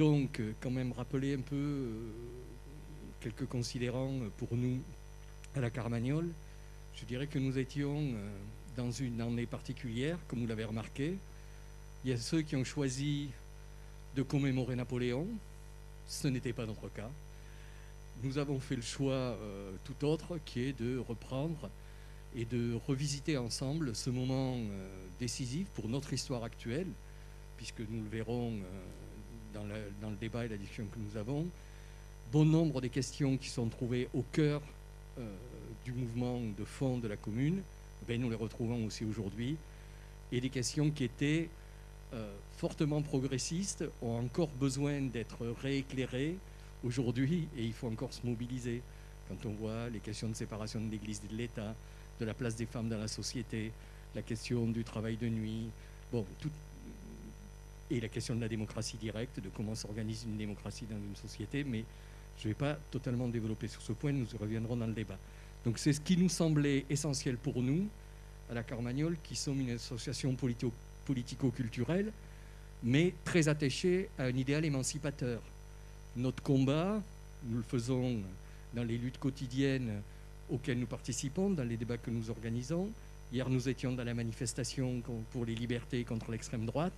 Donc, quand même rappeler un peu quelques considérants pour nous à la Carmagnole. Je dirais que nous étions dans une année particulière, comme vous l'avez remarqué. Il y a ceux qui ont choisi de commémorer Napoléon. Ce n'était pas notre cas. Nous avons fait le choix euh, tout autre qui est de reprendre et de revisiter ensemble ce moment euh, décisif pour notre histoire actuelle, puisque nous le verrons euh, dans, le débat et la discussion que nous avons. Bon nombre des questions qui sont trouvées au cœur du mouvement de fond de la commune, ben, nous les retrouvons aussi aujourd'hui, et des questions qui étaient euh, fortement progressistes ont encore besoin d'être rééclairées aujourd'hui, et il faut encore se mobiliser. Quand on voit les questions de séparation de l'Église et de l'État, de la place des femmes dans la société, la question du travail de nuit, bon, tout, et la question de la démocratie directe, de comment s'organise une démocratie dans une société, mais je ne vais pas totalement développer sur ce point, nous y reviendrons dans le débat. Donc c'est ce qui nous semblait essentiel pour nous, à la Carmagnole, qui sommes une association politico-culturelle, mais très attachée à un idéal émancipateur. Notre combat, nous le faisons dans les luttes quotidiennes auxquelles nous participons, dans les débats que nous organisons. Hier, nous étions dans la manifestation pour les libertés contre l'extrême droite,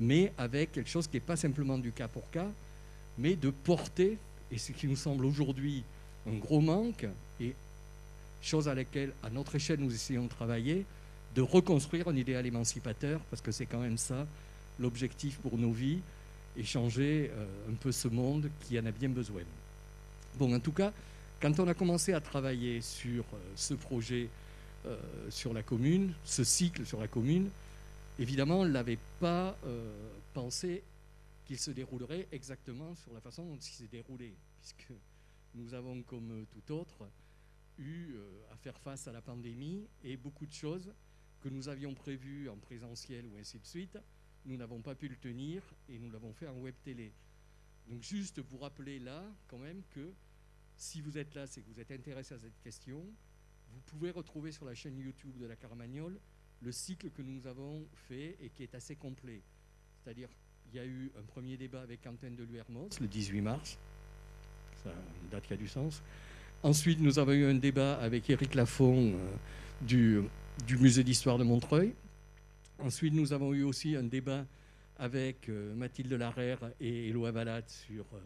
mais avec quelque chose qui n'est pas simplement du cas pour cas, mais de porter, et ce qui nous semble aujourd'hui un gros manque, et chose à laquelle, à notre échelle, nous essayons de travailler, de reconstruire un idéal émancipateur, parce que c'est quand même ça l'objectif pour nos vies, et changer euh, un peu ce monde qui en a bien besoin. Bon, en tout cas, quand on a commencé à travailler sur euh, ce projet euh, sur la commune, ce cycle sur la commune, évidemment, on l'avait pas pensé qu'il se déroulerait exactement sur la façon dont il s'est déroulé, puisque nous avons, comme tout autre, eu euh, à faire face à la pandémie et beaucoup de choses que nous avions prévues en présentiel ou ainsi de suite, nous n'avons pas pu le tenir et nous l'avons fait en web télé. Donc juste vous rappeler là quand même que si vous êtes là, c'est que vous êtes intéressé à cette question, vous pouvez retrouver sur la chaîne YouTube de la Carmagnole le cycle que nous avons fait et qui est assez complet. C'est-à-dire, il y a eu un premier débat avec Quentin de Luermos le 18 mars, ça une date qui a du sens. Ensuite, nous avons eu un débat avec Éric Lafont euh, du, du, musée d'histoire de Montreuil. Ensuite, nous avons eu aussi un débat avec euh, Mathilde Larère et Éloi Valade sur euh,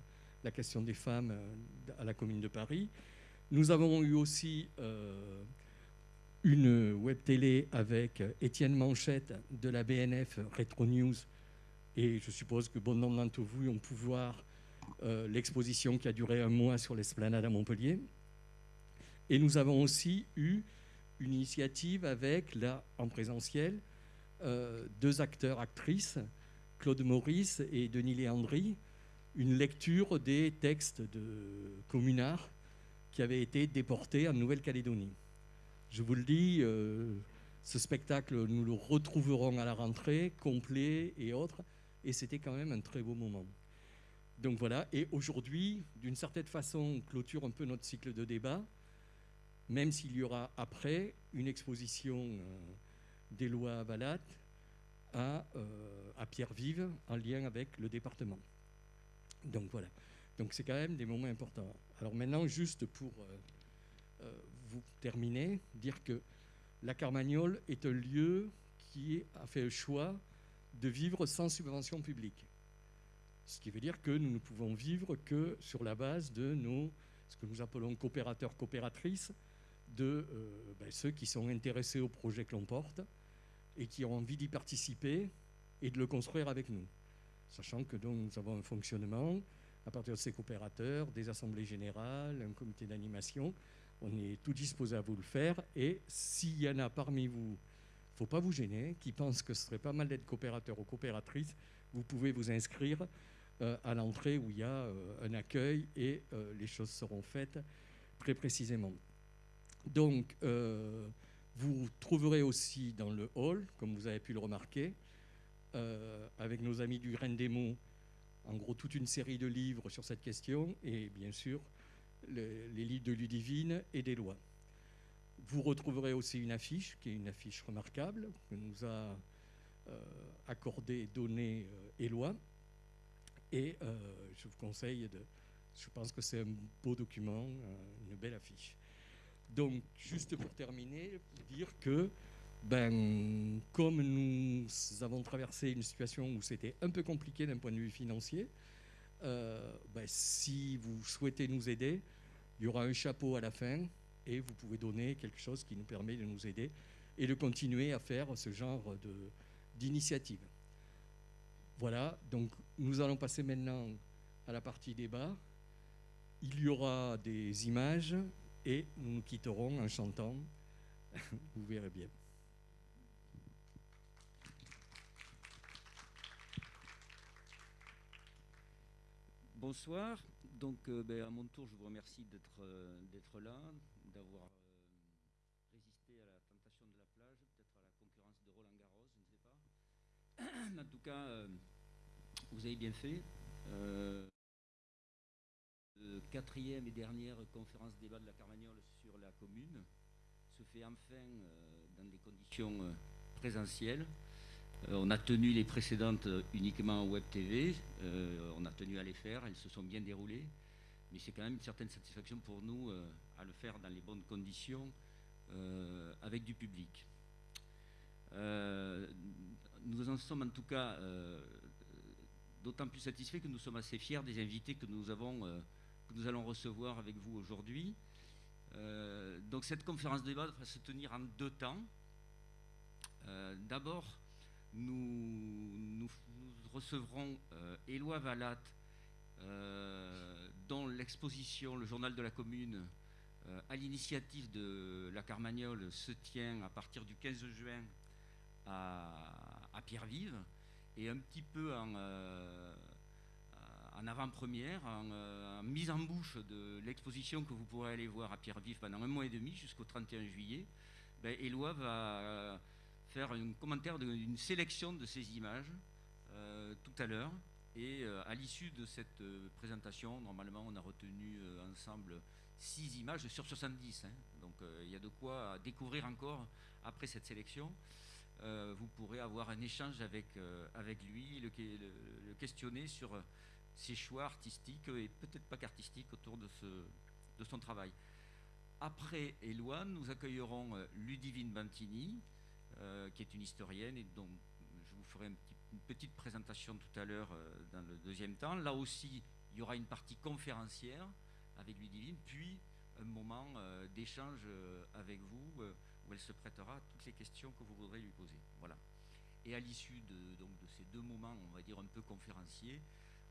la question des femmes à la Commune de Paris. Nous avons eu aussi une web télé avec Étienne Manchette de la BNF Retro News. Et je suppose que bon nombre d'entre vous ont pu voir l'exposition qui a duré un mois sur l'esplanade à Montpellier. Et nous avons aussi eu une initiative avec, là, en présentiel, euh, deux acteurs, actrices, Claude Maurice et Denis Léandry, une lecture des textes de communards qui avaient été déportés en Nouvelle-Calédonie. Je vous le dis, euh, ce spectacle, nous le retrouverons à la rentrée, complet et autres, et c'était quand même un très beau moment. Donc voilà, et aujourd'hui, d'une certaine façon, on clôture un peu notre cycle de débat même s'il y aura après une exposition euh, des lois à Valat à, euh, à Pierre-Vive en lien avec le département. Donc voilà. Donc c'est quand même des moments importants. Alors maintenant, juste pour vous terminer, dire que la Carmagnole est un lieu qui a fait le choix de vivre sans subvention publique. Ce qui veut dire que nous ne pouvons vivre que sur la base de nos, ce que nous appelons coopérateurs, coopératrices, de euh, ben, ceux qui sont intéressés au projet que l'on porte et qui ont envie d'y participer et de le construire avec nous. Sachant que nous avons un fonctionnement à partir de ces coopérateurs, des assemblées générales, un comité d'animation. On est tout disposé à vous le faire. Et s'il y en a parmi vous, il ne faut pas vous gêner, qui pensent que ce serait pas mal d'être coopérateur ou coopératrice, vous pouvez vous inscrire euh, à l'entrée où il y a euh, un accueil et les choses seront faites très précisément. Donc, euh, vous trouverez aussi dans le hall, comme vous avez pu le remarquer, euh, avec nos amis du Grain des Mots, en gros toute une série de livres sur cette question, et bien sûr les, livres de Ludivine et des lois. Vous retrouverez aussi une affiche, qui est une affiche remarquable, que nous a euh, accordé, donné Éloi, Et je vous conseille de... Je pense que c'est un beau document, une belle affiche. Donc, juste pour terminer, dire que, ben, comme nous avons traversé une situation où c'était un peu compliqué d'un point de vue financier, euh, ben, si vous souhaitez nous aider, il y aura un chapeau à la fin et vous pouvez donner quelque chose qui nous permet de nous aider et de continuer à faire ce genre d'initiative. Voilà, donc nous allons passer maintenant à la partie débat. Il y aura des images, et nous nous quitterons en chantant. Vous verrez bien. Bonsoir. Donc, euh, ben, à mon tour, je vous remercie d'être euh, là, d'avoir euh, résisté à la tentation de la plage, peut-être à la concurrence de Roland Garros, je ne sais pas. en tout cas, vous avez bien fait quatrième et dernière conférence débat de la Carmagnole sur la commune se fait enfin dans des conditions présentielles. Euh, on a tenu les précédentes uniquement en web TV, on a tenu à les faire, elles se sont bien déroulées, mais c'est quand même une certaine satisfaction pour nous à le faire dans les bonnes conditions avec du public. nous en sommes en tout cas d'autant plus satisfaits que nous sommes assez fiers des invités que nous avons nous allons recevoir avec vous aujourd'hui. Euh, donc cette conférence de débat va se tenir en deux temps. Euh, d'abord, nous, recevrons euh, Éloi Valat, dont l'exposition Le Journal de la Commune, à l'initiative de la Carmagnole, se tient à partir du 15 juin à, à Pierre-Vive, et un petit peu en avant-première, euh, en, mise en bouche de l'exposition que vous pourrez aller voir à Pierre-Vif pendant un mois et demi jusqu'au 31 juillet, ben, Éloi va euh, faire un commentaire d'une sélection de ces images euh, tout à l'heure. Et à l'issue de cette présentation, normalement, on a retenu ensemble six images sur 70. Hein. donc il y a de quoi découvrir encore après cette sélection. vous pourrez avoir un échange avec, avec lui, le, questionner sur ses choix artistiques et peut-être pas qu'artistiques autour de, ce, de son travail. Après Eloane, nous accueillerons euh, Ludivine Bantini, euh, qui est une historienne et dont je vous ferai une petite présentation tout à l'heure euh, dans le deuxième temps. Là aussi, il y aura une partie conférencière avec Ludivine, puis un moment d'échange avec vous où elle se prêtera à toutes les questions que vous voudrez lui poser. Voilà. Et à l'issue de, donc, de ces deux moments, on va dire un peu conférenciers,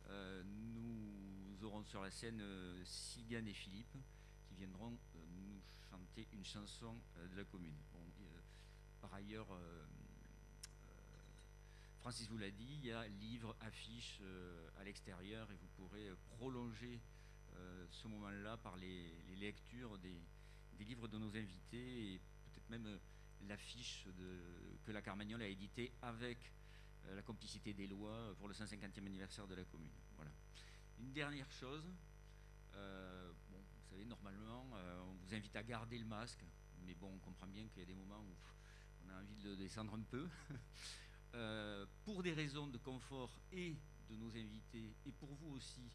euh, nous aurons sur la scène euh, et Philippe qui viendront euh, nous chanter une chanson de la commune. Par ailleurs, Francis vous l'a dit, il y a livres, affiches à l'extérieur et vous pourrez prolonger ce moment-là par les, lectures des, livres de nos invités et peut-être même l'affiche que la Carmagnole a éditée avec euh, la complicité des lois pour le 150e anniversaire de la commune. Voilà. Une dernière chose, euh, bon, vous savez, normalement, euh, on vous invite à garder le masque, mais bon, on comprend bien qu'il y a des moments où on a envie de descendre un peu. pour des raisons de confort et de nos invités, et pour vous aussi,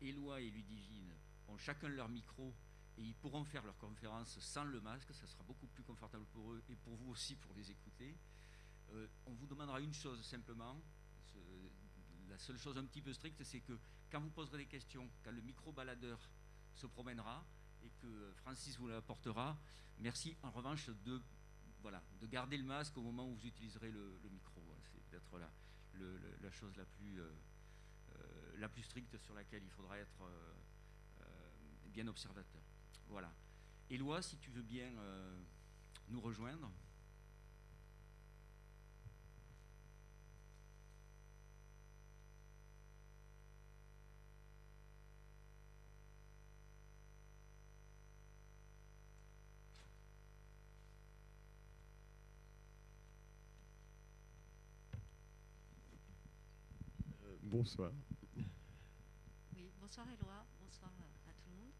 Éloi et Ludivine ont chacun leur micro et ils pourront faire leur conférence sans le masque, ça sera beaucoup plus confortable pour eux et pour vous aussi pour les écouter. Euh, on vous demandera une chose simplement. La seule chose un petit peu stricte, c'est que quand vous poserez des questions, quand le micro-baladeur se promènera et que Francis vous l'apportera, merci en revanche de, de garder le masque au moment où vous utiliserez le, micro. C'est peut-être la, chose la plus, euh, euh, la plus stricte sur laquelle il faudra être bien observateur. Voilà. Éloi, si tu veux bien nous rejoindre. Bonsoir. Oui, bonsoir Eloi, bonsoir à tout le monde.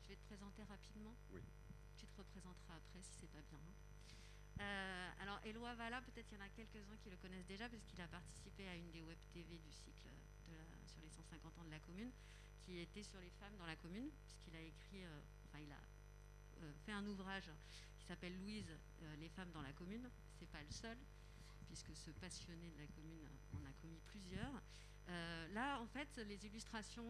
Je vais te présenter rapidement. Oui. Tu te représenteras après si c'est pas bien. Euh, alors, Éloi Valla, peut-être il y en a quelques-uns qui le connaissent déjà, parce qu'il a participé à une des web TV du cycle sur les 150 ans de la commune, qui était sur les femmes dans la commune, puisqu'il a écrit, euh, enfin, il a euh, fait un ouvrage qui s'appelle Louise, les femmes dans la commune. C'est pas le seul, puisque ce passionné de la commune en a commis plusieurs. là, en fait, les illustrations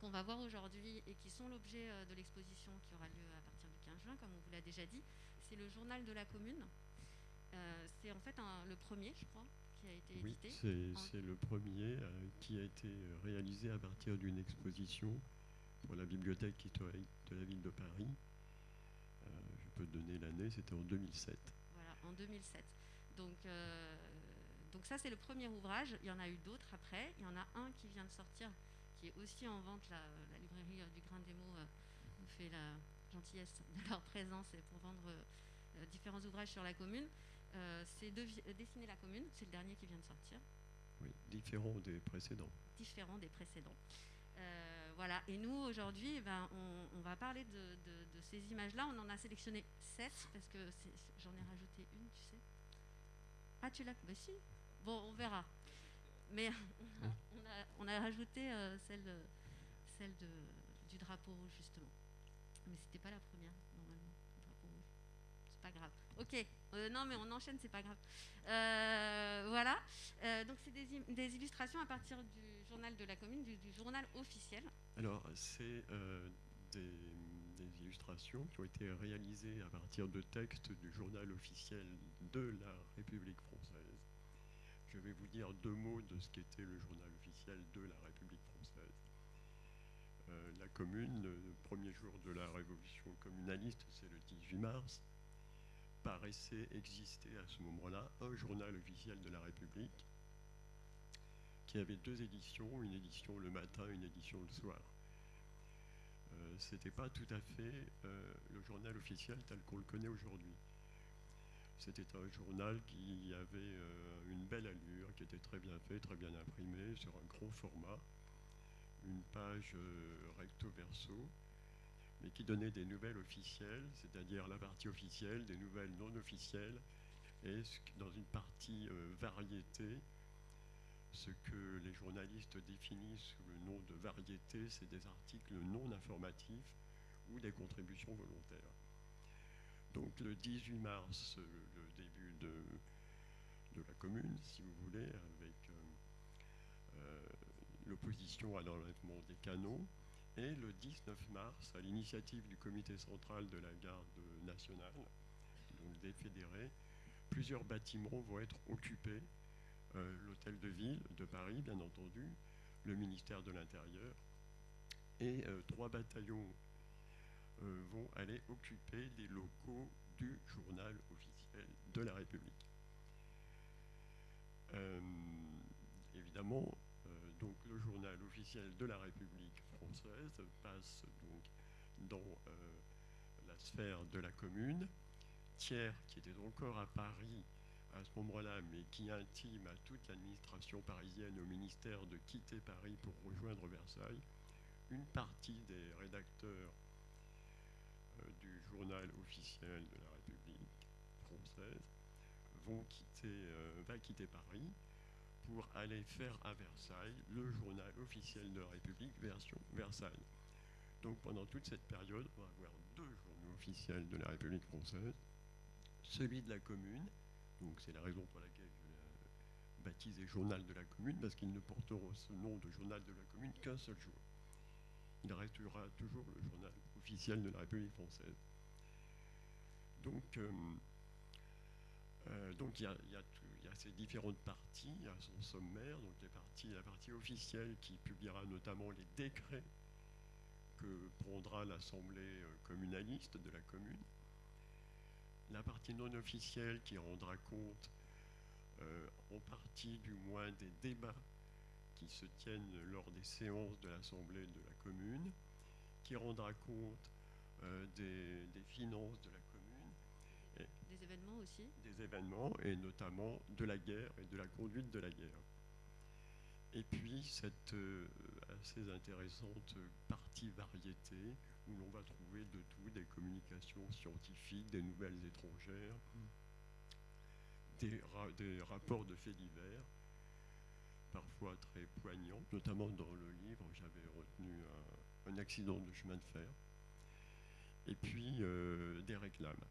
qu'on va voir aujourd'hui et qui sont l'objet de l'exposition qui aura lieu à partir du 15 juin, comme on vous l'a déjà dit, c'est le journal de la commune. Euh, c'est en fait le premier, je crois, qui a été édité. Oui, c'est le premier euh, qui a été réalisé à partir d'une exposition pour la bibliothèque historique de la ville de Paris. Euh, je peux donner l'année, c'était en 2007. Voilà, en 2007. Donc, donc ça, c'est le premier ouvrage. Il y en a eu d'autres après. Il y en a un qui vient de sortir, qui est aussi en vente. La, la librairie du Grain des mots nous fait la, gentillesse de leur présence et pour vendre euh, différents ouvrages sur la commune. Euh, c'est de, euh, Dessiner la commune, c'est le dernier qui vient de sortir. Oui, différent des précédents. Différent des précédents. voilà, et nous aujourd'hui, eh ben, on, va parler de, ces images-là. On en a sélectionné sept parce que j'en ai rajouté une, tu sais. Ah, tu l'as Bah si. Bon, on verra. Mais on a, rajouté celle, celle du drapeau rouge, justement. Mais c'était pas la première, normalement, drapeau rouge. C'est pas grave. Ok, euh, non, mais on enchaîne, c'est pas grave. Euh, voilà, euh, donc c'est des, illustrations à partir du journal de la commune, du, journal officiel. Alors, c'est des, des, illustrations qui ont été réalisées à partir de textes du journal officiel de la République française. Je vais vous dire deux mots de ce qu'était le journal officiel de la République française. Euh, la commune, le premier jour de la révolution communaliste, c'est le 18 mars, paraissait exister à ce moment-là un journal officiel de la République qui avait deux éditions, une édition le matin, une édition le soir. Euh, Ce n'était pas tout à fait euh, le journal officiel tel qu'on le connaît aujourd'hui. C'était un journal qui avait une belle allure, qui était très bien fait, très bien imprimé, sur un gros format une page euh, recto verso, mais qui donnait des nouvelles officielles, c'est-à-dire la partie officielle, des nouvelles non officielles, et dans une partie euh, variété, ce que les journalistes définissent sous le nom de variété, c'est des articles non informatifs ou des contributions volontaires. Donc le 18 mars, le début de, la commune, si vous voulez, avec euh, l'opposition à l'enlèvement des canons. Et le 19 mars, à l'initiative du comité central de la garde nationale, donc des fédérés, plusieurs bâtiments vont être occupés. Euh, l'hôtel de ville de Paris, bien entendu, le ministère de l'Intérieur, et euh, trois bataillons euh, vont aller occuper les locaux du journal officiel de la République. évidemment, donc le journal officiel de la République française passe donc dans la sphère de la commune. Thiers, qui était encore à Paris à ce moment-là, mais qui intime à toute l'administration parisienne, au ministère, de quitter Paris pour rejoindre Versailles, une partie des rédacteurs euh, du journal officiel de la République française vont quitter, va quitter Paris pour aller faire à Versailles le journal officiel de la République, version Versailles. Donc pendant toute cette période, on va avoir deux journaux officiels de la République française, celui de la commune, donc c'est la raison pour laquelle je l'ai baptisé journal de la commune, parce qu'il ne portera ce nom de journal de la commune qu'un seul jour. Il restera toujours le journal officiel de la République française. Donc, euh, euh, donc il y, a, ces différentes parties, il y a son sommaire, donc les parties, la partie officielle qui publiera notamment les décrets que prendra l'Assemblée euh, communaliste de la commune, la partie non officielle qui rendra compte euh, en partie du moins des débats qui se tiennent lors des séances de l'Assemblée de la commune, qui rendra compte des, des, finances de la des événements aussi Des événements, et notamment de la guerre et de la conduite de la guerre. Et puis cette euh, assez intéressante partie variété où l'on va trouver de tout, des communications scientifiques, des nouvelles étrangères, des, des rapports de faits divers, parfois très poignants, notamment dans le livre, j'avais retenu un, accident de chemin de fer, et puis euh, des réclames.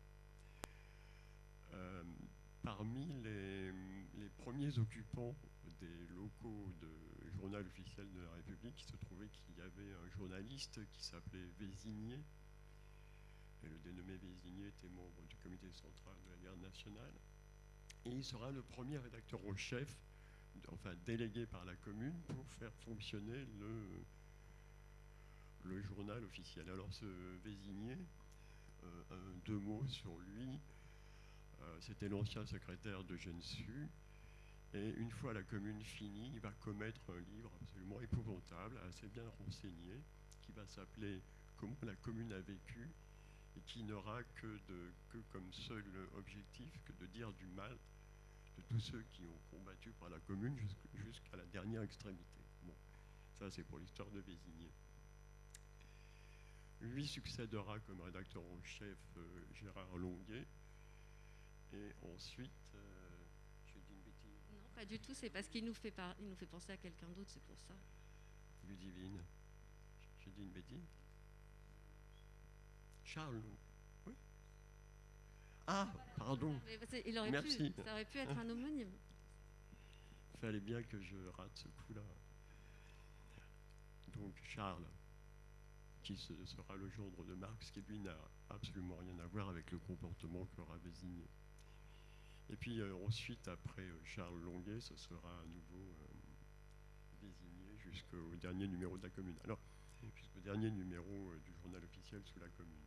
Euh, parmi les, les, premiers occupants des locaux de journal officiel de la République, il se trouvait qu'il y avait un journaliste qui s'appelait Vésigné, et le dénommé Vésigné était membre du comité central de la garde nationale, et il sera le premier rédacteur en chef enfin délégué par la commune pour faire fonctionner le, journal officiel. Alors ce Vésigné, euh, deux mots sur lui, euh, c'était l'ancien secrétaire de Gensu, et une fois la commune finie, il va commettre un livre absolument épouvantable, assez bien renseigné, qui va s'appeler Comment la commune a vécu, et qui n'aura que, comme seul objectif que de dire du mal de tous ceux qui ont combattu par la commune jusqu'à la dernière extrémité. Bon, ça c'est pour l'histoire de Vésigné. Lui succédera comme rédacteur en chef euh, Gérard Longuet. Et ensuite, euh, pas du tout, c'est parce qu'il nous, fait il nous fait penser à quelqu'un d'autre, c'est pour ça. Ludivine. J'ai dit une bêtise Charles ah, pardon. il aurait Merci. Pu, ça aurait pu être un homonyme. Il fallait bien que je rate ce coup-là. Donc Charles, qui sera le gendre de Marx, qui lui n'a absolument rien à voir avec le comportement qu'aura Vésigné. Et puis euh, ensuite, après euh, Charles Longuet, ce sera à nouveau euh, Vésigné jusqu'au dernier numéro de la commune. Alors, jusqu'au dernier numéro du journal officiel sous la commune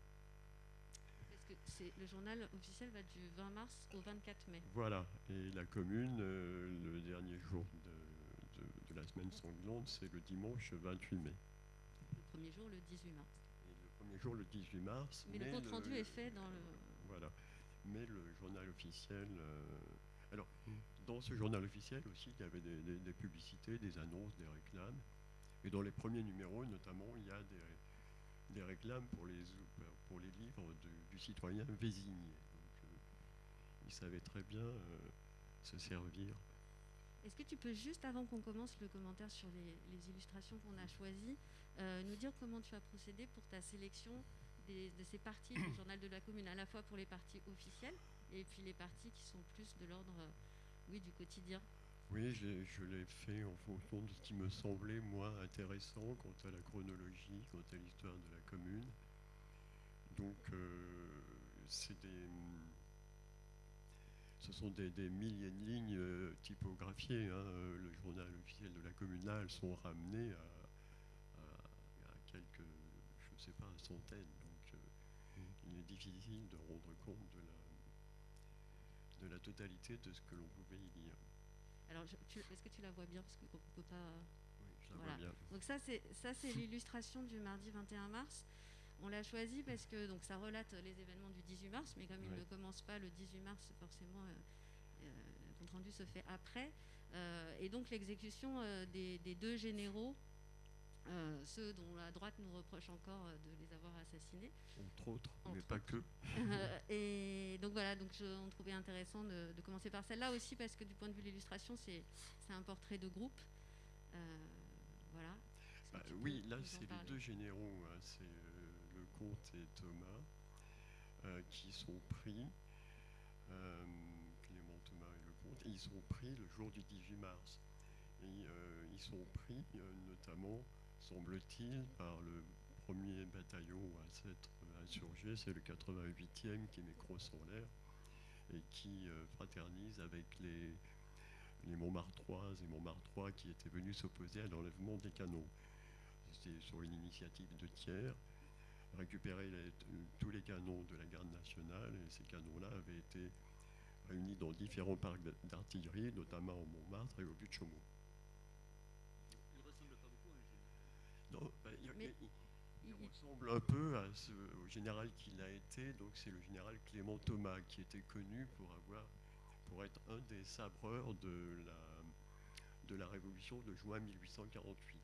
le journal officiel va du 20 mars au 24 mai. Voilà, et la commune, euh, le dernier jour de, la semaine sanglante, c'est le dimanche 28 mai. Le premier jour, le 18 mars. le premier jour, le 18 mars. Mais, le compte rendu est fait dans le. Voilà, mais le journal officiel. Euh, alors, dans ce journal officiel aussi, il y avait des, publicités, des annonces, des réclames. Et dans les premiers numéros, notamment, il y a des des réclames pour les, pour les livres du citoyen Vésigné. Donc, euh, il savait très bien euh, se servir. Est-ce que tu peux juste, avant qu'on commence le commentaire sur les, illustrations qu'on a choisies, euh, nous dire comment tu as procédé pour ta sélection de ces parties du journal de la commune, à la fois pour les parties officielles et puis les parties qui sont plus de l'ordre oui, du quotidien oui, je l'ai fait en fonction de ce qui me semblait, moi, intéressant quant à la chronologie, quant à l'histoire de la commune. Donc, euh, c'est des, ce sont des, milliers de lignes euh, typographiées. Hein. Le journal officiel de la elles sont ramenées à, quelques, je ne sais pas, une centaine. Donc, euh, il est difficile de rendre compte de la, de la totalité de ce que l'on pouvait y lire. Alors, est-ce que tu la vois bien? Parce qu'on peut pas. Oui, je la vois bien. Donc, ça, c'est, l'illustration du mardi 21 mars. On l'a choisi parce que donc, ça relate les événements du 18 mars, mais comme il ne commence pas le 18 mars, forcément, euh, euh, le compte rendu se fait après. Euh, et donc, l'exécution des, deux généraux euh, ceux dont la droite nous reproche encore euh, de les avoir assassinés. Entre autres, mais pas que. et donc voilà, donc on trouvait intéressant de, commencer par celle-là aussi parce que du point de vue de l'illustration, c'est un portrait de groupe. Euh, voilà. Bah oui, là c'est les deux généraux, hein, c'est le comte et Thomas, qui sont pris. Clément Thomas et le comte, et ils sont pris le jour du 18 mars. Et ils sont pris notamment semble-t-il, par le premier bataillon à s'être insurgé, c'est le 88e qui met crosse en l'air et qui euh, fraternise avec les, les Montmartroises et Montmartrois qui étaient venus s'opposer à l'enlèvement des canons. C'était sur une initiative de tiers, récupérer tous les canons de la garde nationale et ces canons-là avaient été réunis dans différents parcs d'artillerie, notamment au Montmartre et au but bah, il, ressemble un peu à ce, au général qu'il a été. Donc c'est le général Clément Thomas qui était connu pour avoir, pour être un des sabreurs de la, de la Révolution de juin 1848.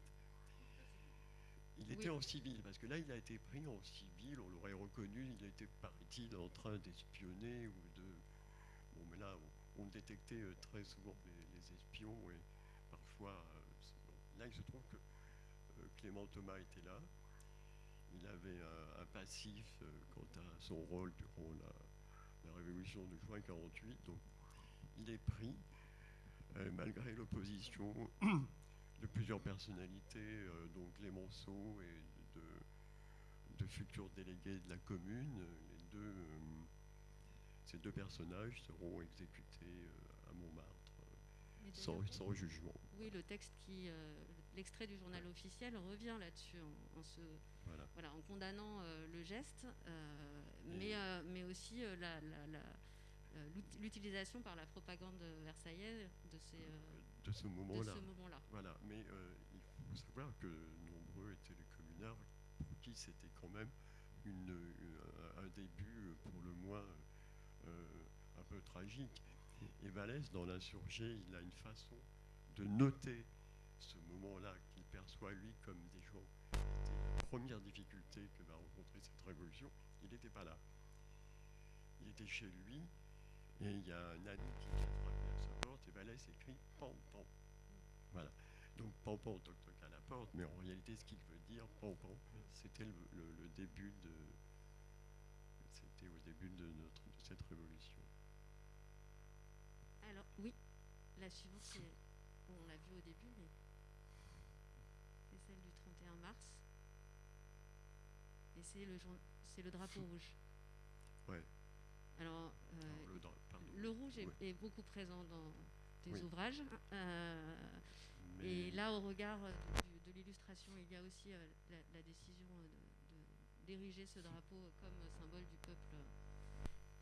Il était en civil, parce que là, il a été pris en civil, on l'aurait reconnu, il était, paraît-il, en train d'espionner ou de... Bon, mais là, on détectait très souvent les, espions et parfois, là il se trouve que Clément Thomas était là, il avait un, passif quant à son rôle durant la, la révolution de juin 48, donc il est pris, malgré l'opposition de plusieurs personnalités, euh, dont Clémenceau et de, futurs délégués de la commune. Les deux, euh, ces deux personnages seront exécutés euh, à Montmartre sans, jugement. Oui, le texte qui, l'extrait du journal officiel revient là-dessus en, se, voilà. en condamnant le geste, mais, mais aussi l'utilisation par la propagande versaillaise de ces, de ce moment-là. Moment voilà, mais euh, il faut savoir que nombreux étaient les communards pour qui c'était quand même une, un début, pour le moins, euh, un peu tragique. Et Vallès, dans l'insurgé, il a une façon de noter ce moment-là qu'il perçoit, lui, comme des gens qui étaient la première difficulté que va rencontrer cette révolution. Il n'était pas là. Il était chez lui, et il y a un ami qui vient frapper à sa porte, et Vallès écrit Pan, Pan. Voilà. Donc Pan, Pan, toc, toc à la porte, mais en réalité, ce qu'il veut dire, Pan, Pan, c'était le, début de. C'était au début de, notre, cette révolution. Alors, oui, la suivante, on l'a vu au début, mais. C'est celle du 31 mars. Et c'est le, c'est le drapeau rouge. Ouais. Alors, euh, le, rouge est, beaucoup présent dans tes ouvrages. Euh, et là, au regard de l'illustration, il y a aussi euh, la, décision d'ériger ce drapeau comme symbole du peuple.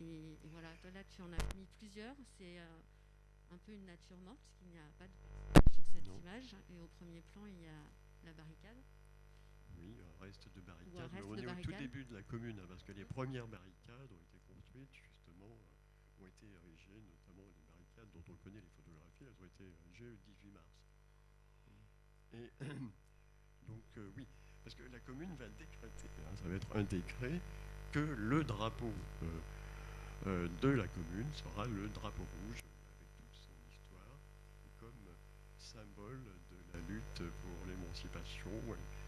Et, voilà, là, tu en as mis plusieurs. C'est un peu une nature morte, puisqu'il n'y a pas de personnage sur cette image. Et au premier plan, il y a la barricade. Oui, un reste de barricade. on est au tout début de la commune, hein, parce que les premières barricades ont été construites, justement, euh, ont été érigées, notamment les barricades dont on connaît les photographies, elles ont été érigées le 18 mars. Et donc, euh, oui, parce que la commune va décréter, hein, ça va être un décret, que le drapeau euh, de la commune sera le drapeau rouge, avec toute son histoire, comme symbole la lutte pour l'émancipation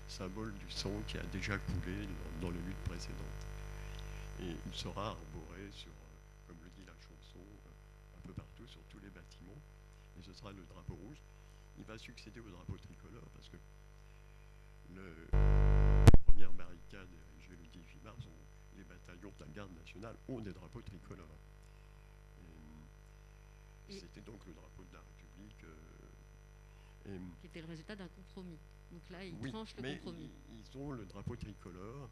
symbole du sang qui a déjà coulé dans, les luttes précédentes. Et il sera arboré sur, euh, comme le dit la chanson, euh, un peu partout, sur tous les bâtiments. Et ce sera le drapeau rouge. Il va succéder au drapeau tricolore parce que le, les premières barricades érigées le 18 mars, les bataillons de la garde nationale ont des drapeaux tricolores. C'était donc le drapeau de la République. Euh, qui était le résultat d'un compromis. Donc là, ils tranchent le compromis. Ils ont le drapeau tricolore.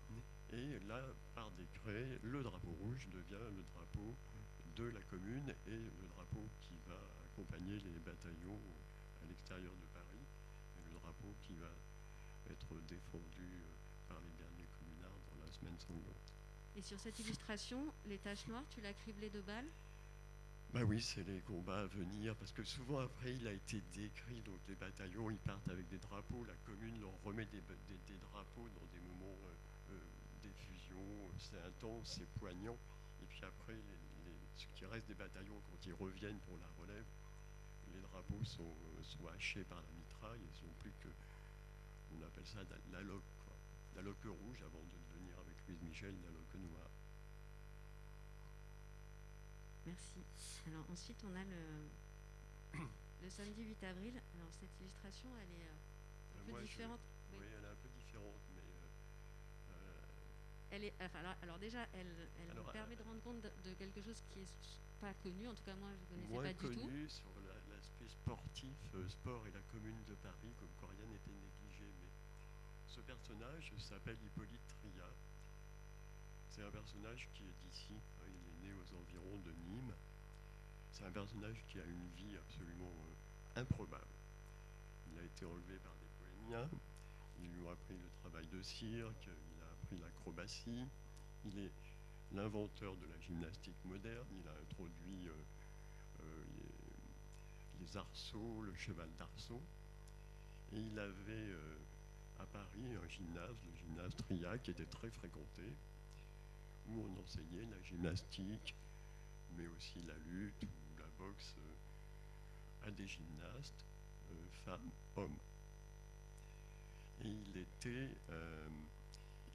Et là, par décret, le drapeau rouge devient le drapeau de la commune et le drapeau qui va accompagner les bataillons à l'extérieur de Paris, et le drapeau qui va être défendu euh, par les derniers communards dans la semaine sanglante. Et sur cette illustration, les taches noires, tu l'as criblé de balles? Bah oui, c'est les combats à venir, parce que souvent après il a été décrit, donc les bataillons ils partent avec des drapeaux, la commune leur remet des, drapeaux dans des moments euh, euh, d'effusion, c'est intense, c'est poignant, et puis après ce qui reste des bataillons quand ils reviennent pour la relève, les drapeaux sont, sont hachés par la mitraille, ils sont plus que, on appelle ça la loque, la loque rouge avant de devenir avec Louise Michel la loque noire. Merci. Alors ensuite, on a le, le samedi 8 avril. Alors cette illustration, elle est euh, un peu différente. oui. elle est un peu différente, mais... Euh, euh, elle est, alors, déjà, elle, elle me permet de rendre compte de, quelque chose qui est pas connu, en tout cas moi je ne connaissais pas du tout. connu sur l'aspect sportif, sport et la commune de Paris, comme quoi rien n'était négligé, mais ce personnage s'appelle Hippolyte Tria. C'est un personnage qui est d'ici, hein, il est né aux environs de Nîmes. C'est un personnage qui a une vie absolument euh, improbable. Il a été enlevé par des bohémiens, ils lui ont appris le travail de cirque, il a appris l'acrobatie, il est l'inventeur de la gymnastique moderne, il a introduit euh, euh, les, arceaux, le cheval d'arceau, et il avait à Paris un gymnase, le gymnase Tria, qui était très fréquenté, où on enseignait la gymnastique, mais aussi la lutte ou la box à des gymnastes, femmes, hommes. Et il était,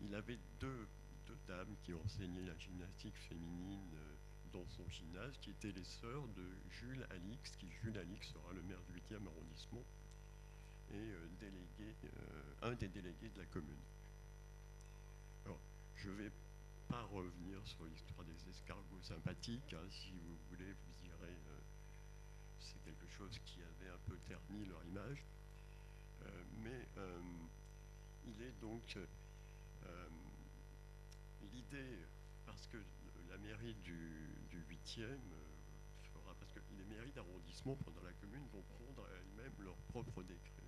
il avait deux, dames qui enseignaient la gymnastique féminine dans son gymnase, qui étaient les sœurs de Jules Alix, qui Jules Alix sera le maire du 8e arrondissement et délégué, un des délégués de la commune. Alors, je vais pas revenir sur l'histoire des escargots sympathiques. Hein, si vous voulez, vous direz euh, c'est quelque chose qui avait un peu terni leur image. Euh, mais euh, il est donc l'idée, parce que la mairie du, 8e fera, parce que les mairies d'arrondissement pendant la commune vont prendre elles-mêmes leur propre décret.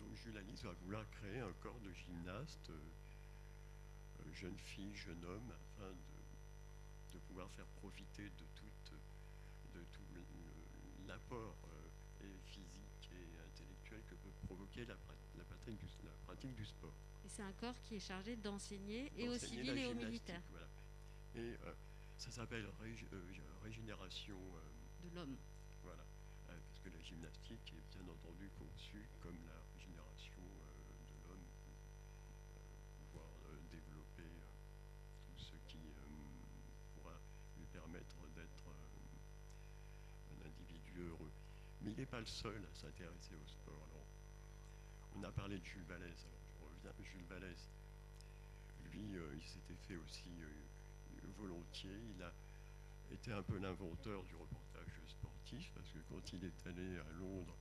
Donc Jules Alice va vouloir créer un corps de gymnastes jeune fille, jeune homme, afin de, pouvoir faire profiter de, toute, de tout l'apport euh, physique et intellectuel que peut provoquer la, pratique, du, sport. Et c'est un corps qui est chargé d'enseigner et aux civils et aux militaires. Et euh, ça s'appelle euh, régénération de l'homme. Voilà, parce que la gymnastique est bien entendu conçue comme la pas le seul à s'intéresser au sport. on a parlé de Jules Vallès, alors je reviens. Jules Vallès, lui, euh, il s'était fait aussi euh, volontiers. Il a été un peu l'inventeur du reportage sportif, parce que quand il est allé à Londres,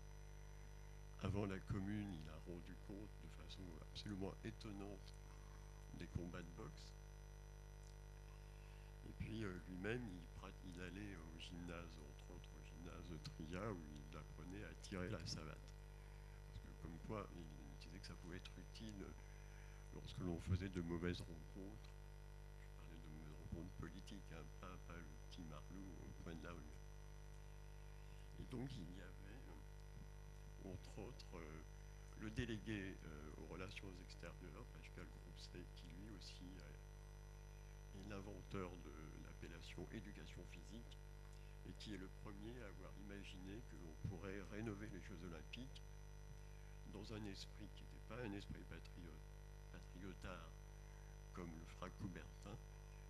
avant la commune, il a rendu compte de façon absolument étonnante des combats de boxe. Et puis euh, lui-même, il, il, allait au gymnase, entre autres au gymnase de Tria, où il apprenait à tirer la savate. Parce que comme quoi, il disait que ça pouvait être utile lorsque l'on faisait de mauvaises rencontres. Je parlais de mauvaises rencontres politiques, hein, pas, le petit marlou au point de la rue. Et donc il y avait, euh, entre autres, euh, le délégué euh, aux relations extérieures, Pascal Grousset, qui lui aussi est l'inventeur de l'appellation éducation physique, et qui est le premier à avoir imaginé que l'on pourrait rénover les Jeux olympiques dans un esprit qui n'était pas un esprit patriotard comme le fera Coubertin,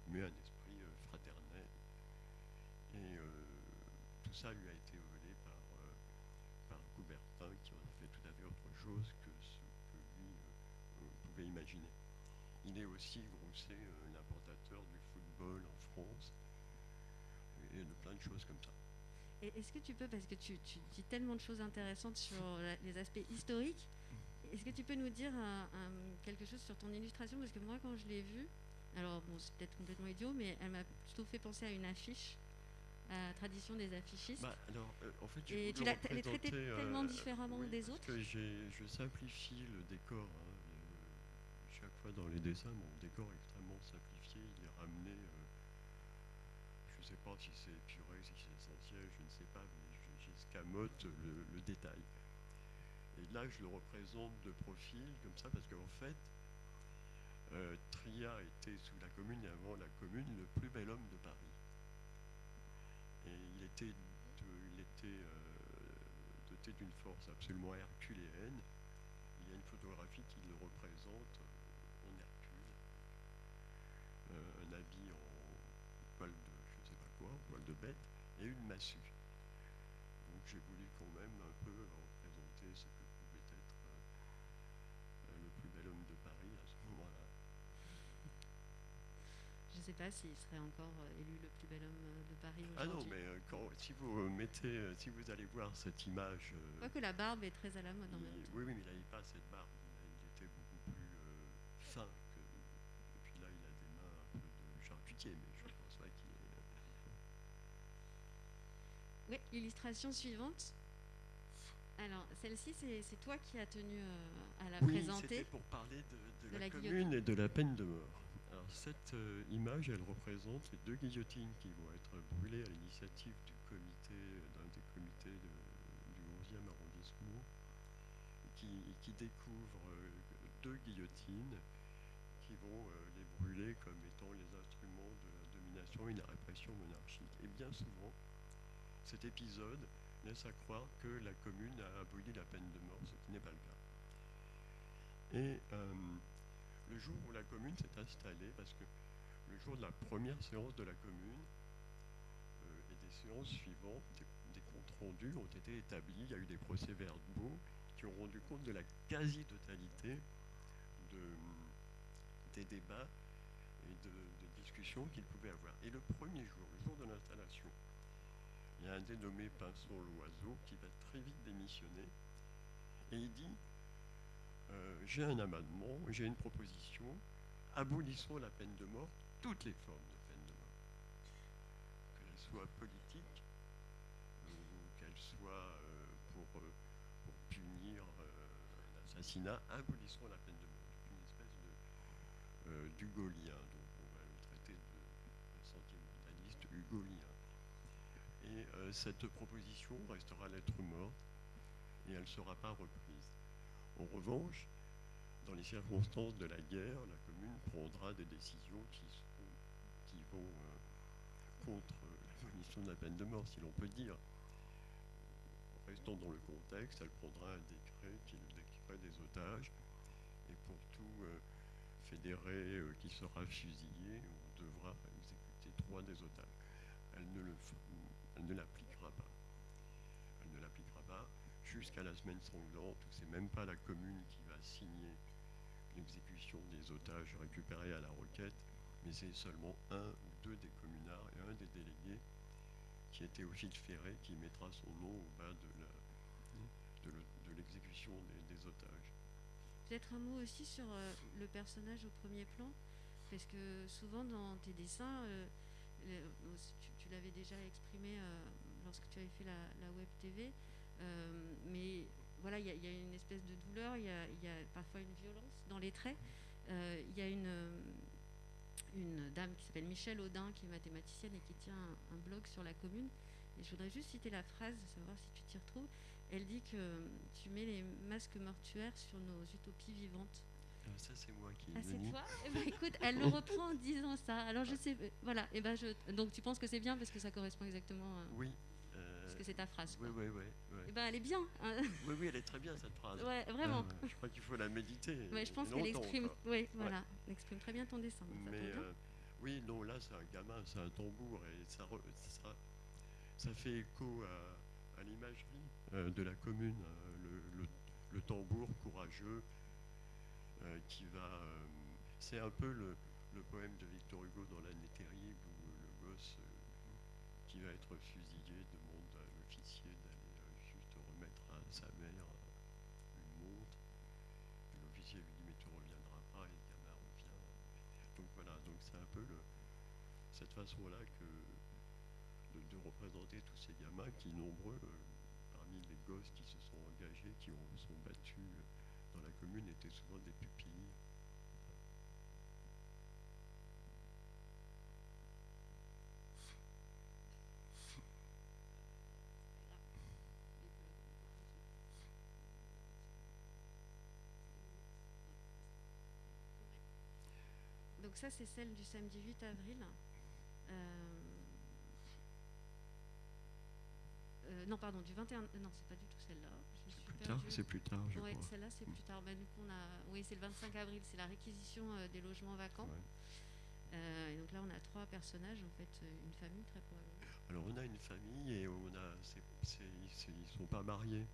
mais un esprit euh, fraternel. Et euh, tout ça lui a été volé par, euh, par Coubertin, qui en a fait tout à fait autre chose que ce que lui pouvait imaginer. Il est aussi, Grousset, de choses comme ça. Est-ce que tu peux, parce que tu, dis tellement de choses intéressantes sur les aspects historiques, est-ce que tu peux nous dire quelque chose sur ton illustration? Parce que moi, quand je l'ai vue, alors bon, c'est peut-être complètement idiot, mais elle m'a plutôt fait penser à une affiche, à la tradition des affichistes. Bah, alors, euh, en fait, et tu l'as traité tellement euh, différemment des autres. que je simplifie le décor. Hein, euh, chaque fois dans les dessins, mon décor est extrêmement simplifié. Il est ramené je ne sais pas si c'est si c'est je ne sais pas, mais j'escamote le, le détail. Et là, je le représente de profil, comme ça, parce qu'en fait, euh, Tria était sous la commune et avant la commune le plus bel homme de Paris. Et il était, il était euh, doté d'une force absolument herculéenne. Il y a une photographie qui le représente poil de bête, et une massue. Donc j'ai voulu quand même un peu représenter ce que pouvait être euh, le plus bel homme de Paris à ce moment-là. Je ne sais pas s'il serait encore euh, élu le plus bel homme euh, de Paris aujourd'hui. Ah non, mais quand, si vous mettez, si vous allez voir cette image. Crois que la barbe est très à la mode en même temps. Oui, oui, mais il n'avait pas cette barbe. Oui, l'illustration suivante. Alors, celle-ci, c'est toi qui as tenu euh, à la oui, présenter. C'était pour parler de, la, commune et de la peine de mort. Alors, cette euh, image, elle représente les deux guillotines qui vont être brûlées à l'initiative du comité, d'un des comités du 11e arrondissement, qui, qui découvre euh, deux guillotines qui vont les brûler comme étant les instruments de la domination et de la répression monarchique. Et bien souvent, cet épisode laisse à croire que la commune a aboli la peine de mort, ce qui n'est pas le cas. Et euh, le jour où la commune s'est installée, parce que le jour de la première séance de la commune euh, et des séances suivantes, des, comptes rendus ont été établis, il y a eu des procès-verbaux qui ont rendu compte de la quasi-totalité des débats et de, de discussions qu'il pouvait avoir. Et le premier jour, le jour de l'installation, il y a un dénommé Pinson Loiseau qui va très vite démissionner et il dit euh, J'ai un amendement, j'ai une proposition, abolissons la peine de mort, toutes les formes de peine de mort, qu'elles soient politiques ou qu'elles soient euh, pour, euh, pour, punir un assassinat, abolissons la peine de mort. Une espèce de donc on va le traiter de, de sentimentaliste hugolien. Euh, cette proposition restera lettre morte et elle ne sera pas reprise. En revanche, dans les circonstances de la guerre, la commune prendra des décisions qui, vont euh, contre l'abolition de la peine de mort, si l'on peut dire. Restant dans le contexte, elle prendra un décret qui est le décret des otages. Et pour tout euh, fédéré qui sera fusillé, on devra exécuter trois des otages. Elle ne le, elle ne l'appliquera pas. Elle ne l'appliquera pas jusqu'à la semaine sanglante où c'est même pas la commune qui va signer l'exécution des otages récupérés à la requête, mais c'est seulement un ou deux des communards et un des délégués qui était au fil ferré qui mettra son nom au bas de, l'exécution des, otages. Peut-être un mot aussi sur euh, le personnage au premier plan, parce que souvent dans tes dessins, euh, tu, l'avais déjà exprimé euh, lorsque tu avais fait la, web TV, euh, mais voilà, il y, a une espèce de douleur, il y, a, parfois une violence dans les traits. Euh, il y a une, une dame qui s'appelle Michelle Audin, qui est mathématicienne et qui tient un, blog sur la commune. Et je voudrais juste citer la phrase, savoir si tu t'y retrouves. Elle dit que tu mets les masques mortuaires sur nos utopies vivantes. Ça, c'est moi qui. Ah, c'est toi eh ben, Écoute, elle le reprend en disant ça. Alors, je sais. Euh, voilà. Et eh ben, je, donc, tu penses que c'est bien parce que ça correspond exactement. oui. Euh, parce que c'est ta phrase. Oui, oui, oui. Et ben, elle est bien. Hein. oui, oui, elle est très bien cette phrase. Ouais, vraiment. je crois qu'il faut la méditer. Ouais, je pense qu'elle exprime. Oui, voilà. Elle exprime très bien ton dessin. Mais euh, oui, non, là, c'est un gamin, c'est un tambour et ça, ça, ça fait écho à, à l'imagerie de la commune. le, le, le tambour courageux euh, qui va. Euh, c'est un peu le, poème de Victor Hugo dans l'année terrible où le gosse euh, qui va être fusillé demande à l'officier d'aller juste remettre à sa mère une montre. l'officier lui dit mais tu reviendras pas et le gamin revient. Donc voilà, donc c'est un peu cette façon-là que de, représenter tous ces gamins qui nombreux parmi les gosses qui se sont engagés, qui ont, sont battus la commune étaient souvent des pupilles. Donc ça, c'est celle du samedi 8 avril. Euh, euh, non, pardon, du 21. Non, c'est pas du tout celle-là. C'est plus tard, je ouais, celle-là, c'est plus tard. Bah, du coup, on a, oui, c'est le 25 avril, c'est la réquisition euh, des logements vacants. Euh, et donc là, on a trois personnages, en fait, une famille très probablement. Alors, on a une famille et on a, ils ne sont pas mariés.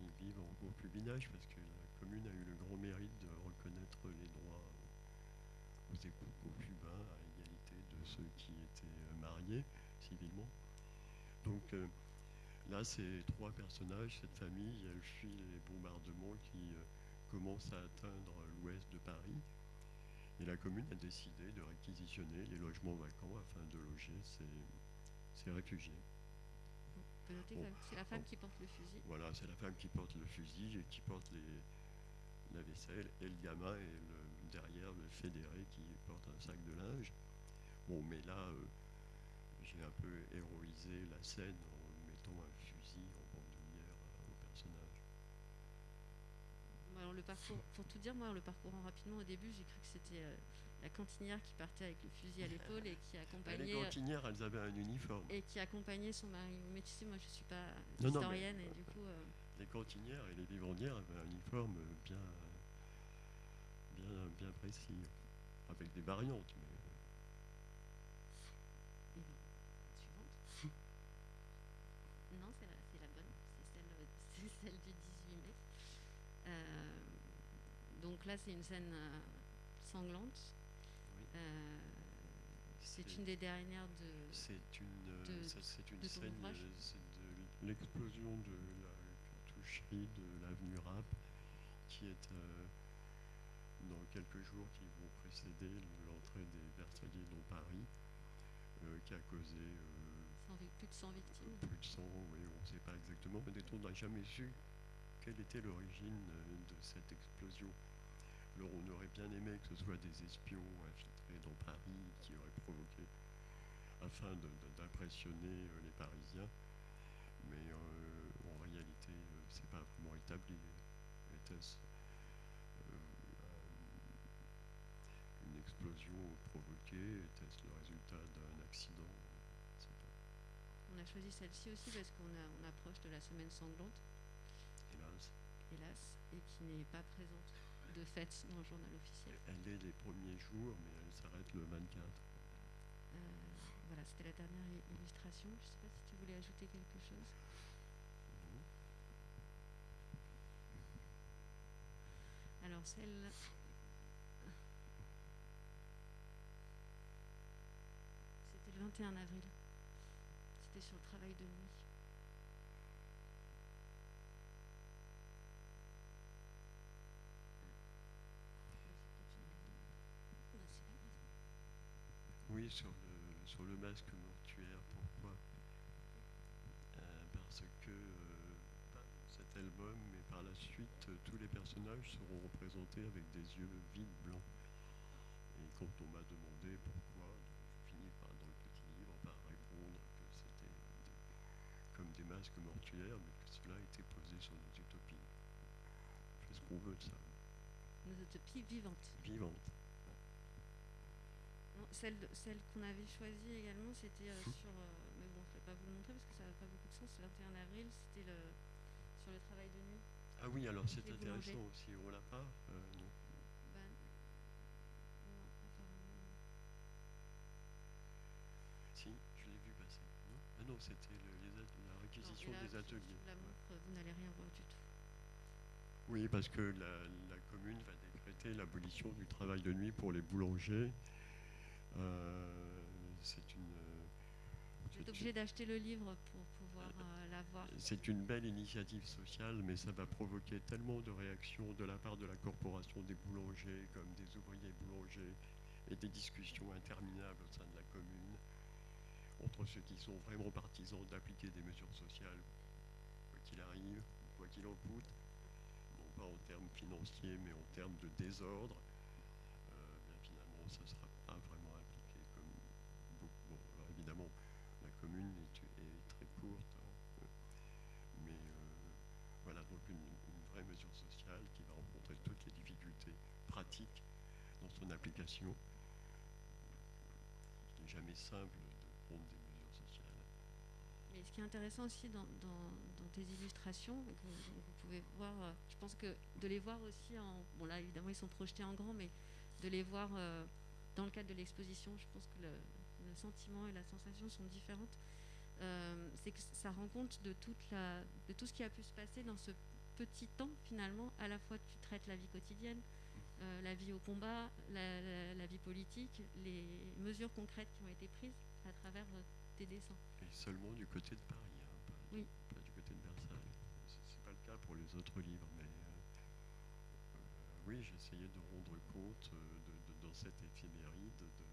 Ils vivent en concubinage parce que la commune a eu le grand mérite de reconnaître les droits aux époux concubins à égalité de ceux qui étaient mariés civilement. Donc, Là, c'est trois personnages, cette famille, elle fuit les bombardements qui euh, commencent à atteindre l'ouest de Paris. Et la commune a décidé de réquisitionner les logements vacants afin de loger ces, réfugiés. c'est la femme qui porte le fusil. Voilà, c'est la femme qui porte le fusil et qui porte la vaisselle, et le gamin et derrière le fédéré qui porte un sac de linge. Bon, mais là, euh, j'ai un peu héroïsé la scène Alors le parcours, pour tout dire, moi, le parcourant rapidement au début, j'ai cru que c'était euh, la cantinière qui partait avec le fusil à l'épaule et qui Les accompagnait cantinières, elles avaient un uniforme. et qui accompagnait son mari. Mais tu sais, moi, je suis pas Non, non, historienne mais- et du coup, euh, Les cantinières et les vivandières avaient un uniforme bien, bien, bien précis, avec des variantes. Mais donc là, c'est une scène euh, sanglante. Oui. Euh, c'est une des dernières de. c'est une, euh, de- c'est une de scène, euh, de l'explosion de la cartoucherie de l'avenue Rapp, qui est euh, dans quelques jours qui vont précéder l'entrée des Versaillais dans Paris, euh, qui a causé euh, plus de 100 victimes. plus de sang, oui, on ne sait pas exactement, mais on n'a jamais su quelle était l'origine euh, de cette explosion? Alors on aurait bien aimé que ce soit des espions infiltrés dans Paris qui auraient provoqué, afin d'impressionner euh, les Parisiens, mais euh, en réalité, c'est pas vraiment établi. Était-ce un- une explosion provoquée? Était-ce le résultat d'un accident? On a choisi celle-ci aussi parce qu'on approche de la semaine sanglante, Hélas, et qui n'est pas présente de fait dans le journal officiel. elle est les premiers jours, mais elle s'arrête le 24. Euh, voilà, c'était la dernière illustration. Je ne sais pas si tu voulais ajouter quelque chose. Alors celle... C'était le 21 avril. C'était sur le travail de nuit. Sur le, sur le masque mortuaire, pourquoi? Euh, Parce que, euh, pas dans cet album, mais par la suite, euh, tous les personnages seront représentés avec des yeux vides blancs. Et quand on m'a demandé pourquoi, je finis par, dans le petit livre par répondre que c'était comme des masques mortuaires, mais que cela était posé sur nos utopies. Fait ce qu'on veut de ça. Nos utopies vivantes. Vivante. Celle, celle qu'on avait choisie également, c'était euh, sur. euh, mais bon, je ne vais pas vous le montrer parce que ça n'a pas beaucoup de sens. Le 21 avril, c'était le, sur le travail de nuit. Ah oui, alors c'est intéressant aussi. On l'a pas Euh, non. Bah, non, apparemment. non. Si, je l'ai vu passer. Non? Ah non, c'était le- la réquisition là, des ateliers. la montre, vous n'allez rien voir du tout. Oui, parce que la, la commune va décréter l'abolition du travail de nuit pour les boulangers. Euh, c'est une, Vous êtes obligé d'acheter le livre pour pouvoir euh, c'est une belle initiative sociale, mais ça va provoquer tellement de réactions de la part de la corporation des boulangers, comme des ouvriers boulangers, et des discussions interminables au sein de la commune, entre ceux qui sont vraiment partisans d'appliquer des mesures sociales, quoi qu'il arrive, quoi qu'il en coûte, non pas en termes financiers, mais en termes de désordre. Euh, bien finalement, ça sera Il n'est jamais simple de prendre des mesures sociales. Ce qui est intéressant aussi dans, tes illustrations, vous, pouvez voir, euh, je pense que de les voir aussi en. Bon, là, évidemment, ils sont projetés en grand, mais de les voir euh, dans le cadre de l'exposition, je pense que le, sentiment et la sensation sont différentes. Euh, c'est que ça rend compte de, de tout ce qui a pu se passer dans ce petit temps, finalement. À la fois, tu traites la vie quotidienne, euh, la vie au combat, la, la- la vie politique, les mesures concrètes qui ont été prises à travers euh, tes dessins. Et seulement du côté de Paris, hein, pas, Oui. pas du côté de Versailles. C'est pas le cas pour les autres livres, mais euh, euh, oui, j'essayais de rendre compte euh, de, de- dans cette éphéméride, de,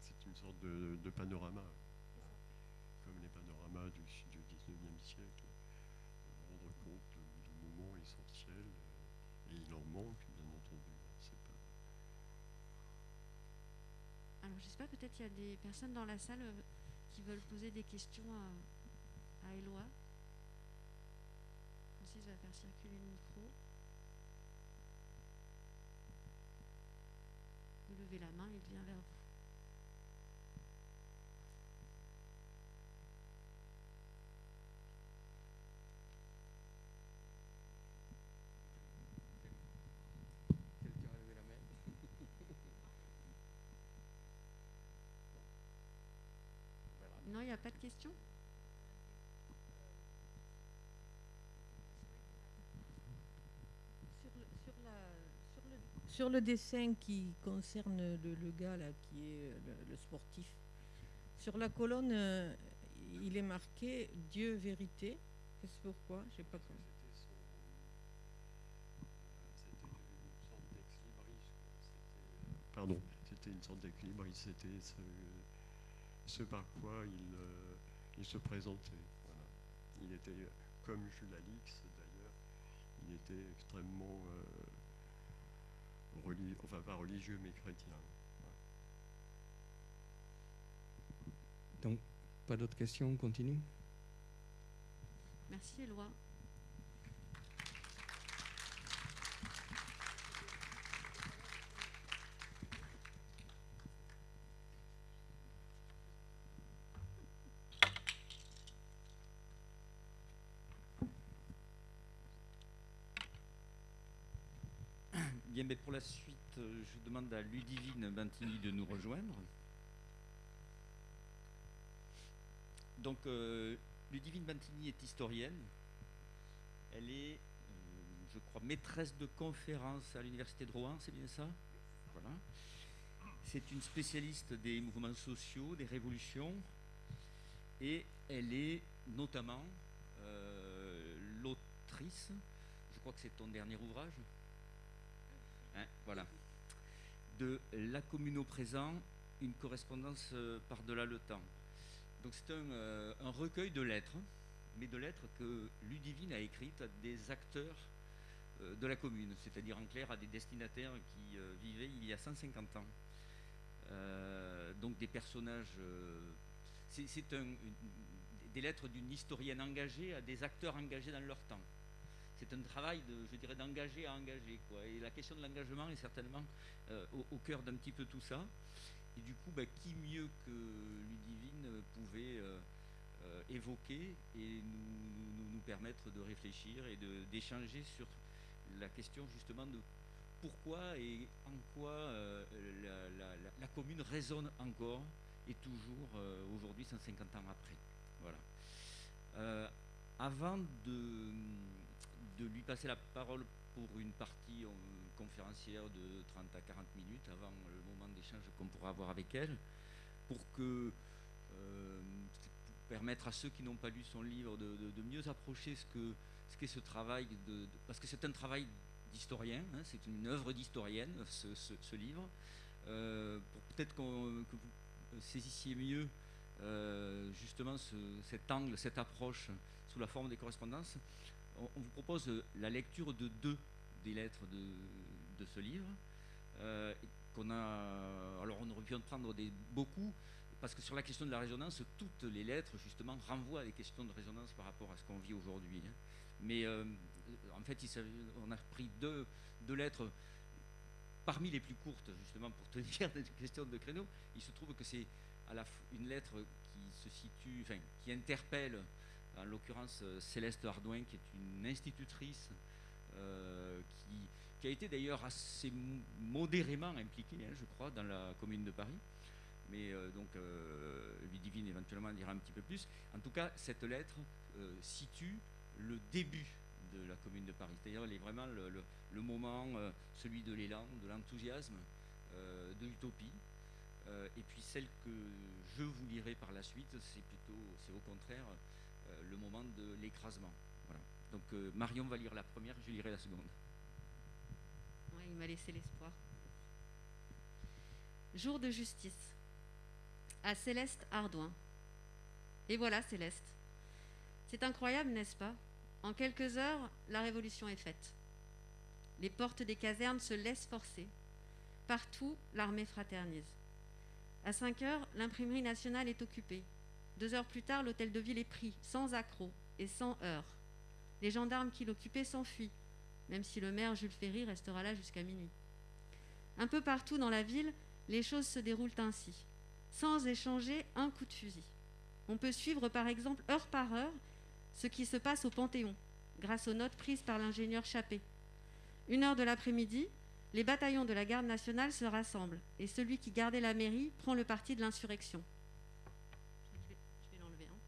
c'est une sorte de, de panorama, comme les panoramas du, du 19e siècle, de rendre compte de, moments essentiels, euh, et il en manque, bien entendu. hein, c'est pas... Alors, je sais pas, peut-être il y a des personnes dans la salle euh, qui veulent poser des questions à, à Éloi. Francis va faire circuler le micro. Vous levez la main, il vient vers vous. Il n'y a pas de questions? Sur le, sur la- sur le- sur le dessin qui concerne le, le gars là, qui est euh, le, le sportif, sur la colonne, euh, il est marqué Dieu vérité. Qu'est-ce pourquoi? Je sais pas comment. C'était son. euh, C'était une sorte d'ex-libris. quoi. C'était, Pardon, c'était une sorte d'ex-libris. C'était ce, par quoi il, euh, il se présentait. Voilà. Il était, comme Jules Alix d'ailleurs, il était extrêmement euh, reli- enfin pas religieux mais chrétien. Donc, pas d'autres questions, on continue? Merci, Éloi. Mais pour la suite, euh, je demande à Ludivine Bantini de nous rejoindre. Donc, euh, Ludivine Bantini est historienne. Elle est, euh, je crois, maîtresse de conférences à l'Université de Rouen, c'est bien ça? Voilà. C'est une spécialiste des mouvements sociaux, des révolutions. Et elle est notamment l'autrice, je crois que c'est ton dernier ouvrage, Hein, voilà. De La commune au présent, une correspondance euh, par-delà le temps. Donc c'est un, euh, un recueil de lettres, mais de lettres que Ludivine a écrites à des acteurs euh, de la commune, c'est-à-dire en clair à des destinataires qui vivaient il y a 150 ans. Donc des personnages. c'est des lettres d'une historienne engagée à des acteurs engagés dans leur temps c'est un travail de, je dirais, d'engager à engager. Quoi. Et la question de l'engagement est certainement euh, au, cœur d'un petit peu tout ça. Et du coup, bah, qui mieux que Ludivine pouvait euh, euh, évoquer et nous, permettre de réfléchir et d'échanger sur la question justement de pourquoi et en quoi la, la- commune résonne encore et toujours aujourd'hui, 150 ans après. Voilà. Avant de, de lui passer la parole pour une partie euh, conférencière de 30 à 40 minutes avant le moment d'échange qu'on pourra avoir avec elle, pour que euh, permettre à ceux qui n'ont pas lu son livre de, mieux approcher ce ce qu'est ce travail de, parce que c'est un travail d'historien, hein, c'est une œuvre d'historienne ce, livre. Euh, pour peut-être que vous saisissiez mieux justement ce- cet angle, cette approche sous la forme des correspondances, on, vous propose euh, la lecture de deux des lettres de, ce livre. euh, alors on aurait pu en prendre beaucoup, parce que sur la question de la résonance, toutes les lettres justement renvoient à des questions de résonance par rapport à ce qu'on vit aujourd'hui. hein. Mais euh, en fait, on a pris deux, lettres parmi les plus courtes, justement pour tenir des questions de créneau. Il se trouve que c'est une lettre qui se situe, qui interpelle, en l'occurrence euh, Céleste Ardouin, qui est une institutrice euh, qui, a été d'ailleurs assez mo- modérément impliquée, hein, je crois, dans la commune de Paris. Mais euh, donc, euh, Ludivine éventuellement en dira un petit peu plus. En tout cas, cette lettre situe le début de la commune de Paris. C'est-à-dire, elle est vraiment le, moment, celui de l'élan, de l'enthousiasme, de l'utopie. Et puis celle que je vous lirai par la suite, c'est plutôt, c'est au contraire le moment de l'écrasement. Donc euh, Marion va lire la première, je lirai la seconde. Il m'a laissé l'espoir. Jour de justice. À Céleste Ardouin. Et voilà Céleste. C'est incroyable, n'est-ce pas? En quelques heures, la révolution est faite. Les portes des casernes se laissent forcer. Partout, l'armée fraternise. À 5 heures, l'imprimerie nationale est occupée. Deux heures plus tard, l'hôtel de ville est pris, sans accroc et sans heurts. Les gendarmes qui l'occupaient s'enfuient même si le maire Jules Ferry restera là jusqu'à minuit. Un peu partout dans la ville, les choses se déroulent ainsi, sans échanger un coup de fusil. On peut suivre par exemple heure par heure ce qui se passe au Panthéon, grâce aux notes prises par l'ingénieur Chappé. Une heure de l'après-midi, les bataillons de la garde nationale se rassemblent et celui qui gardait la mairie prend le parti de l'insurrection. Je vais l'enlever. hein.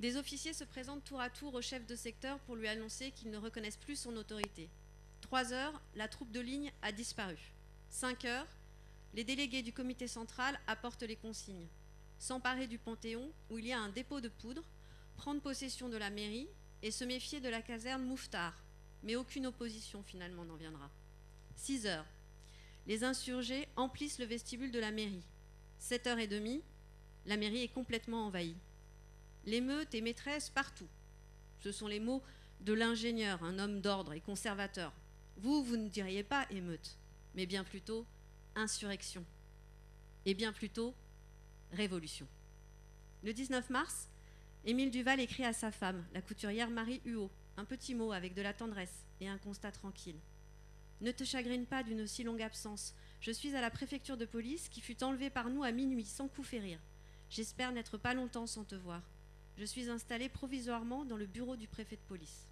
Des officiers se présentent tour à tour au chef de secteur pour lui annoncer qu'ils ne reconnaissent plus son autorité. Trois heures, la troupe de ligne a disparu. Cinq heures, les délégués du comité central apportent les consignes. S'emparer du Panthéon, où il y a un dépôt de poudre, prendre possession de la mairie et se méfier de la caserne Mouffetard. Mais aucune opposition finalement n'en viendra. 6 heures. Les insurgés emplissent le vestibule de la mairie. 7 heures et demie, la mairie est complètement envahie. L'émeute est maîtresse partout. Ce sont les mots de l'ingénieur, un homme d'ordre et conservateur. Vous, vous ne diriez pas émeute, mais bien plutôt insurrection. Et bien plutôt révolution. Le 19 mars, Émile Duval écrit à sa femme, la couturière Marie Huot, un petit mot avec de la tendresse et un constat tranquille. Ne te chagrine pas d'une si longue absence. Je suis à la préfecture de police qui fut enlevée par nous à minuit sans coup férir. J'espère n'être pas longtemps sans te voir. Je suis installée provisoirement dans le bureau du préfet de police.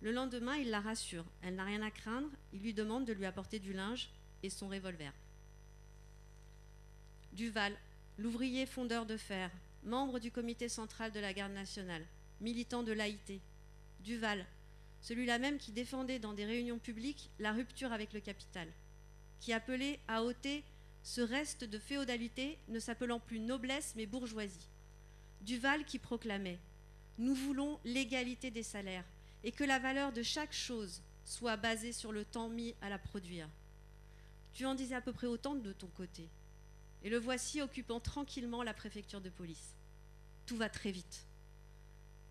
Le lendemain, il la rassure. Elle n'a rien à craindre. Il lui demande de lui apporter du linge et son revolver. Duval, l'ouvrier fondeur de fer, membre du comité central de la garde nationale, militant de l'AIT. Duval, celui-là même qui défendait dans des réunions publiques la rupture avec le capital, qui appelait à ôter ce reste de féodalité ne s'appelant plus noblesse mais bourgeoisie. Duval qui proclamait Nous voulons l'égalité des salaires et que la valeur de chaque chose soit basée sur le temps mis à la produire. Tu en disais à peu près autant de ton côté. Et le voici occupant tranquillement la préfecture de police. Tout va très vite.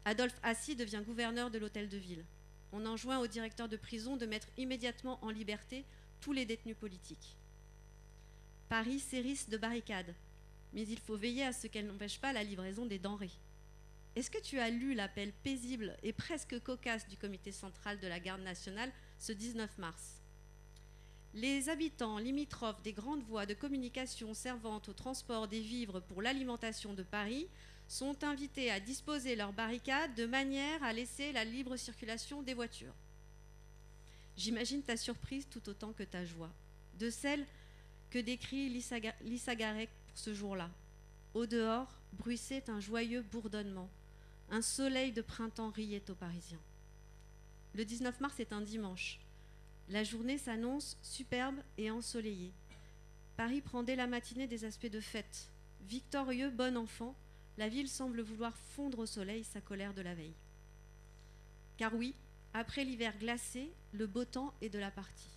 Adolphe Assy devient gouverneur de l'hôtel de ville. On enjoint au directeur de prison de mettre immédiatement en liberté tous les détenus politiques. Paris s'hérisse de barricades, mais il faut veiller à ce qu'elles n'empêchent pas la livraison des denrées. Est-ce que tu as lu l'appel paisible et presque cocasse du comité central de la garde nationale ce 19 mars? Les habitants limitrophes des grandes voies de communication servant au transport des vivres pour l'alimentation de Paris sont invités à disposer leurs barricades de manière à laisser la libre circulation des voitures. J'imagine ta surprise tout autant que ta joie, de celle que décrit Lisa Ga- Lisa Garek ce jour-là. Au dehors, bruissait un joyeux bourdonnement. Un soleil de printemps riait aux Parisiens. Le 19 mars est un dimanche. La journée s'annonce superbe et ensoleillée. Paris prend dès la matinée des aspects de fête. Victorieux, bon enfant, la ville semble vouloir fondre au soleil sa colère de la veille. Car oui, après l'hiver glacé, le beau temps est de la partie.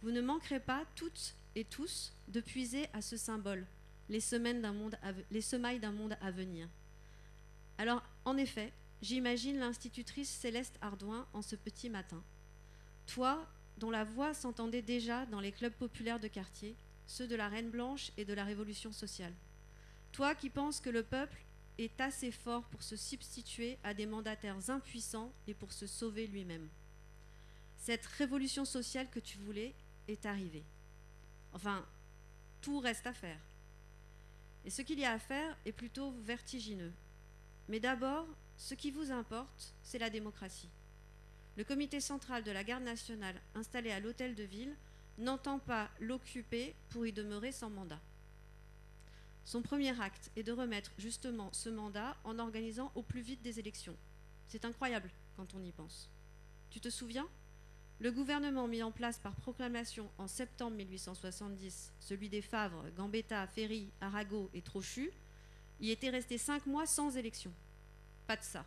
Vous ne manquerez pas, toutes et tous, de puiser à ce symbole, les, semaines semailles d'un monde à venir. Alors, en effet, j'imagine l'institutrice Céleste Ardouin en ce petit matin. Toi, dont la voix s'entendait déjà dans les clubs populaires de quartier, ceux de la Reine Blanche et de la Révolution sociale. Toi qui penses que le peuple est assez fort pour se substituer à des mandataires impuissants et pour se sauver lui-même. Cette révolution sociale que tu voulais est arrivée. Enfin, tout reste à faire. Et ce qu'il y a à faire est plutôt vertigineux. Mais d'abord, ce qui vous importe, c'est la démocratie. Le comité central de la garde nationale installé à l'hôtel de ville n'entend pas l'occuper pour y demeurer sans mandat. Son premier acte est de remettre justement ce mandat en organisant au plus vite des élections. C'est incroyable quand on y pense. Tu te souviens? Le gouvernement mis en place par proclamation en septembre 1870, celui des Favres, Gambetta, Ferry, Arago et Trochu, y était resté cinq mois sans élection. Pas de ça.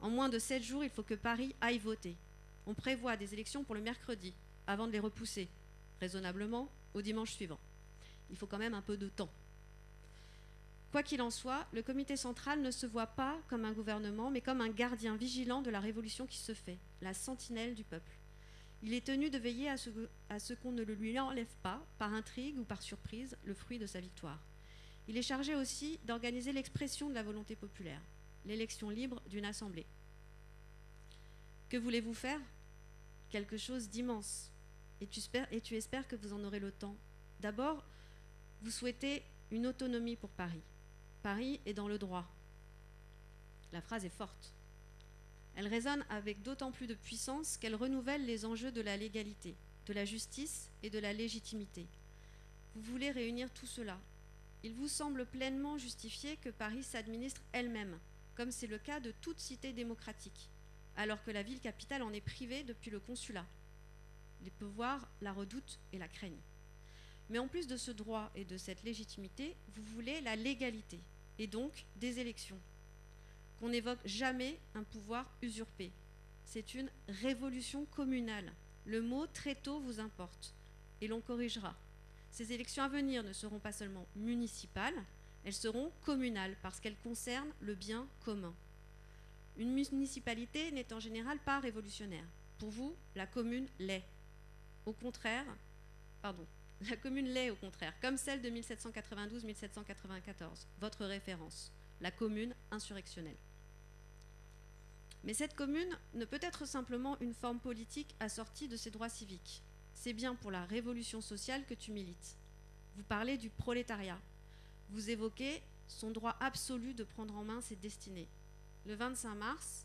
En moins de sept jours, il faut que Paris aille voter. On prévoit des élections pour le mercredi, avant de les repousser, raisonnablement, au dimanche suivant. Il faut quand même un peu de temps. Quoi qu'il en soit, le comité central ne se voit pas comme un gouvernement, mais comme un gardien vigilant de la révolution qui se fait, la sentinelle du peuple. Il est tenu de veiller à ce, qu'on ne lui enlève pas, par intrigue ou par surprise, le fruit de sa victoire. Il est chargé aussi d'organiser l'expression de la volonté populaire, l'élection libre d'une assemblée. Que voulez-vous faire? Quelque chose d'immense. et tu espères que vous en aurez le temps. D'abord, vous souhaitez une autonomie pour Paris. Paris est dans le droit. La phrase est forte. Elle résonne avec d'autant plus de puissance qu'elle renouvelle les enjeux de la légalité, de la justice et de la légitimité. Vous voulez réunir tout cela. Il vous semble pleinement justifié que Paris s'administre elle-même, comme c'est le cas de toute cité démocratique, alors que la ville capitale en est privée depuis le consulat. Les pouvoirs la redoutent et la craignent. Mais en plus de ce droit et de cette légitimité, vous voulez la légalité, et donc des élections. Qu'on n'évoque jamais un pouvoir usurpé. C'est une révolution communale. Le mot très tôt vous importe, et l'on corrigera. Ces élections à venir ne seront pas seulement municipales, elles seront communales parce qu'elles concernent le bien commun. Une municipalité n'est en général pas révolutionnaire. Pour vous, la commune l'est. Au contraire, pardon, la commune l'est au contraire, comme celle de 1792-1794, votre référence, la commune insurrectionnelle. Mais cette commune ne peut être simplement une forme politique assortie de ses droits civiques. C'est bien pour la révolution sociale que tu milites. Vous parlez du prolétariat. Vous évoquez son droit absolu de prendre en main ses destinées. Le 25 mars,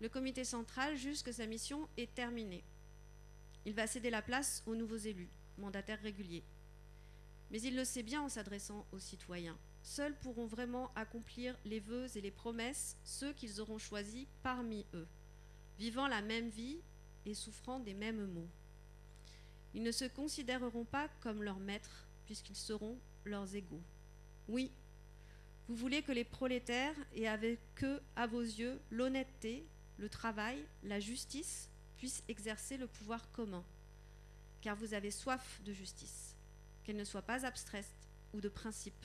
le comité central juge que sa mission est terminée. Il va céder la place aux nouveaux élus, mandataires réguliers. Mais il le sait bien en s'adressant aux citoyens. Seuls pourront vraiment accomplir les vœux et les promesses ceux qu'ils auront choisis parmi eux, vivant la même vie et souffrant des mêmes maux. Ils ne se considéreront pas comme leurs maîtres, puisqu'ils seront leurs égaux. Oui, vous voulez que les prolétaires aient avec eux, à vos yeux, l'honnêteté, le travail, la justice, puissent exercer le pouvoir commun, car vous avez soif de justice, qu'elle ne soit pas abstraite ou de principe.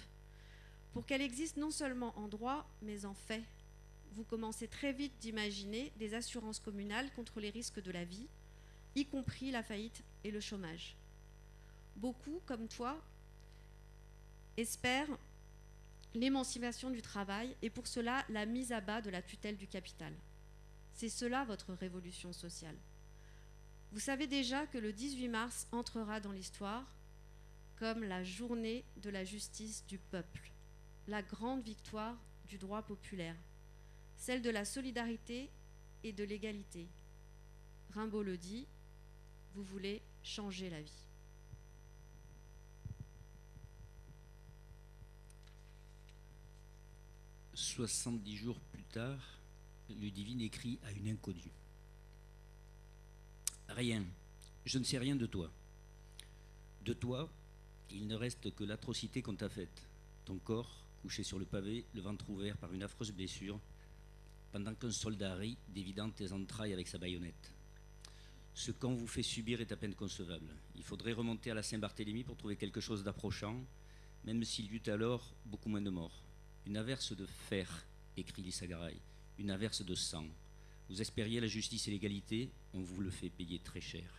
Pour qu'elle existe non seulement en droit, mais en fait, vous commencez très vite d'imaginer des assurances communales contre les risques de la vie, y compris la faillite et le chômage. Beaucoup, comme toi, espèrent l'émancipation du travail et pour cela la mise à bas de la tutelle du capital. C'est cela votre révolution sociale. Vous savez déjà que le 18 mars entrera dans l'histoire comme la journée de la justice du peuple, la grande victoire du droit populaire, celle de la solidarité et de l'égalité. Rimbaud le dit, vous voulez changer la vie. « 70 jours plus tard, Ludivine écrit à une inconnue. Rien, je ne sais rien de toi. De toi, il ne reste que l'atrocité qu'on t'a faite. Ton corps, couché sur le pavé, le ventre ouvert par une affreuse blessure, pendant qu'un soldat rit, dévidant tes entrailles avec sa baïonnette. Ce qu'on vous fait subir est à peine concevable. Il faudrait remonter à la Saint-Barthélemy pour trouver quelque chose d'approchant, même s'il y eut alors beaucoup moins de morts. Une averse de fer, écrit Lissagaray, une averse de sang. Vous espériez la justice et l'égalité, on vous le fait payer très cher.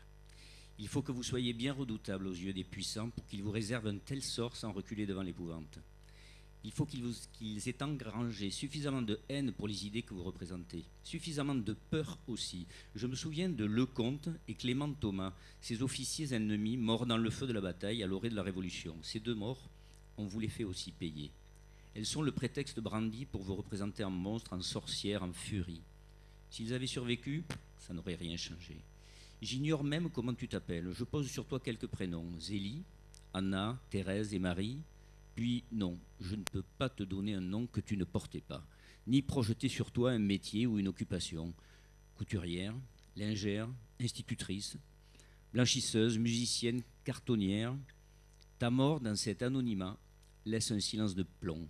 Il faut que vous soyez bien redoutable aux yeux des puissants pour qu'ils vous réservent un tel sort sans reculer devant l'épouvante. Il faut qu'ils aient engrangé suffisamment de haine pour les idées que vous représentez, suffisamment de peur aussi. Je me souviens de Lecomte et Clément Thomas, ces officiers ennemis morts dans le feu de la bataille à l'orée de la Révolution. Ces deux morts, on vous les fait aussi payer. Elles sont le prétexte brandi pour vous représenter en monstre, en sorcière, en furie. S'ils avaient survécu, ça n'aurait rien changé. J'ignore même comment tu t'appelles. Je pose sur toi quelques prénoms. Zélie, Anna, Thérèse et Marie. Puis non, je ne peux pas te donner un nom que tu ne portais pas, ni projeter sur toi un métier ou une occupation. Couturière, lingère, institutrice, blanchisseuse, musicienne, cartonnière. Ta mort dans cet anonymat laisse un silence de plomb.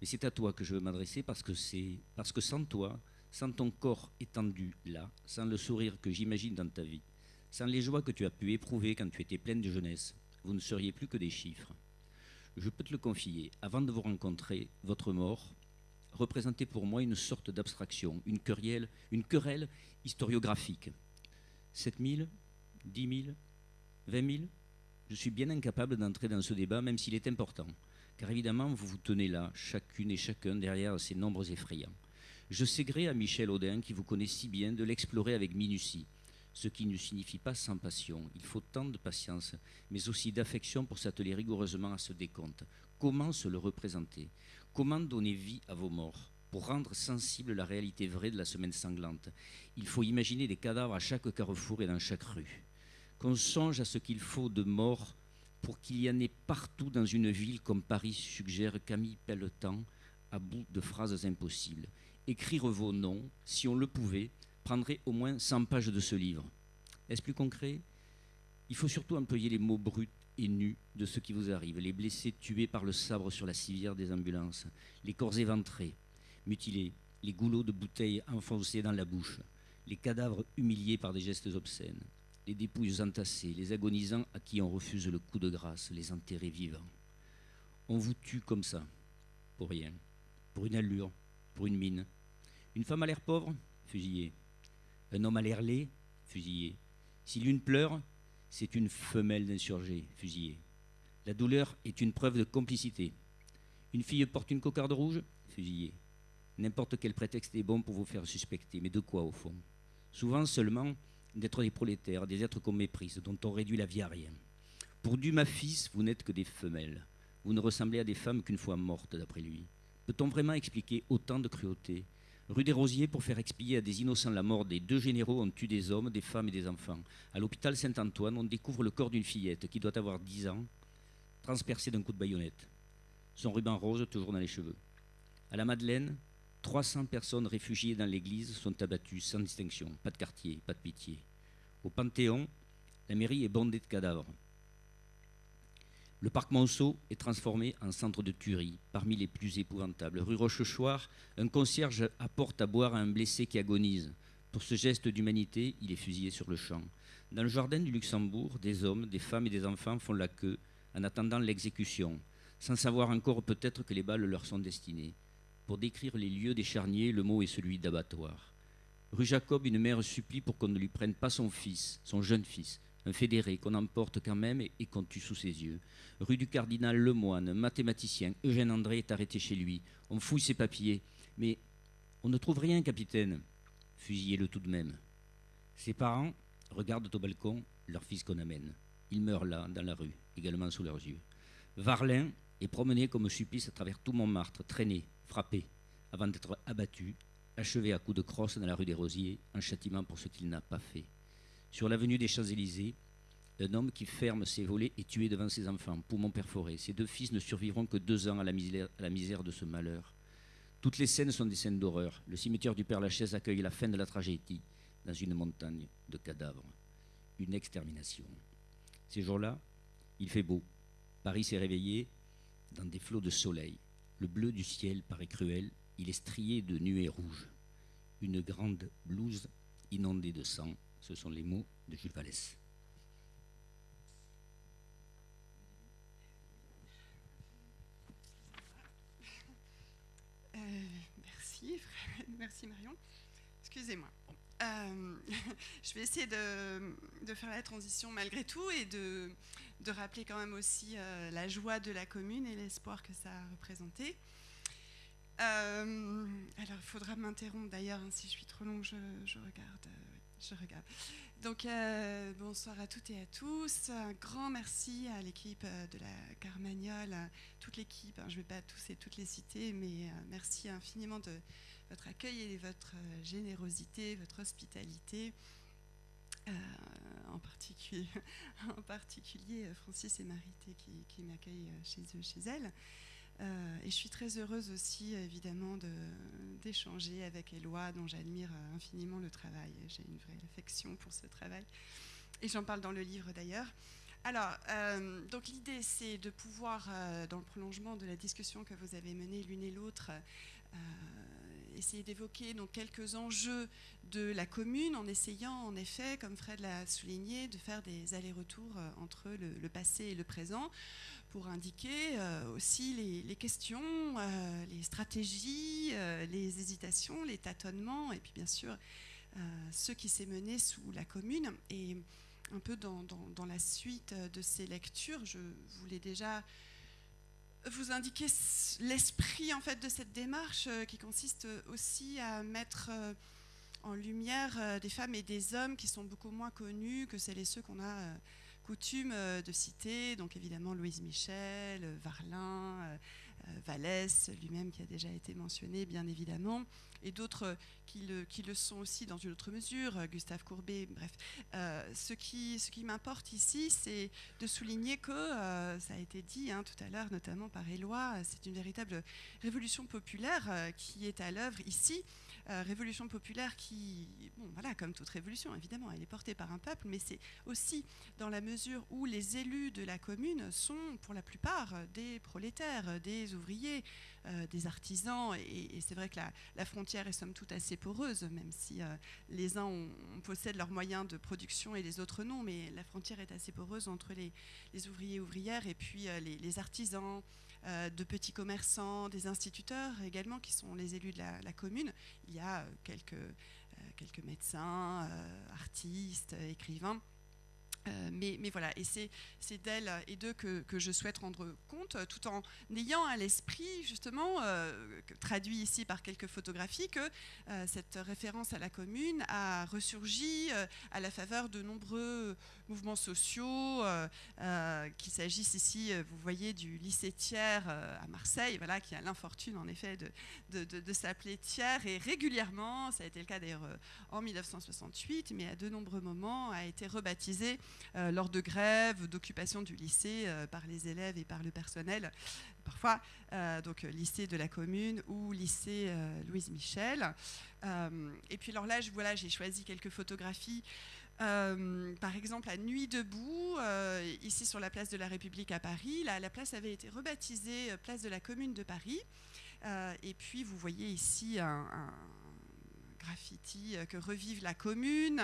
Mais c'est à toi que je veux m'adresser parce que c'est parce que sans toi, sans ton corps étendu là, sans le sourire que j'imagine dans ta vie, sans les joies que tu as pu éprouver quand tu étais pleine de jeunesse, vous ne seriez plus que des chiffres. Je peux te le confier, avant de vous rencontrer, votre mort représentait pour moi une sorte d'abstraction, une querelle, une querelle historiographique. 7 000 10 000 20 000 Je suis bien incapable d'entrer dans ce débat, même s'il est important, car évidemment, vous vous tenez là, chacune et chacun, derrière ces nombres effrayants. Je sais gré à Michel Audin, qui vous connaît si bien, de l'explorer avec minutie. ce qui ne signifie pas sans passion. Il faut tant de patience, mais aussi d'affection pour s'atteler rigoureusement à ce décompte. Comment se le représenter? Comment donner vie à vos morts? Pour rendre sensible la réalité vraie de la semaine sanglante, il faut imaginer des cadavres à chaque carrefour et dans chaque rue. Qu'on songe à ce qu'il faut de morts pour qu'il y en ait partout dans une ville comme Paris, suggère Camille Pelletan, à bout de phrases impossibles. Écrire vos noms, si on le pouvait, prendrait au moins 100 pages de ce livre. Est-ce plus concret? Il faut surtout employer les mots bruts et nus de ce qui vous arrive, les blessés tués par le sabre sur la civière des ambulances, les corps éventrés, mutilés, les goulots de bouteilles enfoncés dans la bouche, les cadavres humiliés par des gestes obscènes, les dépouilles entassées, les agonisants à qui on refuse le coup de grâce, les enterrés vivants. On vous tue comme ça, pour rien, pour une allure, pour une mine. Une femme a l'air pauvre, fusillée. Un homme a l'air laid, fusillé. Si l'une pleure, c'est une femelle d'insurgé, fusillée. La douleur est une preuve de complicité. Une fille porte une cocarde rouge, fusillée. N'importe quel prétexte est bon pour vous faire suspecter, mais de quoi au fond? Souvent seulement d'être des prolétaires, des êtres qu'on méprise, dont on réduit la vie à rien. Pour Dumas fils, vous n'êtes que des femelles. Vous ne ressemblez à des femmes qu'une fois mortes, d'après lui. Peut-on vraiment expliquer autant de cruauté? Rue des Rosiers, pour faire expier à des innocents la mort des deux généraux, on tue des hommes, des femmes et des enfants. À l'hôpital Saint-Antoine, on découvre le corps d'une fillette qui doit avoir 10 ans, transpercée d'un coup de baïonnette. Son ruban rose toujours dans les cheveux. À la Madeleine, 300 personnes réfugiées dans l'église sont abattues sans distinction, pas de quartier, pas de pitié. Au Panthéon, la mairie est bondée de cadavres. Le parc Monceau est transformé en centre de tuerie, parmi les plus épouvantables. Rue Rochechouart, un concierge apporte à boire à un blessé qui agonise. Pour ce geste d'humanité, il est fusillé sur le champ. Dans le jardin du Luxembourg, des hommes, des femmes et des enfants font la queue en attendant l'exécution, sans savoir encore peut-être que les balles leur sont destinées. Pour décrire les lieux des charniers, le mot est celui d'abattoir. Rue Jacob, une mère supplie pour qu'on ne lui prenne pas son fils, son jeune fils, un fédéré qu'on emporte quand même et qu'on tue sous ses yeux. Rue du Cardinal Lemoine, mathématicien, Eugène André est arrêté chez lui. On fouille ses papiers, mais on ne trouve rien, capitaine. Fusillez-le tout de même. Ses parents regardent au balcon leur fils qu'on amène. Il meurt là, dans la rue, également sous leurs yeux. Varlin est promené comme supplice à travers tout Montmartre, traîné, frappé, avant d'être abattu, achevé à coups de crosse dans la rue des Rosiers, en châtiment pour ce qu'il n'a pas fait. Sur l'avenue des Champs-Élysées, un homme qui ferme ses volets est tué devant ses enfants, poumons perforés. Ses deux fils ne survivront que deux ans à la misère, à la misère de ce malheur. Toutes les scènes sont des scènes d'horreur. Le cimetière du Père-Lachaise accueille la fin de la tragédie dans une montagne de cadavres. Une extermination. Ces jours-là, il fait beau. Paris s'est réveillé dans des flots de soleil. Le bleu du ciel paraît cruel. Il est strié de nuées rouges. Une grande blouse inondée de sang ce sont les mots de Jules Vallès. Euh, merci, Marion. Excusez-moi. Euh, je vais essayer de, faire la transition malgré tout et de, rappeler quand même aussi euh, la joie de la commune et l'espoir que ça a représenté. alors, il faudra m'interrompre d'ailleurs, hein, si je suis trop longue, je regarde je regarde. Donc, euh, bonsoir à toutes et à tous. Un grand merci à l'équipe euh, de la Carmagnole, toute l'équipe. Hein, je ne vais pas tous et toutes les citer, mais euh, merci infiniment de votre accueil et votre générosité, votre hospitalité. en, particulier, en particulier Francis et Marité qui, qui m'accueillent chez eux, chez elles. Euh, et je suis très heureuse aussi, évidemment, d'échanger avec Éloi, dont j'admire euh, infiniment le travail. J'ai une vraie affection pour ce travail. Et j'en parle dans le livre d'ailleurs. Alors, euh, donc l'idée, c'est de pouvoir, dans le prolongement de la discussion que vous avez menée l'une et l'autre, essayer d'évoquer quelques enjeux de la commune, en essayant, en effet, comme Fred l'a souligné, de faire des allers-retours entre le, passé et le présent, pour indiquer euh, aussi les, questions, euh, les stratégies, euh, les hésitations, les tâtonnements, et puis bien sûr ce qui s'est mené sous la commune. Et un peu dans, la suite de ces lectures, je voulais déjà vous indiquer l'esprit en fait de cette démarche qui consiste aussi à mettre en lumière des femmes et des hommes qui sont beaucoup moins connus que celles et ceux qu'on a coutume de citer. Donc évidemment Louise Michel, Varlin, Vallès lui-même qui a déjà été mentionné bien évidemment et d'autres qui le, qui le, sont aussi dans une autre mesure, Gustave Courbet, bref. Euh, ce qui, ce qui m'importe ici, c'est de souligner que, euh, ça a été dit hein, tout à l'heure, notamment par Éloi, c'est une véritable révolution populaire euh, qui est à l'œuvre ici. Révolution populaire qui, bon, voilà, comme toute révolution, évidemment, elle est portée par un peuple, mais c'est aussi dans la mesure où les élus de la commune sont, pour la plupart, des prolétaires, des ouvriers, euh, des artisans. Et, c'est vrai que la, frontière est somme toute assez poreuse, même si euh, les uns possèdent leurs moyens de production et les autres non. Mais la frontière est assez poreuse entre les, ouvriers ouvrières et puis euh, les, artisans. De petits commerçants, des instituteurs également, qui sont les élus de la, commune. Il y a quelques, quelques médecins, artistes, écrivains. Euh, mais, voilà, et c'est d'elle et d'eux que, je souhaite rendre compte, tout en ayant à l'esprit, justement, euh, traduit ici par quelques photographies, que euh, cette référence à la commune a ressurgi à la faveur de nombreux mouvements sociaux, qu'il s'agisse ici, vous voyez, du lycée Thiers à Marseille, voilà, qui a l'infortune, en effet, de, de, s'appeler Thiers, et régulièrement, ça a été le cas d'ailleurs en 1968, mais à de nombreux moments, a été rebaptisé lors de grèves, d'occupation du lycée euh, par les élèves et par le personnel, parfois euh, donc lycée de la commune ou lycée Louise Michel. et puis alors là, voilà, j'ai choisi quelques photographies. par exemple, à Nuit debout, ici sur la place de la République à Paris, la, la place avait été rebaptisée place de la Commune de Paris. et puis, vous voyez ici un graffiti que revive la commune.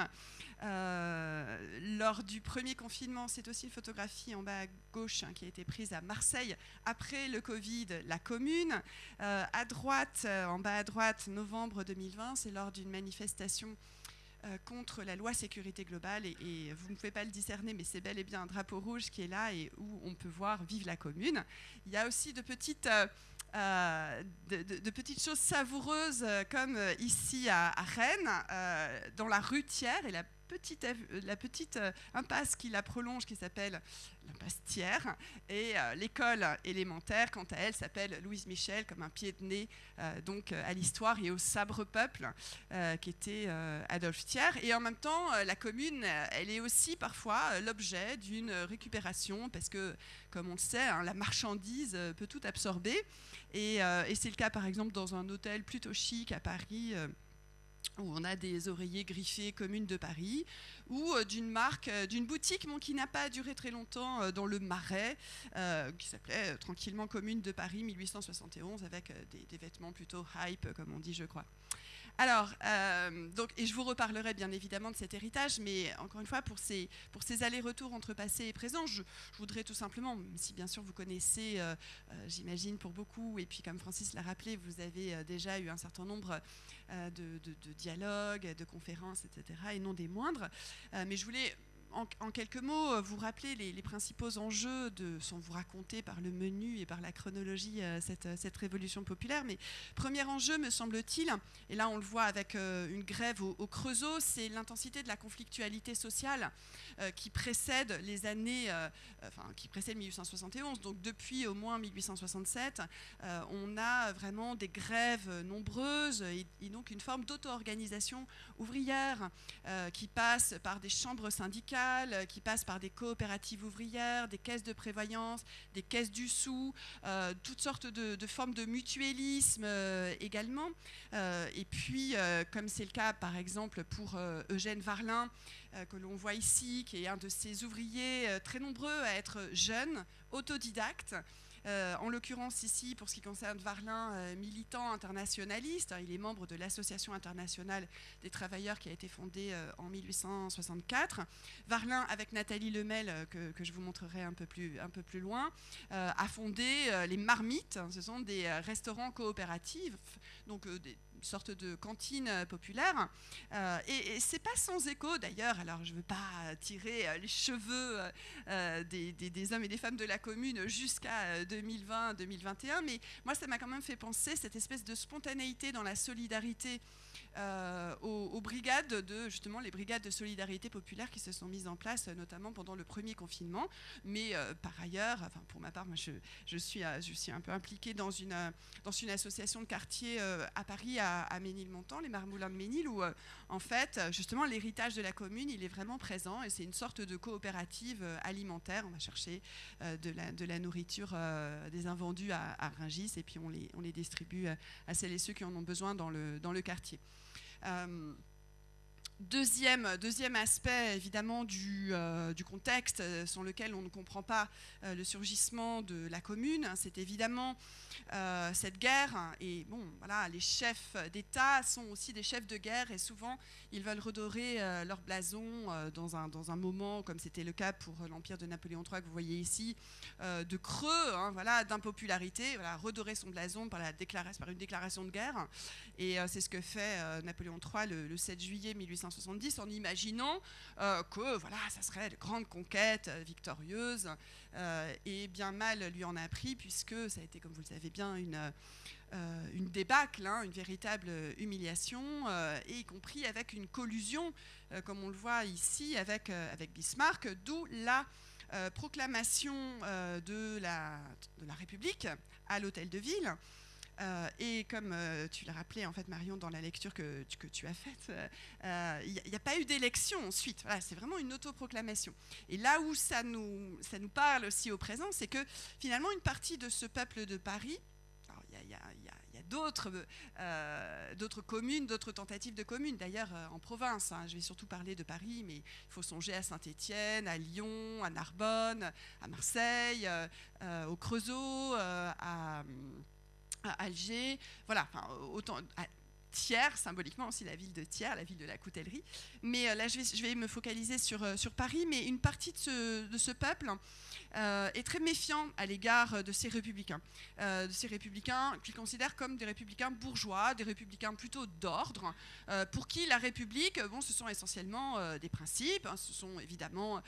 Euh, lors du premier confinement, c'est aussi une photographie en bas à gauche hein, qui a été prise à Marseille après le Covid, la commune. Euh, à droite, euh, en bas à droite, novembre 2020, c'est lors d'une manifestation contre la loi sécurité globale et, vous ne pouvez pas le discerner mais c'est bel et bien un drapeau rouge qui est là et où on peut voir Vive la commune. Il y a aussi de petites euh, de, petites choses savoureuses euh, comme euh, ici à, Rennes, dans la rue Thiers et la petite, la petite impasse qui la prolonge qui s'appelle l'impasse Thiers et l'école élémentaire quant à elle s'appelle Louise Michel comme un pied de nez donc à l'histoire et au sabre peuple qui était Adolphe Thiers. Et en même temps la commune elle est aussi parfois l'objet d'une récupération parce que comme on le sait hein, la marchandise peut tout absorber. Euh, et, c'est le cas par exemple dans un hôtel plutôt chic à Paris euh, où on a des oreillers griffés communes de Paris, ou euh, d'une marque, d'une boutique qui n'a pas duré très longtemps dans le Marais, qui s'appelait tranquillement Commune de Paris 1871, avec des, vêtements plutôt hype, comme on dit, je crois. Alors, euh, donc, et je vous reparlerai bien évidemment de cet héritage, mais encore une fois, pour ces, pour ces allers-retours entre passé et présent, je, voudrais tout simplement, si bien sûr vous connaissez, euh, euh, j'imagine pour beaucoup, et puis comme Francis l'a rappelé, vous avez déjà eu un certain nombre de, de, dialogues, de conférences, etc., et non des moindres, mais je voulais en, quelques mots, euh, vous rappelez les, principaux enjeux, de, sans vous raconter par le menu et par la chronologie euh, cette, cette, révolution populaire. Mais premier enjeu, me semble-t-il, et là on le voit avec euh, une grève au, Creusot, c'est l'intensité de la conflictualité sociale qui précède les années, enfin qui précède 1871. Donc depuis au moins 1867, on a vraiment des grèves nombreuses et donc une forme d'auto-organisation ouvrière qui passe par des chambres syndicales euh, qui passent par des coopératives ouvrières, des caisses de prévoyance, des caisses du sou, euh, toutes sortes de, formes de mutualisme euh, également. et puis, comme c'est le cas par exemple pour Eugène Varlin, que l'on voit ici, qui est un de ces ouvriers très nombreux à être jeunes, autodidactes, euh, en l'occurrence ici, pour ce qui concerne Varlin, euh, militant internationaliste, hein, il est membre de l'Association internationale des travailleurs qui a été fondée euh, en 1864. Varlin, avec Nathalie Lemel, que, je vous montrerai un peu plus, un peu plus loin, a fondé les Marmites. ce sont des restaurants coopératifs, donc des, sorte de cantine populaire. et, et c'est pas sans écho d'ailleurs, alors je ne veux pas tirer les cheveux des, des, hommes et des femmes de la commune jusqu'à 2020-2021, mais moi ça m'a quand même fait penser cette espèce de spontanéité dans la solidarité euh, aux, brigades de justement les brigades de solidarité populaire qui se sont mises en place, notamment pendant le premier confinement. Mais euh, par ailleurs, enfin pour ma part, moi je, je, suis, euh, je suis un peu impliquée dans une, dans une association de quartier à Paris, à Ménilmontant, les Marmoulins de Ménil, où en fait justement l'héritage de la commune il est vraiment présent et c'est une sorte de coopérative alimentaire. On va chercher de, la, nourriture, des invendus à, à Ringis et puis on les, distribue à celles et ceux qui en ont besoin dans le, quartier. Euh, deuxième, aspect, évidemment, du, euh, contexte euh, sur lequel on ne comprend pas le surgissement de la commune, c'est évidemment euh, cette guerre. Et bon, voilà, les chefs d'État sont aussi des chefs de guerre et souvent ils veulent redorer euh, leur blason euh, dans, un, moment, comme c'était le cas pour l'empire de Napoléon III que vous voyez ici, de creux, hein, voilà, d'impopularité, voilà, redorer son blason par, une déclaration de guerre. Et c'est ce que fait Napoléon III le, 7 juillet 1870 en imaginant que voilà, ça serait de grande conquête victorieuse. et bien mal lui en a pris puisque ça a été, comme vous le savez bien, une, euh, débâcle, hein, une véritable humiliation, euh, et y compris avec une collusion, euh, comme on le voit ici avec, avec Bismarck, d'où la proclamation de, la, de la République à l'hôtel de ville. Et comme tu l'as rappelé, en fait, Marion, dans la lecture que, que tu as faite, il n'y a, pas eu d'élection ensuite. Voilà, c'est vraiment une autoproclamation. Et là où ça nous, ça nous parle aussi au présent, c'est que finalement, une partie de ce peuple de Paris il y a, euh, d'autres communes, d'autres tentatives de communes, d'ailleurs euh, en province. Hein. Je vais surtout parler de Paris, mais il faut songer à Saint-Étienne, à Lyon, à Narbonne, à Marseille, euh, au Creusot, à, Alger. Voilà, enfin, autant, Thiers, symboliquement aussi la ville de Thiers, la ville de la coutellerie. Mais là, je vais, me focaliser sur, sur Paris, mais une partie de ce, peuple euh, est très méfiant à l'égard de ces républicains, euh, de ces républicains qu'ils considèrent comme des républicains bourgeois, des républicains plutôt d'ordre, euh, pour qui la République, bon, ce sont essentiellement des principes, hein, ce sont évidemment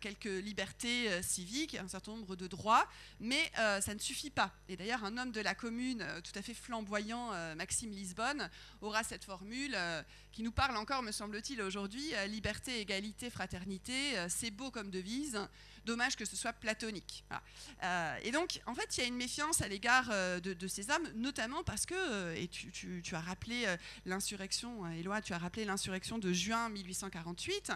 quelques libertés civiques, un certain nombre de droits, mais ça ne suffit pas. Et d'ailleurs, un homme de la commune tout à fait flamboyant, Maxime Lisbonne, aura cette formule qui nous parle encore, me semble-t-il, aujourd'hui, liberté, égalité, fraternité, c'est beau comme devise. Dommage que ce soit platonique. Euh, et donc, en fait, il y a une méfiance à l'égard euh, de, ces hommes, notamment parce que, euh, et tu, as rappelé l'insurrection, Éloi, tu as rappelé l'insurrection de juin 1848,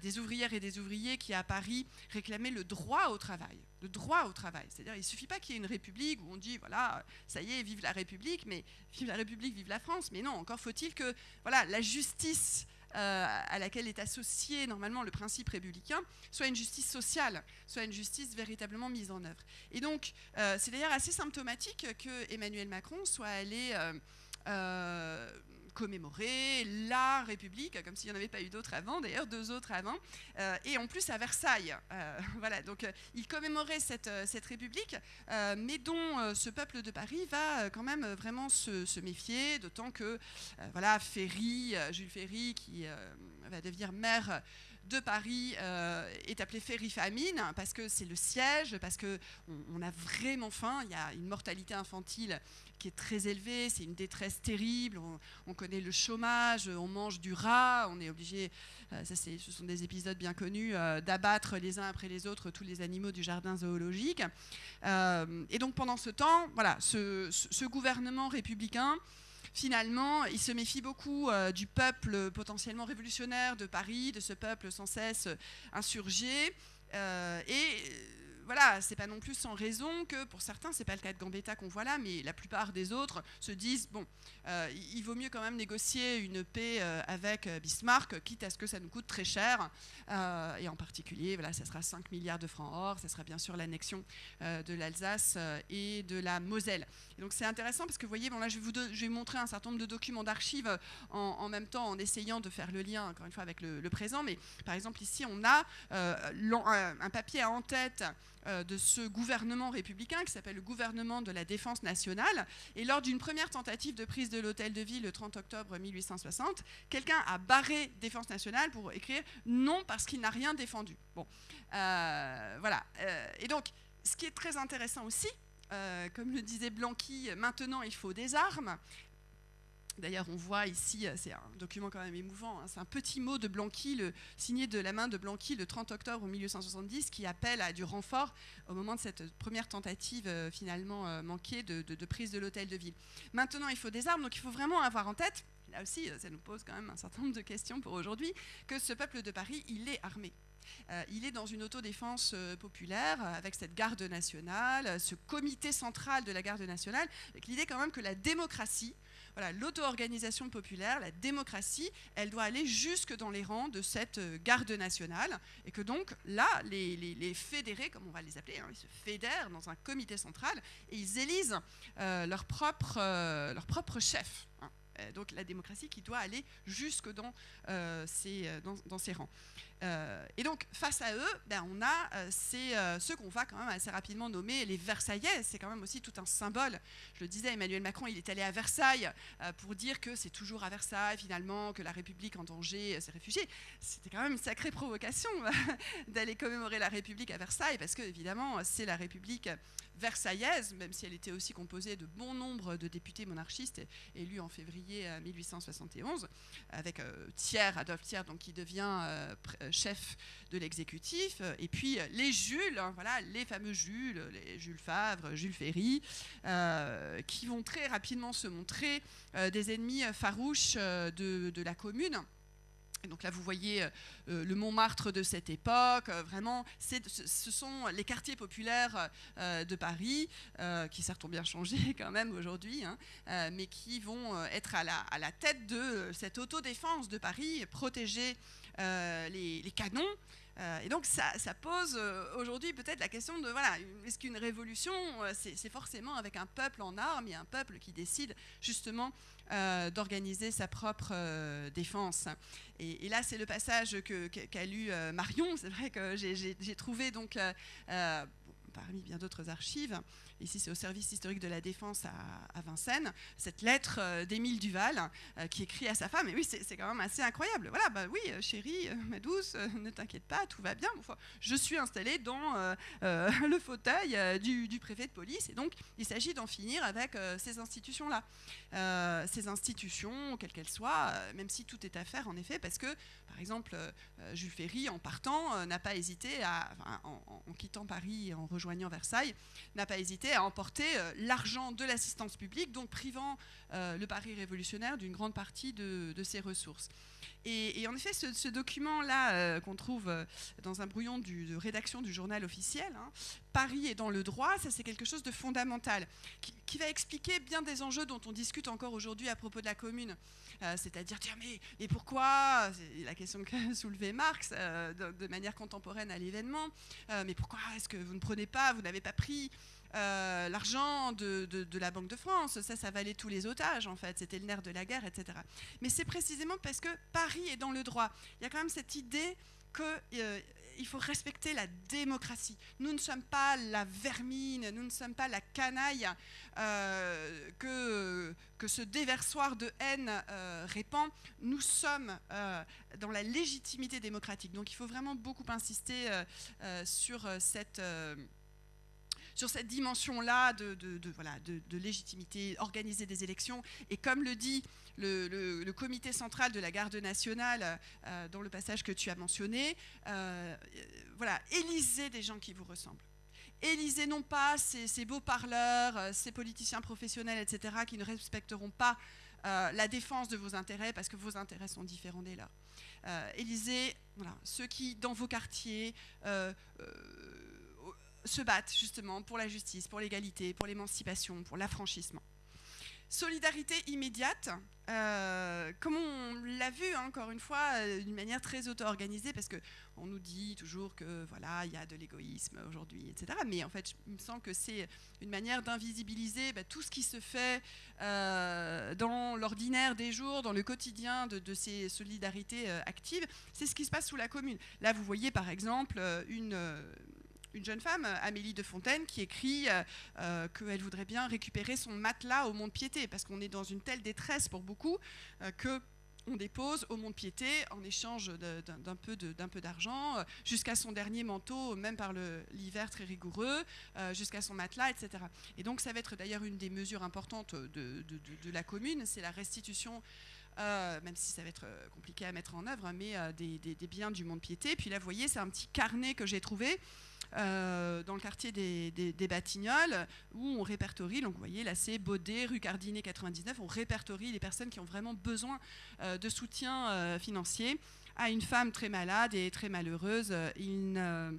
des ouvrières et des ouvriers qui, à Paris, réclamaient le droit au travail. Le droit au travail. C'est-à-dire, il ne suffit pas qu'il y ait une République où on dit, voilà, ça y est, vive la République, mais vive la République, vive la France. Mais non, encore faut-il que, voilà, la justice à laquelle est associé normalement le principe républicain, soit une justice sociale, soit une justice véritablement mise en œuvre. Et donc, euh, c'est d'ailleurs assez symptomatique que Emmanuel Macron soit allé euh, commémorer la République, comme s'il n'y en avait pas eu d'autres avant, d'ailleurs deux autres avant, euh, et en plus à Versailles. Euh, voilà, donc euh, il commémorait cette, cette République, mais dont ce peuple de Paris va quand même vraiment se, méfier, d'autant que voilà, Ferry, Jules Ferry, qui va devenir maire de Paris est appelé Ferry Famine parce que c'est le siège, parce qu'on on a vraiment faim, il y a une mortalité infantile qui est très élevé, c'est une détresse terrible, on, connaît le chômage, on mange du rat, on est obligé, euh, ça ce sont des épisodes bien connus, euh, d'abattre les uns après les autres tous les animaux du jardin zoologique. Euh, et donc pendant ce temps, voilà, ce, gouvernement républicain, finalement, il se méfie beaucoup du peuple potentiellement révolutionnaire de Paris, de ce peuple sans cesse insurgé. et voilà, c'est pas non plus sans raison que pour certains, c'est pas le cas de Gambetta qu'on voit là, mais la plupart des autres se disent bon, euh, il vaut mieux quand même négocier une paix euh, avec euh, Bismarck, quitte à ce que ça nous coûte très cher. et en particulier, voilà, ça sera 5 milliards de francs or, ça sera bien sûr l'annexion de l'Alsace et de la Moselle. Et donc c'est intéressant parce que vous voyez, bon là je vais vous, je vais montrer un certain nombre de documents d'archives en, même temps en essayant de faire le lien encore une fois avec le, présent. Mais par exemple ici on a un papier en tête de ce gouvernement républicain qui s'appelle le gouvernement de la défense nationale. Et lors d'une première tentative de prise de l'hôtel de ville le 30 octobre 1860, quelqu'un a barré défense nationale pour écrire non parce qu'il n'a rien défendu. Bon, euh, voilà. Euh, et donc, ce qui est très intéressant aussi, comme le disait Blanqui, maintenant il faut des armes. D'ailleurs, on voit ici, euh, c'est un document quand même émouvant, hein, c'est un petit mot de Blanqui, signé de la main de Blanqui le 30 octobre 1870, qui appelle à du renfort au moment de cette première tentative euh, finalement euh, manquée de, prise de l'hôtel de ville. Maintenant, il faut des armes, donc il faut vraiment avoir en tête, là aussi, ça nous pose quand même un certain nombre de questions pour aujourd'hui, que ce peuple de Paris, il est armé. il est dans une autodéfense populaire avec cette garde nationale, ce comité central de la garde nationale, avec l'idée quand même que la démocratie, voilà, l'auto-organisation populaire, la démocratie, elle doit aller jusque dans les rangs de cette euh, garde nationale, et que donc là, les, fédérés, comme on va les appeler, hein, ils se fédèrent dans un comité central et ils élisent euh, leur, propre, euh, leur propre chef. Hein. Donc la démocratie qui doit aller jusque dans, ces, dans ces rangs. Euh, et donc, face à eux, ben, on a euh, euh, ceux qu'on va quand même assez rapidement nommer les Versaillais. C'est quand même aussi tout un symbole. Je le disais, Emmanuel Macron, il est allé à Versailles pour dire que c'est toujours à Versailles, finalement, que la République en danger s'est réfugiée. C'était quand même une sacrée provocation d'aller commémorer la République à Versailles, parce que, évidemment, c'est la République versaillaise, même si elle était aussi composée de bon nombre de députés monarchistes élus en février 1871, avec Thiers, Adolphe Thiers, donc, qui devient chef de l'exécutif, et puis les Jules, hein, voilà, les fameux Jules, les Jules Favre, Jules Ferry, euh, qui vont très rapidement se montrer euh, des ennemis farouches euh, de, la commune. Et donc là, vous voyez le Montmartre de cette époque. vraiment, ce sont les quartiers populaires de Paris, qui certes ont bien changé quand même aujourd'hui, hein, mais qui vont être à la, à la, tête de cette autodéfense de Paris, protégée euh, les, canons. Euh, et donc ça, pose euh, aujourd'hui peut-être la question de, voilà, est-ce qu'une révolution, c'est forcément avec un peuple en armes et un peuple qui décide justement d'organiser sa propre défense. Et, là, c'est le passage qu'a lu Marion. C'est vrai que j'ai trouvé donc parmi bien d'autres archives, ici c'est au service historique de la défense à, Vincennes, cette lettre euh, d'Émile Duval euh, qui écrit à sa femme, et oui c'est quand même assez incroyable, voilà, bah oui euh, chérie, ma douce, ne t'inquiète pas, tout va bien, je suis installée dans le fauteuil du, préfet de police, et donc il s'agit d'en finir avec ces institutions-là, ces institutions, quelles qu'elles soient, même si tout est à faire en effet, parce que par exemple Jules Ferry en partant n'a pas hésité à, en, en, quittant Paris et en rejoignant Versailles, n'a pas hésité à emporter euh, l'argent de l'assistance publique, donc privant euh, le Paris révolutionnaire d'une grande partie de, ses ressources. Et, en effet, ce, document-là euh, qu'on trouve dans un brouillon de rédaction du journal officiel, hein, Paris est dans le droit, ça c'est quelque chose de fondamental, qui, va expliquer bien des enjeux dont on discute encore aujourd'hui à propos de la commune. C'est-à-dire, dire, mais, mais pourquoi? C'est la question que soulevait Marx de, manière contemporaine à l'événement. mais pourquoi? Est-ce que vous ne prenez pas, vous n'avez pas pris euh, l'argent de, la Banque de France, ça, ça valait tous les otages en fait, c'était le nerf de la guerre, etc. Mais c'est précisément parce que Paris est dans le droit. Il y a quand même cette idée qu'il euh, faut respecter la démocratie. Nous ne sommes pas la vermine, nous ne sommes pas la canaille euh, que, que ce déversoir de haine répand. Nous sommes dans la légitimité démocratique. Donc il faut vraiment beaucoup insister sur cette sur cette dimension-là de, voilà, de, légitimité, organiser des élections. Et comme le dit le, comité central de la garde nationale euh, dans le passage que tu as mentionné, euh, voilà, élisez des gens qui vous ressemblent. Élisez non pas ces, beaux parleurs, euh, ces politiciens professionnels, etc., qui ne respecteront pas la défense de vos intérêts parce que vos intérêts sont différents des leurs. élisez ceux qui, dans vos quartiers, se battent justement pour la justice, pour l'égalité, pour l'émancipation, pour l'affranchissement. Solidarité immédiate, euh, comme on l'a vu hein, encore une fois, euh, d'une manière très auto-organisée, parce qu'on nous dit toujours que voilà, il y a de l'égoïsme aujourd'hui, etc. Mais en fait, il me semble que c'est une manière d'invisibiliser bah, tout ce qui se fait euh, dans l'ordinaire des jours, dans le quotidien de, de ces solidarités actives. C'est ce qui se passe sous la commune. Là, vous voyez par exemple une une jeune femme, Amélie de Fontaine, qui écrit qu'elle voudrait bien récupérer son matelas au mont-de-piété, parce qu'on est dans une telle détresse pour beaucoup que on dépose au mont de piété en échange d'un peu d'argent, euh, jusqu'à son dernier manteau, même par l'hiver très rigoureux, euh, jusqu'à son matelas, etc. Et donc ça va être d'ailleurs une des mesures importantes de, la commune, c'est la restitution euh, même si ça va être compliqué à mettre en œuvre, mais des, des, biens du mont de piété. Puis là, vous voyez, c'est un petit carnet que j'ai trouvé euh, dans le quartier des, Batignolles, où on répertorie, donc vous voyez là c'est Baudet, rue Cardinet 99, on répertorie les personnes qui ont vraiment besoin euh, de soutien euh, financier à une femme très malade et très malheureuse. Il ne,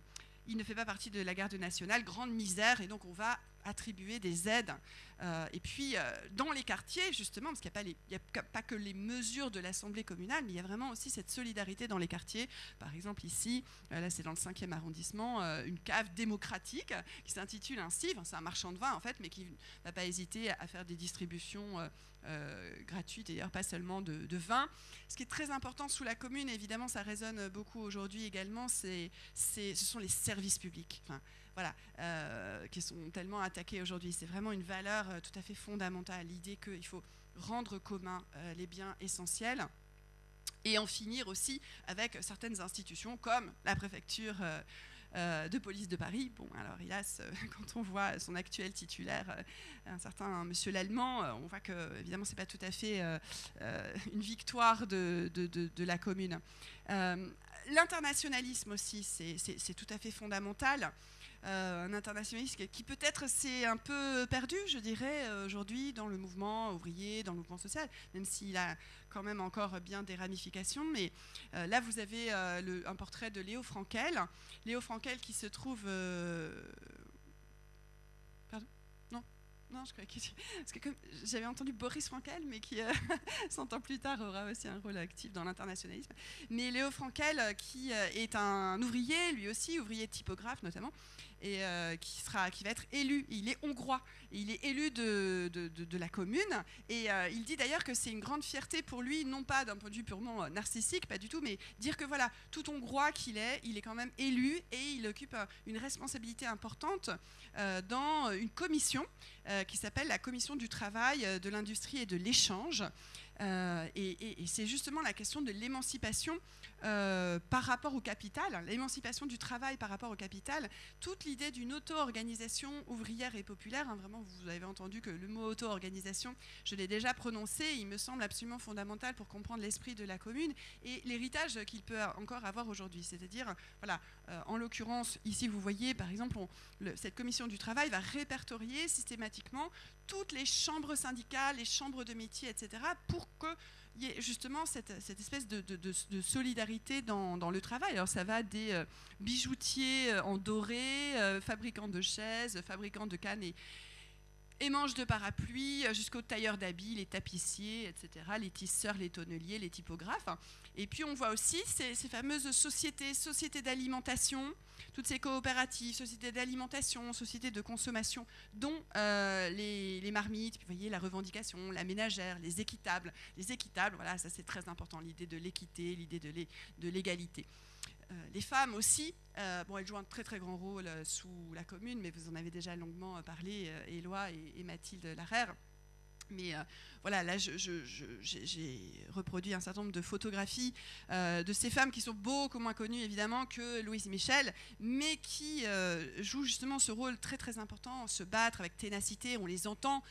il ne fait pas partie de la garde nationale, grande misère, et donc on va attribuer des aides. Euh, et puis, euh, dans les quartiers, justement, parce qu'il n'y a, pas que les mesures de l'Assemblée communale, mais il y a vraiment aussi cette solidarité dans les quartiers. Par exemple, ici, euh, là c'est dans le 5e arrondissement, une cave démocratique qui s'intitule ainsi, c'est un marchand de vin en fait, mais qui n'a pas hésité à faire des distributions gratuites, d'ailleurs pas seulement de, vin. Ce qui est très important sous la commune, évidemment ça résonne beaucoup aujourd'hui également, ce sont les services publics voilà, euh, qui sont tellement attaqués aujourd'hui. C'est vraiment une valeur euh, tout à fait fondamentale, l'idée qu'il faut rendre commun euh, les biens essentiels et en finir aussi avec certaines institutions comme la préfecture. de police de Paris. Bon, alors hélas, quand on voit son actuel titulaire, un certain Monsieur l'Allemand, on voit que évidemment c'est pas tout à fait une victoire de, de la commune. L'internationalisme aussi, c'est tout à fait fondamental. Euh, un internationaliste qui peut-être s'est un peu perdu, je dirais, euh, aujourd'hui dans le mouvement ouvrier, dans le mouvement social, même s'il a quand même encore bien des ramifications. Mais euh, là, vous avez un portrait de Léo Frankel. Léo Frankel qui se trouve... Pardon? Non non, je crois que, parce que j'avais entendu Boris Frankel, mais qui, 100 ans plus tard, aura aussi un rôle actif dans l'internationalisme. Mais Léo Frankel, qui est un ouvrier, lui aussi, ouvrier typographe notamment, et euh, qui, sera, qui va être élu. Il est hongrois, il est élu de, de, la commune, et euh, il dit d'ailleurs que c'est une grande fierté pour lui, non pas d'un point de vue purement euh, narcissique, pas du tout, mais dire que voilà, tout hongrois qu'il est, il est quand même élu, et il occupe une responsabilité importante dans une commission qui s'appelle la commission du travail, de l'industrie et de l'échange. Et, et c'est justement la question de l'émancipation euh, par rapport au capital, l'émancipation du travail par rapport au capital, toute l'idée d'une auto-organisation ouvrière et populaire, hein, vraiment vous avez entendu que le mot auto-organisation, je l'ai déjà prononcé, il me semble absolument fondamental pour comprendre l'esprit de la commune et l'héritage qu'il peut encore avoir aujourd'hui. C'est-à-dire, voilà, euh, en l'occurrence, ici vous voyez par exemple, cette commission du travail va répertorier systématiquement toutes les chambres syndicales, les chambres de métier, etc., pour que il y a justement cette, espèce de, solidarité dans, le travail. Alors ça va des euh, bijoutiers euh, en doré, euh, fabricants de chaises, fabricants de cannes et, et manches de parapluies, jusqu'aux tailleurs d'habits, les tapissiers, etc., les tisseurs, les tonneliers, les typographes. Et puis on voit aussi ces, ces fameuses sociétés, sociétés d'alimentation, toutes ces coopératives, sociétés d'alimentation, sociétés de consommation, dont euh, les, marmites, vous voyez la revendication, la ménagère, les équitables. Les équitables, voilà, ça c'est très important, l'idée de l'équité, l'idée de l'égalité. Euh, les femmes aussi, euh, bon, elles jouent un très très grand rôle sous la commune, mais vous en avez déjà longuement parlé, Éloi et, Mathilde Larère. Mais euh, voilà, là, j'ai reproduit un certain nombre de photographies euh, de ces femmes qui sont beaucoup moins connues, évidemment, que Louise Michel, mais qui euh, jouent justement ce rôle très, très important, se battre avec ténacité. On les entend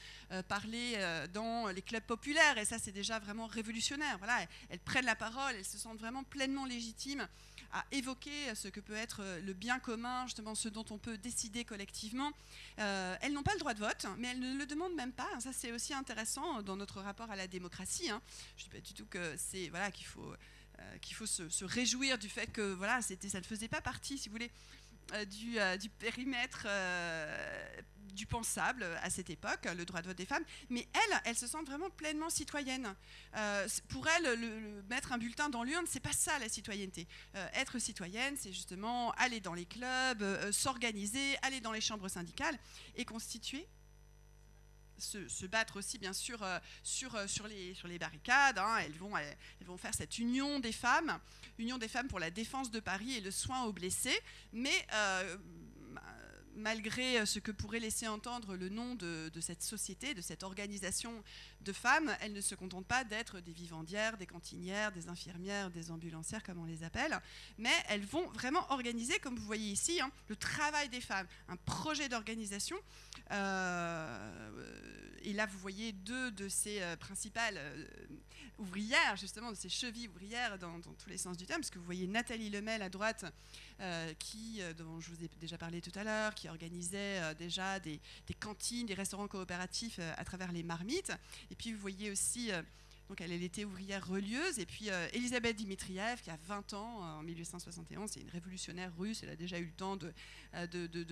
parler dans les clubs populaires, et ça, c'est déjà vraiment révolutionnaire. Voilà, elles prennent la parole, elles se sentent vraiment pleinement légitimes à évoquer ce que peut être le bien commun, justement ce dont on peut décider collectivement. elles n'ont pas le droit de vote, mais elles ne le demandent même pas. Ça, c'est aussi intéressant dans notre rapport à la démocratie. Hein. Je ne dis pas du tout que c'est voilà qu'il faut euh, qu'il faut se, réjouir du fait que voilà ça ne faisait pas partie, si vous voulez, euh, du, euh, du, périmètre du pensable à cette époque, le droit de vote des femmes, mais elles, elles se sentent vraiment pleinement citoyennes. pour elles, le, mettre un bulletin dans l'urne, c'est pas ça la citoyenneté. être citoyenne, c'est justement aller dans les clubs, s'organiser, aller dans les chambres syndicales et constituer se, battre aussi, bien sûr, euh, sur, euh, sur, les, sur les barricades. Hein. Elles, vont, elles, vont faire cette union des femmes, union des femmes pour la défense de Paris et le soin aux blessés. Mais euh, malgré ce que pourrait laisser entendre le nom de, cette société, de cette organisation de femmes, elles ne se contentent pas d'être des vivandières, des cantinières, des infirmières, des ambulancières, comme on les appelle, mais elles vont vraiment organiser, comme vous voyez ici, hein, le travail des femmes, un projet d'organisation. et là, vous voyez deux de ces principales ouvrières, justement, de ces chevilles ouvrières dans, tous les sens du terme, parce que vous voyez Nathalie Lemel à droite, euh, qui, euh, dont je vous ai déjà parlé tout à l'heure, qui organisait euh, déjà des, cantines, des restaurants coopératifs à travers les marmites. Et puis vous voyez aussi donc elle, était ouvrière relieuse. Et puis Elisabeth Dimitriev, qui a 20 ans en 1871, c'est une révolutionnaire russe. Elle a déjà eu le temps de,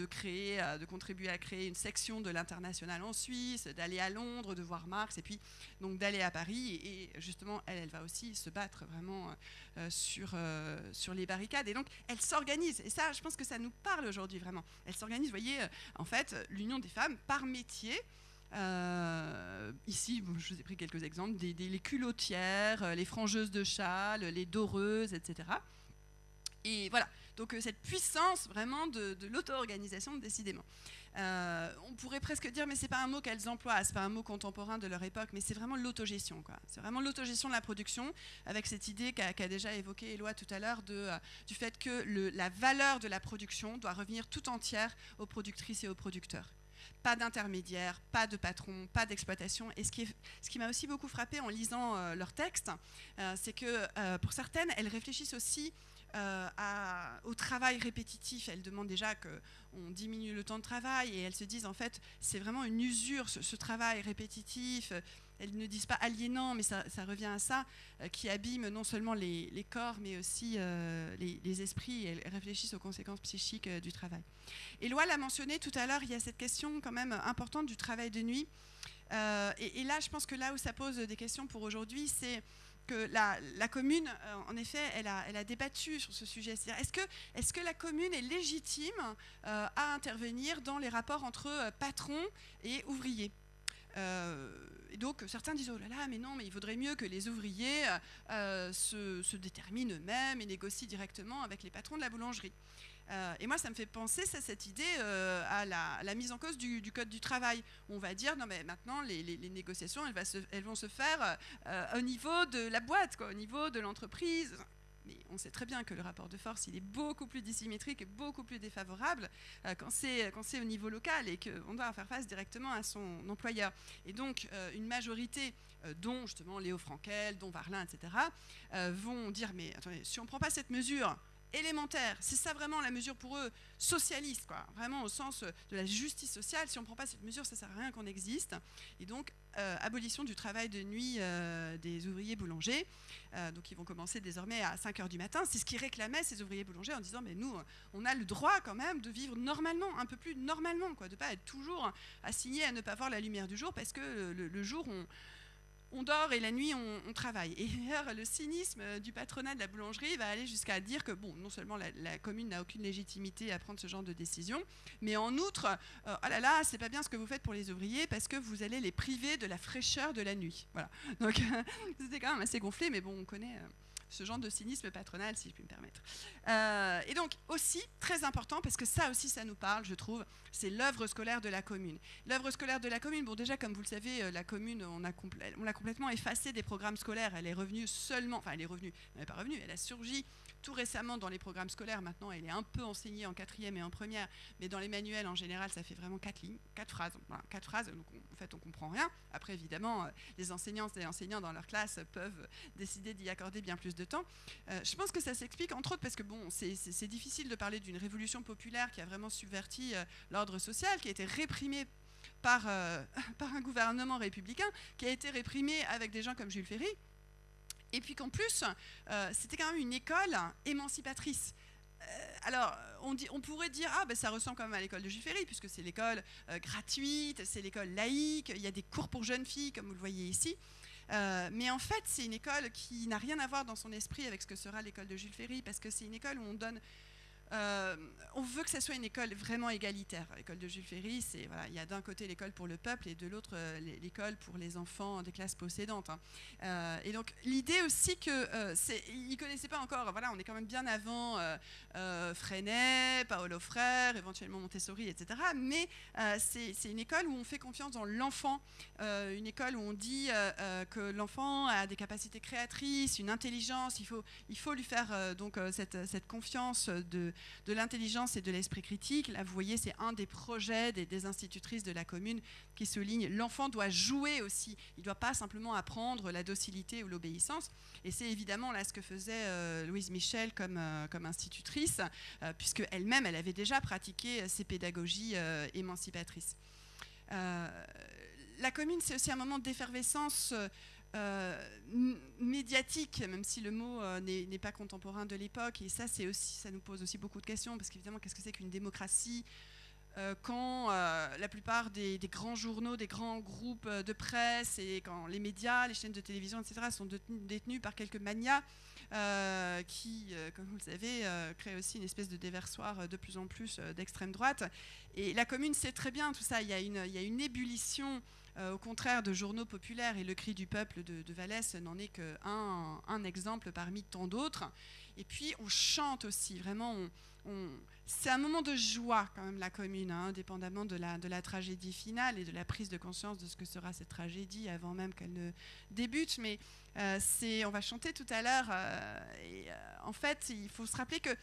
créer, de contribuer à créer une section de l'international en Suisse, d'aller à Londres, de voir Marx, et puis donc d'aller à Paris. Et, justement, elle, elle va aussi se battre vraiment sur les barricades. Et donc elle s'organise. Et ça, je pense que ça nous parle aujourd'hui vraiment. Elle s'organise, vous voyez, en fait, l'union des femmes par métier. Euh, ici, je vous ai pris quelques exemples, les culottières, euh, les frangeuses de châles, les doreuses, etc. Et voilà, donc euh, cette puissance vraiment de, l'auto-organisation, décidément. On pourrait presque dire, mais c'est pas un mot qu'elles emploient, c'est pas un mot contemporain de leur époque, mais c'est vraiment l'autogestion. C'est vraiment l'autogestion de la production, avec cette idée qu'a déjà évoquée Éloi tout à l'heure du fait que la valeur de la production doit revenir tout entière aux productrices et aux producteurs pas d'intermédiaire, pas de patron, pas d'exploitation. Et ce qui, m'a aussi beaucoup frappé en lisant euh, leurs textes, c'est que pour certaines, elles réfléchissent aussi euh, au travail répétitif. Elles demandent déjà qu'on diminue le temps de travail et elles se disent en fait c'est vraiment une usure ce, travail répétitif. Elles ne disent pas aliénant, mais ça, revient à ça, euh, qui abîme non seulement les, corps, mais aussi euh, les, esprits. elles réfléchissent aux conséquences psychiques du travail. Et l'a mentionné tout à l'heure, il y a cette question quand même importante du travail de nuit. et, là, je pense que là où ça pose des questions pour aujourd'hui, c'est que la, commune, euh, en effet, elle a, débattu sur ce sujet. Est-ce que, que, la commune est légitime euh, à intervenir dans les rapports entre euh, patrons et ouvriers? Et donc certains disent oh là là mais non mais il vaudrait mieux que les ouvriers se, se, déterminent eux-mêmes et négocient directement avec les patrons de la boulangerie. Euh, et moi, ça me fait penser, ça, cette idée, euh, à, la, mise en cause du, Code du travail. On va dire, non mais maintenant, les, négociations, elles, vont se faire euh, au niveau de la boîte, quoi, au niveau de l'entreprise. Mais on sait très bien que le rapport de force, il est beaucoup plus dissymétrique et beaucoup plus défavorable quand c'est au niveau local et qu'on doit faire face directement à son employeur. Et donc, une majorité dont justement Léo Frankel, dont Varlin, etc., vont dire, mais attendez, si on ne prend pas cette mesure, élémentaire. C'est ça vraiment la mesure pour eux socialiste. Vraiment au sens de la justice sociale. Si on ne prend pas cette mesure, ça ne sert à rien qu'on existe. Et donc, euh, abolition du travail de nuit euh, des ouvriers boulangers. Euh, donc, ils vont commencer désormais à 5 heures du matin. C'est ce qu'ils réclamaient, ces ouvriers boulangers, en disant Mais nous, on a le droit quand même de vivre normalement, un peu plus normalement, de ne pas être toujours assigné à ne pas voir la lumière du jour parce que le jour, on on dort et la nuit on, travaille. Et d'ailleurs, le cynisme du patronat de la boulangerie va aller jusqu'à dire que, bon, non seulement la, commune n'a aucune légitimité à prendre ce genre de décision, mais en outre, euh, oh là là, c'est pas bien ce que vous faites pour les ouvriers parce que vous allez les priver de la fraîcheur de la nuit. Voilà. Donc, c'était quand même assez gonflé, mais bon, on connaît. Euh, ce genre de cynisme patronal, si je puis me permettre. Euh, et donc aussi, très important, parce que ça aussi, ça nous parle, je trouve, c'est l'œuvre scolaire de la commune. L'œuvre scolaire de la commune, bon déjà, comme vous le savez, euh, la commune, on l'a complètement effacée des programmes scolaires. Elle est revenue seulement, enfin elle est revenue, elle n'est pas revenue, elle a surgi tout récemment dans les programmes scolaires. Maintenant, elle est un peu enseignée en quatrième et en première, mais dans les manuels en général, ça fait vraiment quatre lignes, quatre phrases. quatre phrases, donc en fait, on comprend rien. Après, évidemment, euh, les enseignants et enseignants dans leur classe peuvent décider d'y accorder bien plus de temps. Euh, je pense que ça s'explique entre autres parce que bon, c'est difficile de parler d'une révolution populaire qui a vraiment subverti euh, l'ordre social, qui a été réprimé par, par un gouvernement républicain, qui a été réprimé avec des gens comme Jules Ferry, et puis qu'en plus, euh, c'était quand même une école émancipatrice. Euh, alors, on, pourrait dire, ah ben ça ressemble quand même à l'école de Ferry, puisque c'est l'école euh, gratuite, c'est l'école laïque, il y a des cours pour jeunes filles, comme vous le voyez ici. mais en fait, c'est une école qui n'a rien à voir dans son esprit avec ce que sera l'école de Jules Ferry, parce que c'est une école où on donne euh, on veut que ça soit une école vraiment égalitaire. L'école de Jules Ferry, c'est voilà, il y a d'un côté l'école pour le peuple et de l'autre euh, l'école pour les enfants des classes possédantes. Hein. Euh, et donc l'idée aussi que c'est, ils connaissaient pas encore. Voilà, on est quand même bien avant Freinet, Paolo Frère, éventuellement Montessori, etc. Mais c'est, une école où on fait confiance dans l'enfant, une école où on dit que l'enfant a des capacités créatrices, une intelligence. Il faut, il faut lui faire donc cette, cette confiance de de l'intelligence et de l'esprit critique. Là, vous voyez, c'est un des projets des, institutrices de la commune qui souligne l'enfant doit jouer aussi. Il ne doit pas simplement apprendre la docilité ou l'obéissance. Et c'est évidemment là ce que faisait euh, Louise Michel comme, euh, comme institutrice, euh, puisque elle-même, elle avait déjà pratiqué ces pédagogies émancipatrices. la commune, c'est aussi un moment d'effervescence euh, médiatique, même si le mot euh, n'est pas contemporain de l'époque. Et ça, aussi, ça nous pose aussi beaucoup de questions, parce qu'évidemment, qu'est-ce que c'est qu'une démocratie euh, quand la plupart des, grands journaux, des grands groupes de presse et quand les médias, les chaînes de télévision, etc., sont détenus par quelques manias qui, comme vous le savez, créent aussi une espèce de déversoir de plus en plus d'extrême droite. Et la commune sait très bien tout ça. Il y a une, ébullition euh, au contraire de journaux populaires, et le cri du peuple de, Vallès n'en est qu'un un exemple parmi tant d'autres. Et puis on chante aussi, vraiment, c'est un moment de joie quand même la commune, hein, indépendamment de la, de tragédie finale et de la prise de conscience de ce que sera cette tragédie avant même qu'elle ne débute. Mais euh, c'est, on va chanter tout à l'heure. Euh, et en fait, il faut se rappeler que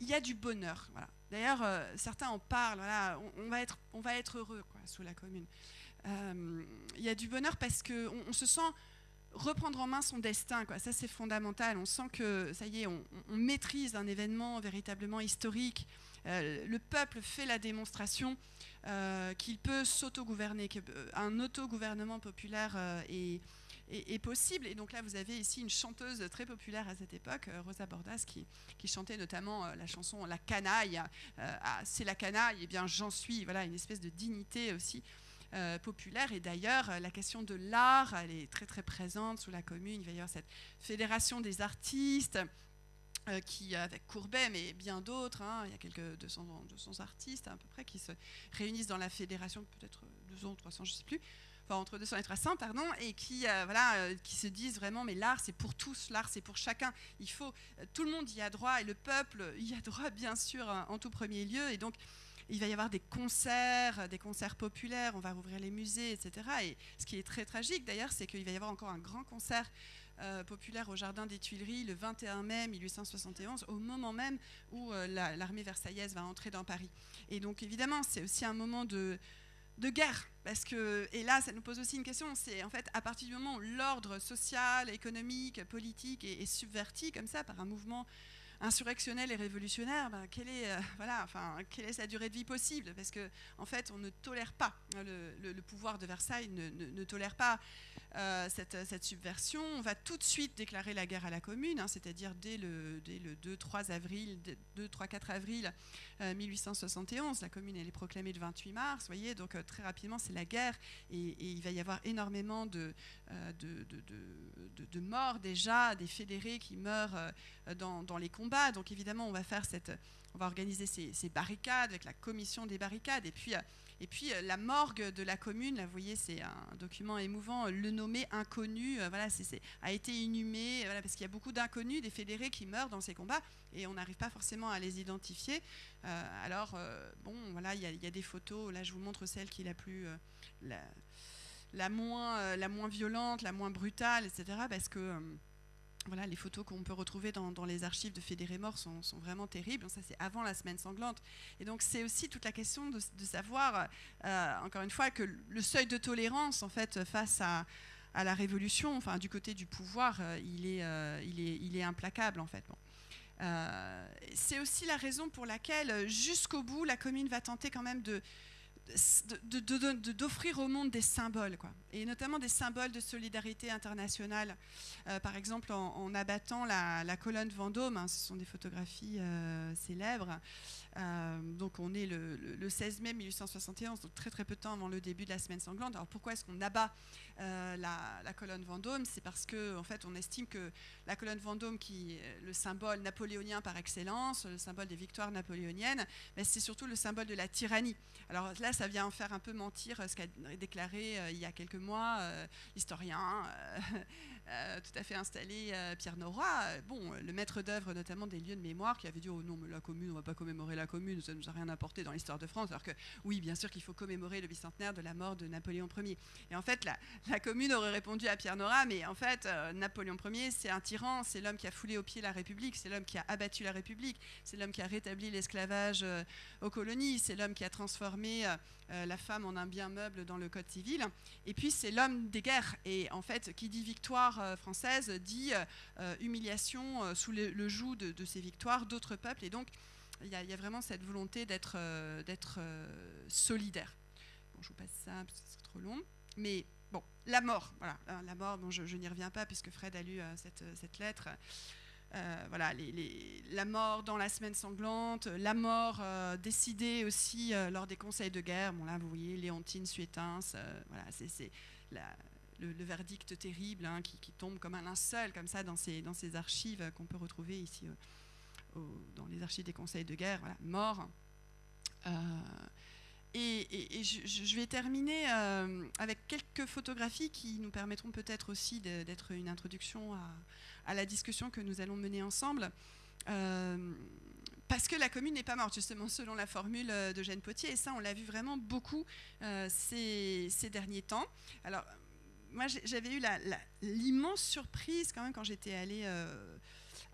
il y a du bonheur. D'ailleurs, certains en parlent. on, va être, heureux sous la commune. Euh, y a du bonheur parce qu'on on se sent reprendre en main son destin. Ça, c'est fondamental. On sent que, ça y est, on, maîtrise un événement véritablement historique. Euh, le peuple fait la démonstration euh, qu'il peut s'autogouverner, qu'un autogouvernement populaire est, possible. Et donc là, vous avez ici une chanteuse très populaire à cette époque, Rosa Bordas, qui, chantait notamment la chanson La canaille. Ah, c'est la canaille, et eh bien j'en suis. Voilà, une espèce de dignité aussi. Euh, populaire. Et d'ailleurs, la question de l'art, elle est très très présente sous la commune. Il va y avoir cette fédération des artistes. Euh, qui, avec Courbet, mais bien d'autres, hein, il y a quelques 200, 200 artistes à peu près qui se réunissent dans la fédération, peut-être 200 300, je ne sais plus, enfin entre 200 et 300, pardon, et qui, euh, voilà, qui se disent vraiment, mais l'art c'est pour tous, l'art c'est pour chacun. Il faut, tout le monde y a droit et le peuple y a droit bien sûr en tout premier lieu. Et donc il va y avoir des concerts, des concerts populaires, on va rouvrir les musées, etc. Et ce qui est très tragique d'ailleurs, c'est qu'il va y avoir encore un grand concert euh, populaire au Jardin des Tuileries le 21 mai 1871, au moment même où euh, l'armée versaillaise va entrer dans Paris. Et donc évidemment, c'est aussi un moment de, guerre, parce que, et là, ça nous pose aussi une question, c'est en fait à partir du moment où l'ordre social, économique, politique est subverti comme ça par un mouvement insurrectionnel et révolutionnaire, ben, quelle, est, euh, voilà, enfin, quelle est sa durée de vie possible? Parce qu'en en fait, on ne tolère pas, hein, le, pouvoir de Versailles ne, tolère pas euh, cette, subversion. On va tout de suite déclarer la guerre à la commune, hein, c'est-à-dire dès le, dès le 2-3 avril, 2-3-4 avril 1871. Euh, la commune, est proclamée le 28 mars, voyez, donc très rapidement, c'est la guerre et, il va y avoir énormément de, morts déjà, des fédérés qui meurent dans, les combats donc évidemment, on va faire cette, on va organiser ces, barricades avec la commission des barricades. Et puis, euh, et puis euh, la morgue de la commune, là, vous voyez, c'est un document émouvant. Le nommé inconnu, euh, voilà, c'est, a été inhumé, parce qu'il y a beaucoup d'inconnus, des fédérés qui meurent dans ces combats, et on n'arrive pas forcément à les identifier. alors, bon, voilà, il y, a des photos. Là, je vous montre celle qui est la plus, la moins, la moins violente, la moins brutale, etc. Parce que voilà, les photos qu'on peut retrouver dans, les archives de Fédérés morts sont, vraiment terribles. Ça, c'est avant la semaine sanglante. Et donc, c'est aussi toute la question de, savoir, euh, encore une fois, que le seuil de tolérance, en fait, face à, la révolution, enfin, du côté du pouvoir, euh, il, est, euh, il, est, implacable, en fait. c'est aussi la raison pour laquelle, jusqu'au bout, la commune va tenter quand même de, d'offrir au monde des symboles, quoi. et notamment des symboles de solidarité internationale. Euh, par exemple, en, abattant la, colonne Vendôme, hein, ce sont des photographies euh, célèbres. Euh, donc on est le, 16 mai 1871, donc très très peu de temps avant le début de la semaine sanglante. Alors pourquoi est-ce qu'on abat euh, la, colonne Vendôme, c'est parce que en fait, on estime que la colonne Vendôme, qui est le symbole napoléonien par excellence, le symbole des victoires napoléoniennes, mais c'est surtout le symbole de la tyrannie. Alors là, ça vient en faire un peu mentir ce qu'a déclaré il y a quelques mois l'historien Euh, tout à fait installé euh, Pierre Nora, euh, bon, le maître d'œuvre notamment des lieux de mémoire, qui avait dit oh non mais la commune, on va pas commémorer la commune, ça nous a rien apporté dans l'histoire de France, alors que oui, bien sûr qu'il faut commémorer le bicentenaire de la mort de Napoléon Ier. Et en fait, la, commune aurait répondu à Pierre Nora, mais en fait, Napoléon Ier, c'est un tyran, c'est l'homme qui a foulé au pied la République, c'est l'homme qui a abattu la République, c'est l'homme qui a rétabli l'esclavage aux colonies, c'est l'homme qui a transformé la femme en un bien meuble dans le Code civil, et puis c'est l'homme des guerres. Et en fait, qui dit victoire euh, française dit euh, humiliation euh, sous le, joug de, ces victoires d'autres peuples. Et donc, il y, a vraiment cette volonté d'être solidaire. Bon, je vous passe ça parce que c'est trop long. Mais bon, la mort, voilà, hein, la mort, bon, je, n'y reviens pas puisque Fred a lu cette, lettre. Voilà, les, la mort dans la semaine sanglante, la mort décidée aussi lors des conseils de guerre. Bon là, vous voyez, Léontine Suétens, voilà, c'est la, le, verdict terrible hein, qui, tombe comme un linceul comme ça dans ces, dans ces archives qu'on peut retrouver ici euh, dans les archives des conseils de guerre, voilà, mort. Euh, et, je, vais terminer euh, avec quelques photographies qui nous permettront peut-être aussi d'être une introduction à, la discussion que nous allons mener ensemble. parce que la commune n'est pas morte, justement, selon la formule de Jeanne Potier. Et ça, on l'a vu vraiment beaucoup ces, ces, derniers temps. Alors, moi, j'avais eu l'immense surprise quand même quand j'étais allée euh,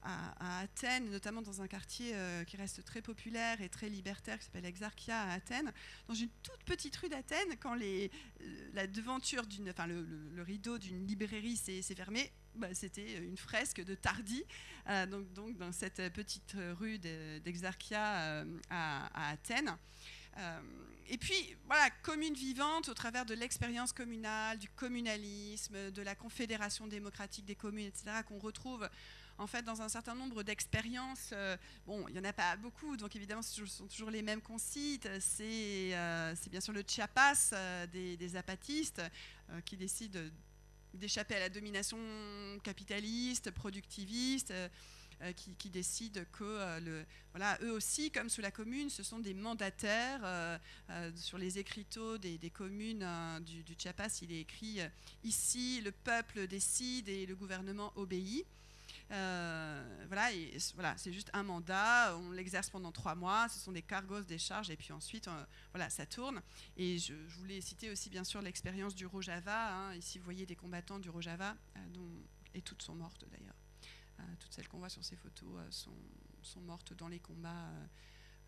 à, Athènes, notamment dans un quartier euh, qui reste très populaire et très libertaire, qui s'appelle Exarchia à Athènes, dans une toute petite rue d'Athènes, quand euh, la devanture enfin le, rideau d'une librairie s'est fermé, bah, c'était une fresque de Tardi, donc, donc, dans cette petite rue d'Exarchia à, à, Athènes. Euh, et puis, voilà, commune vivante au travers de l'expérience communale, du communalisme, de la confédération démocratique des communes, etc., qu'on retrouve en fait dans un certain nombre d'expériences. Euh, bon, il n'y en a pas beaucoup, donc évidemment, ce sont toujours les mêmes qu'on cite. C'est euh, bien sûr le Chiapas des, des, apatistes qui décident d'échapper à la domination capitaliste, productiviste. Euh, qui, décident que euh, le, voilà, eux aussi, comme sous la commune, ce sont des mandataires. Euh, sur les écriteaux des, communes du, du, Chiapas, il est écrit ici le peuple décide et le gouvernement obéit. Voilà, et, voilà, c'est juste un mandat, on l'exerce pendant trois mois, ce sont des cargos, des charges, et puis ensuite, voilà, ça tourne. Et je, voulais citer aussi, bien sûr, l'expérience du Rojava. Hein. Ici, vous voyez des combattants du Rojava, dont, et toutes sont mortes d'ailleurs. Euh, toutes celles qu'on voit sur ces photos euh, sont, mortes dans les combats,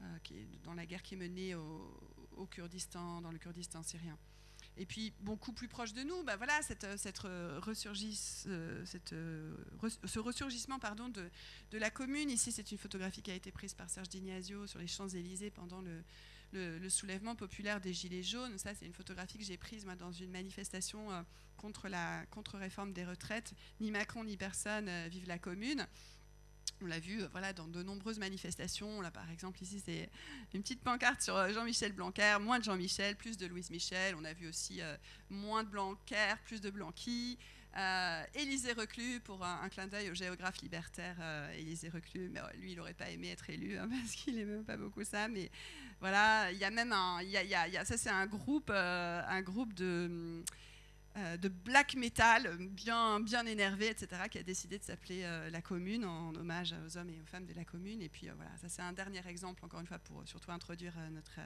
euh, dans la guerre qui est menée au, Kurdistan, dans le Kurdistan syrien. Et puis, beaucoup plus proche de nous, bah voilà, cette, cette ressurgisse, cette, ce ressurgissement pardon, de, de, la commune. Ici, c'est une photographie qui a été prise par Serge Dignasio sur les Champs-Élysées pendant le, le, soulèvement populaire des Gilets jaunes. Ça, c'est une photographie que j'ai prise moi, dans une manifestation euh, contre la contre-réforme des retraites. Ni Macron ni personne euh, vive la commune. On l'a vu euh, voilà, dans de nombreuses manifestations. Là, par exemple, ici, c'est une petite pancarte sur Jean-Michel Blanquer, moins de Jean-Michel, plus de Louise Michel. On a vu aussi moins de Blanquer, plus de Blanqui. Euh, Élisée Reclus, pour un, clin d'œil au géographe libertaire euh, Élisée Reclus, mais lui, il n'aurait pas aimé être élu hein, parce qu'il n'aime pas beaucoup ça. Mais voilà, il y a même ça, c'est un groupe, euh, un groupe de. De black metal bien, bien énervé, etc., qui a décidé de s'appeler La Commune en hommage aux hommes et aux femmes de la Commune. Et puis voilà, ça c'est un dernier exemple, encore une fois, pour surtout introduire notre,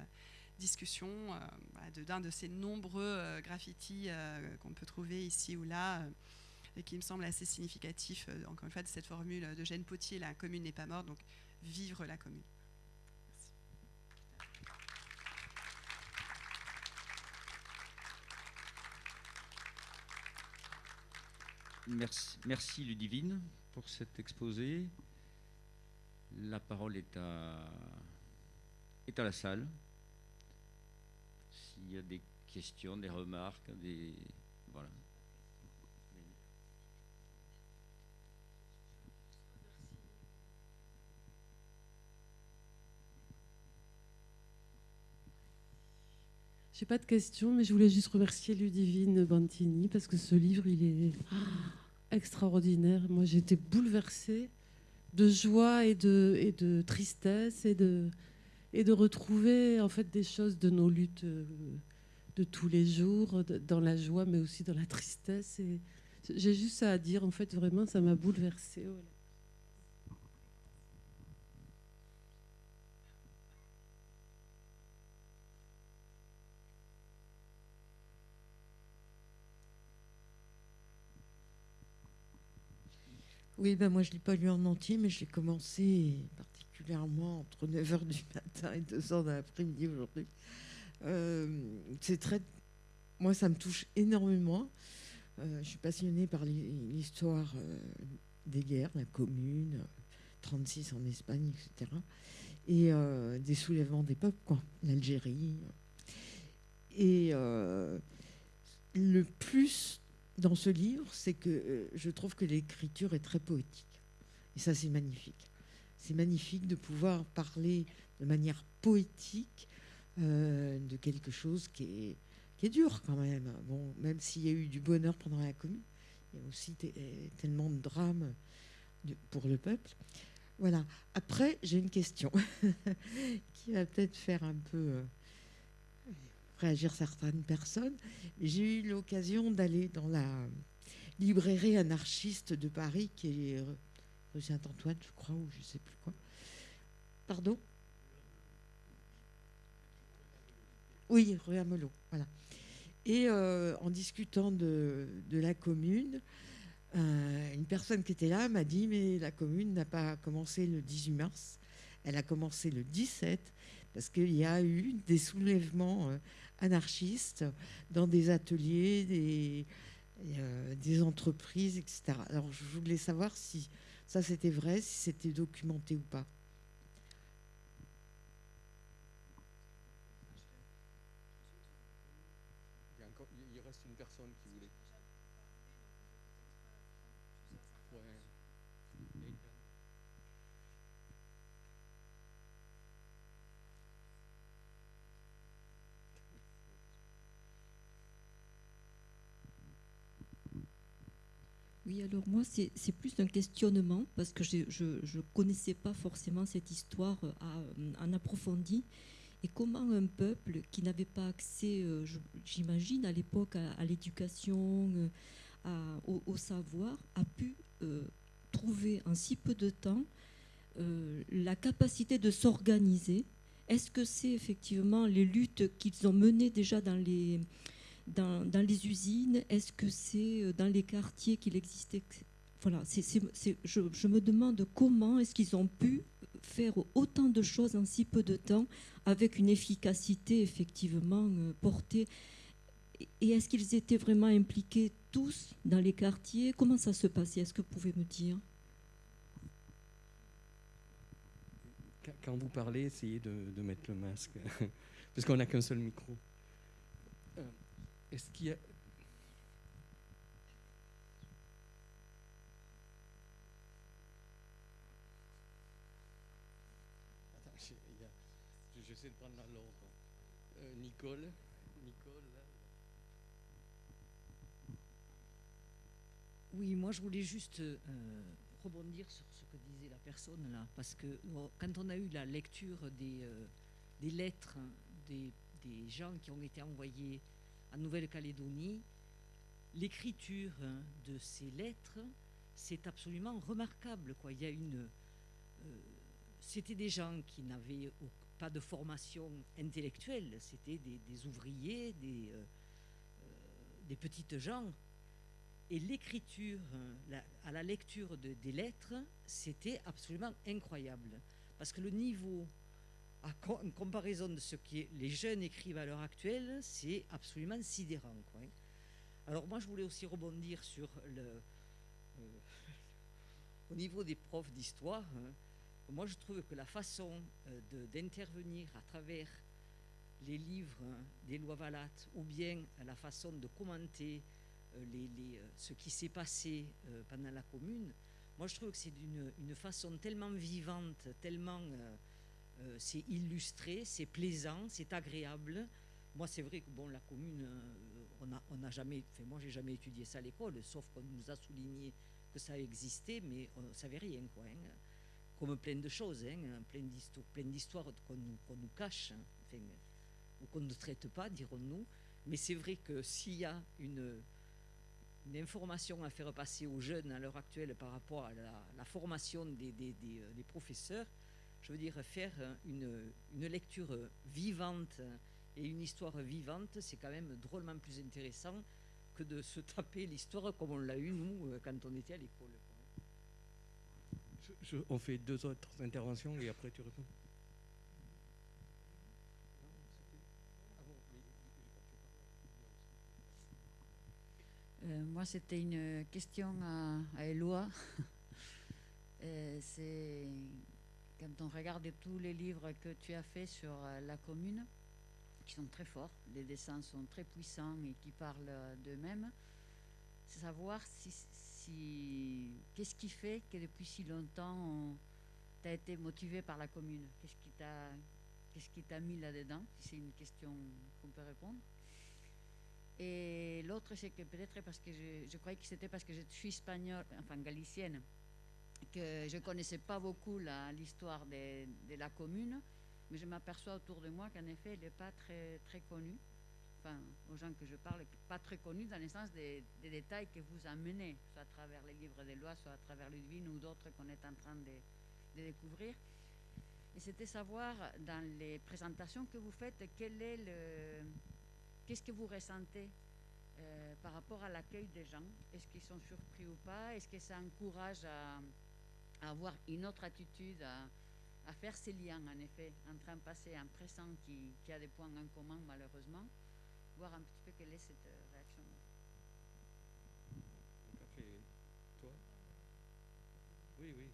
discussion euh, d'un de, ces nombreux euh, graffitis euh, qu'on peut trouver ici ou là et qui me semble assez significatif, encore une fois, de cette formule de Jeanne Potier, la commune n'est pas morte, donc vivre la commune. Merci, merci Ludivine pour cet exposé. La parole est à, est à la salle s'il y a des questions, des remarques, des. Voilà. J'ai pas de questions, mais je voulais juste remercier Ludivine Bantini parce que ce livre, il est extraordinaire. Moi, j'ai été bouleversée de joie et de, et de tristesse et de, et de retrouver en fait des choses de nos luttes euh, de tous les jours, dans la joie, mais aussi dans la tristesse. J'ai juste ça à dire. En fait, vraiment, ça m'a bouleversée. Oui, ben moi je ne l'ai pas lu en entier, mais je l'ai commencé particulièrement entre 9h du matin et 2h de l'après-midi aujourd'hui. Euh, c'est très. Moi, ça me touche énormément. Euh, je suis passionnée par l'histoire euh, des guerres, la commune, 36 en Espagne, etc. Et des soulèvements des peuples, quoi, l'Algérie. Et le plus dans ce livre, c'est que euh, je trouve que l'écriture est très poétique. Et ça, c'est magnifique. C'est magnifique de pouvoir parler de manière poétique euh, de quelque chose qui est, qui est dur quand même. Bon, même s'il y a eu du bonheur pendant la commune, il y a aussi tellement de drames pour le peuple. Voilà. Après, j'ai une question qui va peut-être faire un peu euh, réagir certaines personnes. J'ai eu l'occasion d'aller dans la librairie anarchiste de Paris, qui est rue Saint-Antoine, je crois, ou je ne sais plus quoi. Pardon? Oui, rue Amelot, voilà. Et euh, en discutant de, la commune, euh, une personne qui était là m'a dit Mais la commune n'a pas commencé le 18 mars, elle a commencé le 17, parce qu'il y a eu des soulèvements euh, anarchistes dans des ateliers, des, euh, entreprises, etc. Alors je voulais savoir si ça c'était vrai, si c'était documenté ou pas. Alors moi, c'est plus un questionnement parce que je ne connaissais pas forcément cette histoire euh, en approfondi. Et comment un peuple qui n'avait pas accès, euh, j'imagine, à l'époque à, l'éducation, euh, au, savoir, a pu trouver en si peu de temps la capacité de s'organiser? Est-ce que c'est effectivement les luttes qu'ils ont menées déjà dans les dans, les usines Est-ce que c'est euh, dans les quartiers qu'il existait Voilà, je, me demande comment est-ce qu'ils ont pu faire autant de choses en si peu de temps avec une efficacité effectivement euh, portée. Et est-ce qu'ils étaient vraiment impliqués tous dans les quartiers? Comment ça se passait? Est-ce que vous pouvez me dire? Quand vous parlez, essayez de, mettre le masque, parce qu'on n'a qu'un seul micro. Est-ce qu'il y a. Attends, j'essaie de prendre dans l'ordre. Euh, Nicole. Nicole, Oui, moi je voulais juste euh, rebondir sur ce que disait la personne là, parce que quand on a eu la lecture des, euh, des lettres des, des, gens qui ont été envoyés en Nouvelle-Calédonie, l'écriture hein, de ces lettres, c'est absolument remarquable. Y a une, euh, c'était des gens qui n'avaient pas de formation intellectuelle, c'était des, ouvriers, des, euh, euh, des petites gens. Et l'écriture, hein, à la lecture des lettres, c'était absolument incroyable. Parce que le niveau en comparaison de ce que les jeunes écrivent à l'heure actuelle, c'est absolument sidérant. Hein. Alors moi, je voulais aussi rebondir sur le... Euh, au niveau des profs d'histoire, hein. moi je trouve que la façon euh, d'intervenir à travers les livres hein, des lois Valates ou bien la façon de commenter euh, ce qui s'est passé pendant la commune, moi je trouve que c'est une, une, façon tellement vivante, tellement euh, c'est illustré, c'est plaisant, c'est agréable. moi, c'est vrai que bon, la commune, euh, on a, on a jamais, enfin, moi, j'ai jamais étudié ça à l'école, sauf qu'on nous a souligné que ça existait, mais on ne savait rien, quoi. hein. Comme plein de choses, hein, plein d'histoires, qu'on nous, nous cache, hein, ou qu'on ne traite pas, dirons-nous. Mais c'est vrai que s'il y a une, information à faire passer aux jeunes à l'heure actuelle par rapport à la, formation des, euh, des professeurs, je veux dire, faire une, une lecture vivante et une histoire vivante, c'est quand même drôlement plus intéressant que de se taper l'histoire comme on l'a eu, nous, quand on était à l'école. quoi. Je- je- on fait deux autres interventions et après tu réponds. Euh, moi, c'était une question à, à Éloi. Euh, c'est quand on regarde tous les livres que tu as faits sur euh, la commune, qui sont très forts, les dessins sont très puissants et qui parlent euh, d'eux-mêmes, c'est savoir qu'est-ce qui fait que depuis si longtemps tu as été motivé par la commune? Qu'est-ce qui t'a qu'est-ce qui t'a mis là-dedans? C'est une question qu'on peut répondre. Et l'autre, c'est que peut-être parce que je, je croyais que c'était parce que je suis espagnole, enfin galicienne, que je ne connaissais pas beaucoup l'histoire de, de la commune, mais je m'aperçois autour de moi qu'en effet, elle n'est pas très, très connue. Enfin, aux gens que je parle, pas très connue dans le sens des, des détails que vous amenez, soit à travers les livres des lois, soit à travers Ludwig ou d'autres qu'on est en train de, de découvrir. Et c'était savoir dans les présentations que vous faites, quel est le, qu'est-ce que vous ressentez euh, par rapport à l'accueil des gens? Est-ce qu'ils sont surpris ou pas? Est-ce que ça encourage à, à avoir une autre attitude, à, à faire ces liens, en effet, entre un passé et un présent qui, qui a des points en commun, malheureusement Voir un petit peu quelle est cette euh, après, toi? Oui, oui.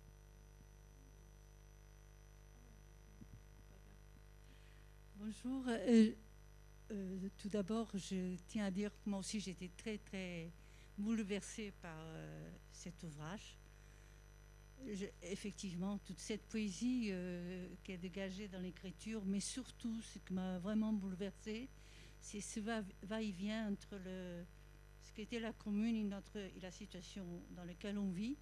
Bonjour. Euh, euh, tout d'abord, je tiens à dire que moi aussi j'étais très très bouleversée par euh, cet ouvrage. Effectivement, toute cette poésie euh, qui est dégagée dans l'écriture, mais surtout ce qui m'a vraiment bouleversée, c'est ce va- va-et-vient entre ce qu'était la commune et, la situation dans laquelle on vit.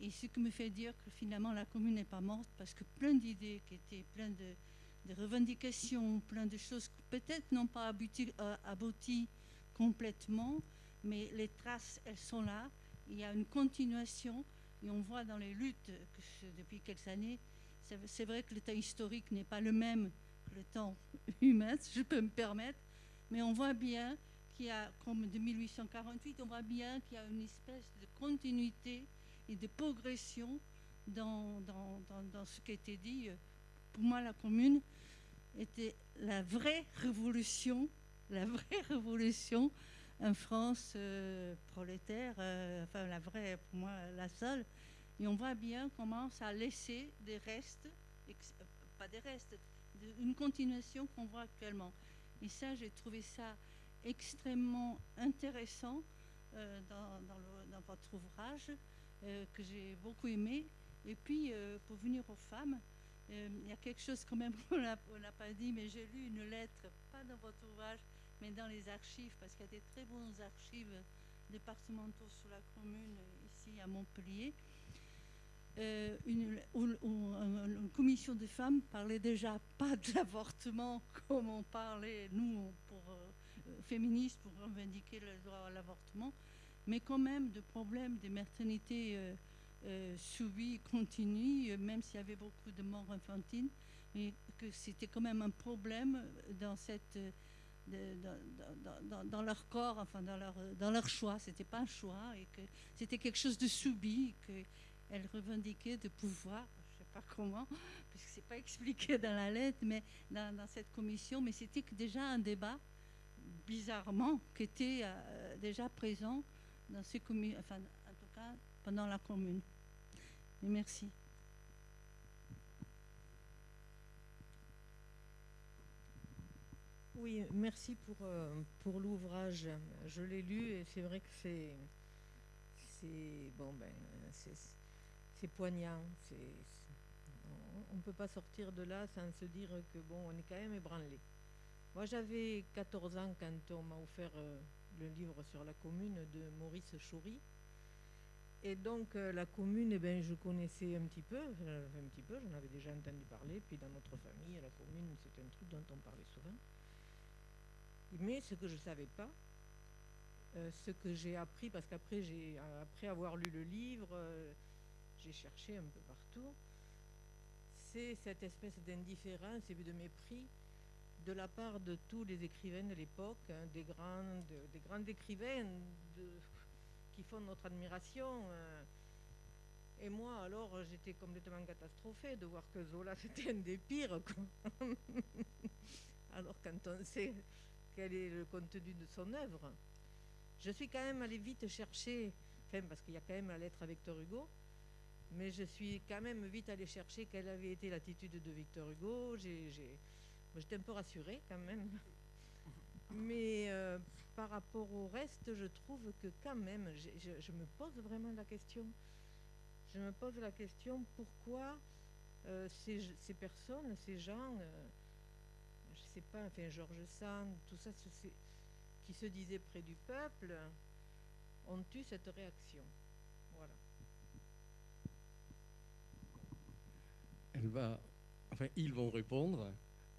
Et ce qui me fait dire que finalement la commune n'est pas morte parce que plein d'idées qui étaient plein de, revendications, plein de choses qui peut-être n'ont pas euh, abouti complètement, mais les traces, elles sont là. Il y a une continuation et on voit dans les luttes depuis quelques années, c'est vrai que le temps historique n'est pas le même que le temps humain, si je peux me permettre, mais on voit bien qu'il y a, comme de 1848, on voit bien qu'il y a une espèce de continuité et de progression dans, dans, dans, dans ce qui a été dit. Pour moi, la commune était la vraie révolution, la vraie révolution en France euh, prolétaire, euh, enfin la vraie, pour moi, la seule. Et on voit bien comment ça a laissé des restes, euh, pas des restes, une continuation qu'on voit actuellement. Et ça, j'ai trouvé ça extrêmement intéressant euh, dans, dans votre ouvrage, que j'ai beaucoup aimé. Et puis, pour venir aux femmes, il y a quelque chose quand même qu'on n'a on n'a pas dit, mais j'ai lu une lettre, pas dans votre ouvrage, mais dans les archives, parce qu'il y a des très bons archives départementaux sur la commune euh, ici à Montpellier. Euh, une, où- un- une commission de femmes parlait déjà pas de l'avortement comme on parlait, nous, pour, euh, euh, féministes, pour revendiquer le droit à l'avortement, mais quand même de problèmes de maternité euh, euh, subies, continues, euh, même s'il y avait beaucoup de morts infantines, mais que c'était quand même un problème dans cette euh, dans, leur corps, enfin dans leur, dans leur choix. C'était pas un choix et que c'était quelque chose de subi, qu'elles revendiquaient de pouvoir, je sais pas comment, puisque c'est pas expliqué dans la lettre, mais dans, dans cette commission, mais c'était que déjà un débat, bizarrement, qui était euh, déjà présent dans ces communes, enfin en tout cas pendant la commune. Et merci. Oui, merci pour, euh, pour l'ouvrage. Je l'ai lu et c'est vrai que c'est bon ben c'est poignant. On- ne peut pas sortir de là sans se dire que bon on est quand même ébranlé. Moi, j'avais 14 ans quand on m'a offert euh, le livre sur la commune de Maurice Choury. Et donc, euh, la commune, eh ben, je connaissais un petit peu, un petit peu, j'en avais déjà entendu parler. Puis dans notre famille, la commune, c'est un truc dont on parlait souvent. Mais ce que je ne savais pas, euh, ce que j'ai appris, parce qu'après, j'ai, après avoir lu le livre, euh, j'ai cherché un peu partout, c'est cette espèce d'indifférence et de mépris de la part de tous les écrivains de l'époque, hein, des, grands, de- des grands écrivains qui font notre admiration. euh. Et moi, alors, j'étais complètement catastrophée de voir que Zola, c'était un des pires. alors, quand on sait quel est le contenu de son œuvre, je suis quand même allée vite chercher, enfin, parce qu'il y a quand même la lettre à Victor Hugo, mais je suis quand même vite allée chercher quelle avait été l'attitude de Victor Hugo. J'étais un peu rassurée quand même. Mais euh, par rapport au reste, je trouve que quand même, je, je me pose vraiment la question. Je me pose la question pourquoi euh, ces, ces personnes, ces gens, euh, je sais pas, enfin Georges Sand, tout ça, qui se disaient près du peuple, ont eu cette réaction. Voilà. Elle va, enfin, ils vont répondre,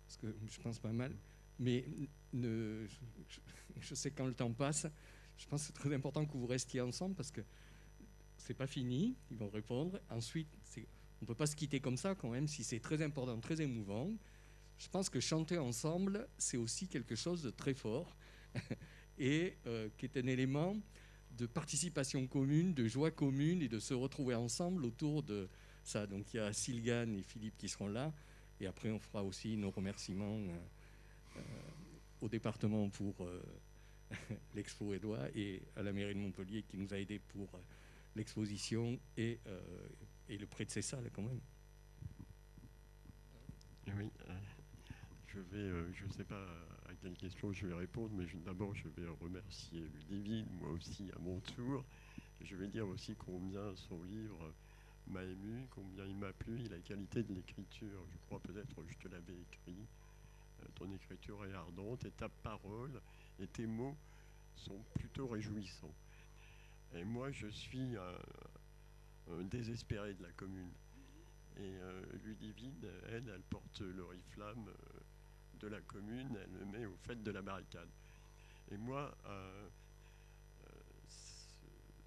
parce que je pense pas mal, mais ne, je, sais quand le temps passe, je pense que c'est très important que vous restiez ensemble parce que c'est pas fini, ils vont répondre. Ensuite, on ne peut pas se quitter comme ça quand même, si c'est très important, très émouvant. Je pense que chanter ensemble, c'est aussi quelque chose de très fort et euh, qui est un élément de participation commune, de joie commune et de se retrouver ensemble autour de ça. Donc il y a Sylgan et Philippe qui seront là et après on fera aussi nos remerciements euh, euh, au département pour euh, l'expo Édouard et à la mairie de Montpellier qui nous a aidés pour l'exposition et, et le prêt de ces salles quand même. Oui, euh, je vais, euh, je ne sais pas à quelle question je vais répondre, mais d'abord je vais remercier Ludivine, moi aussi à mon tour. Je vais dire aussi combien son livre m'a ému, combien il m'a plu, et la qualité de l'écriture. Je crois peut-être que je te l'avais écrit. Euh, ton écriture est ardente et ta parole et tes mots sont plutôt réjouissants. Et moi, je suis un, désespéré de la commune. Et euh, Ludivine, elle, elle porte l'oriflamme de la commune, elle le met au fait de la barricade. Et moi, euh, euh,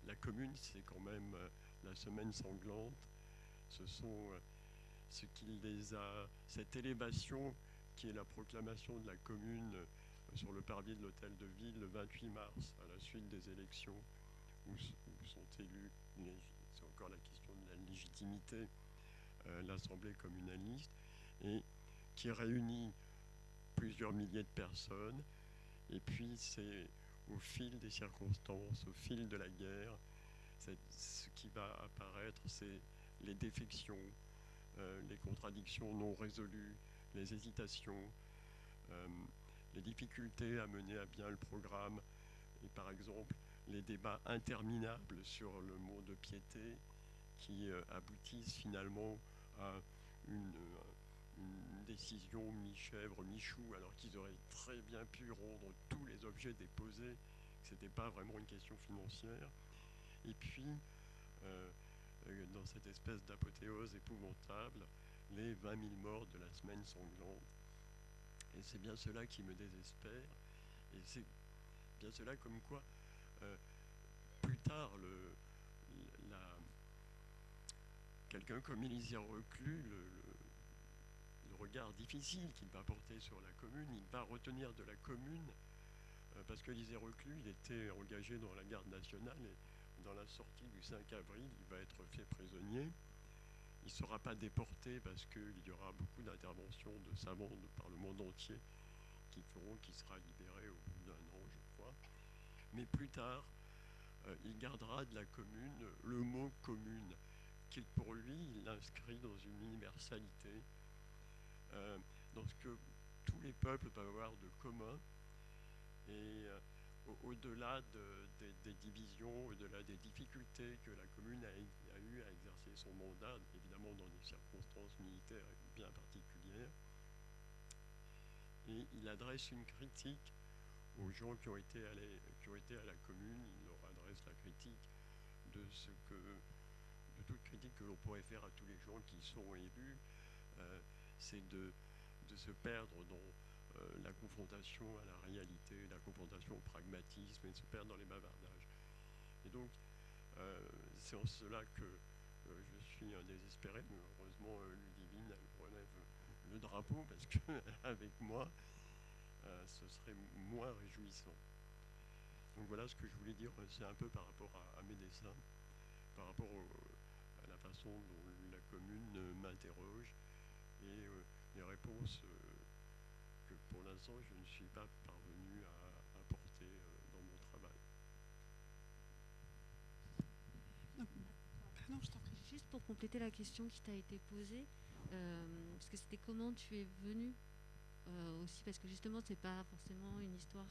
la commune, c'est quand même euh, la semaine sanglante. Ce sont ce qui les a, cette élévation qui est la proclamation de la commune sur le parvis de l'hôtel de ville le 28 mars, à la suite des élections où, sont élus, c'est encore la question de la légitimité, l'Assemblée communaliste, et qui réunit plusieurs milliers de personnes. Et puis c'est au fil des circonstances, au fil de la guerre, ce qui va apparaître, c'est les défections, euh, les contradictions non résolues, les hésitations, euh, les difficultés à mener à bien le programme, et par exemple les débats interminables sur le mot de piété qui euh, aboutissent finalement à une, une décision mi-chèvre, mi-chou, alors qu'ils auraient très bien pu rendre tous les objets déposés, que ce n'était pas vraiment une question financière. Et puis, euh, euh, dans cette espèce d'apothéose épouvantable, les 20 000 morts de la semaine sanglante. Et c'est bien cela qui me désespère. Et c'est bien cela comme quoi, euh, plus tard, le, quelqu'un comme Élisée Reclus, le- le regard difficile qu'il va porter sur la commune, il va retenir de la commune, euh, parce que Élisée Reclus, il était engagé dans la garde nationale et dans la sortie du 5 avril, il va être fait prisonnier. Il ne sera pas déporté parce qu'il y aura beaucoup d'interventions de savants de par le monde entier qui feront qu'il sera libéré au bout d'un an, je crois. Mais plus tard, euh, il gardera de la commune le mot commune, qu'il pour lui, il l'inscrit dans une universalité, euh, dans ce que tous les peuples peuvent avoir de commun. Et euh, au- au-delà de- des, divisions, au-delà des difficultés que la commune a, a eu à exercer son mandat, évidemment dans des circonstances militaires bien particulières, et il adresse une critique aux gens qui ont été à, la commune, il leur adresse la critique de toute critique que l'on pourrait faire à tous les gens qui sont élus, euh, c'est de, de, se perdre dans euh, la confrontation à la réalité, la confrontation au pragmatisme et de se perdre dans les bavardages. Et donc, euh, c'est en cela que je suis un désespéré, mais heureusement, Ludivine, relève le drapeau parce qu'avec moi, ce serait moins réjouissant. Donc voilà ce que je voulais dire, c'est un peu par rapport à, mes dessins, par rapport à la façon dont la commune m'interroge et les réponses que pour l'instant je ne suis pas parvenu à apporter dans mon travail. Pardon, je t'en prie. Juste pour compléter la question qui t'a été posée, euh, parce que c'était comment tu es venu euh, aussi, parce que justement, c'est pas forcément une histoire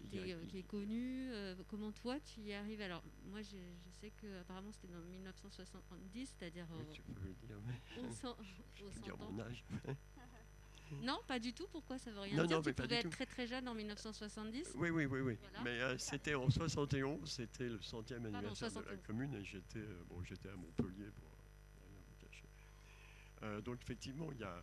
qui, qui, est connue. Euh, comment toi, tu y arrives? Alors, moi, je, sais que apparemment c'était dans 1970, c'est-à-dire. Oui, tu peux le dire, mais. Au, dire mon âge. Non, pas du tout. Pourquoi? Ça veut rien dire Tu pouvais être très très jeune en 1970 Oui, oui, oui. oui. Mais euh, c'était en 71, c'était le centième anniversaire de la commune et j'étais bon, j'étais à Montpellier pour rien vous cacher. donc effectivement, il y a,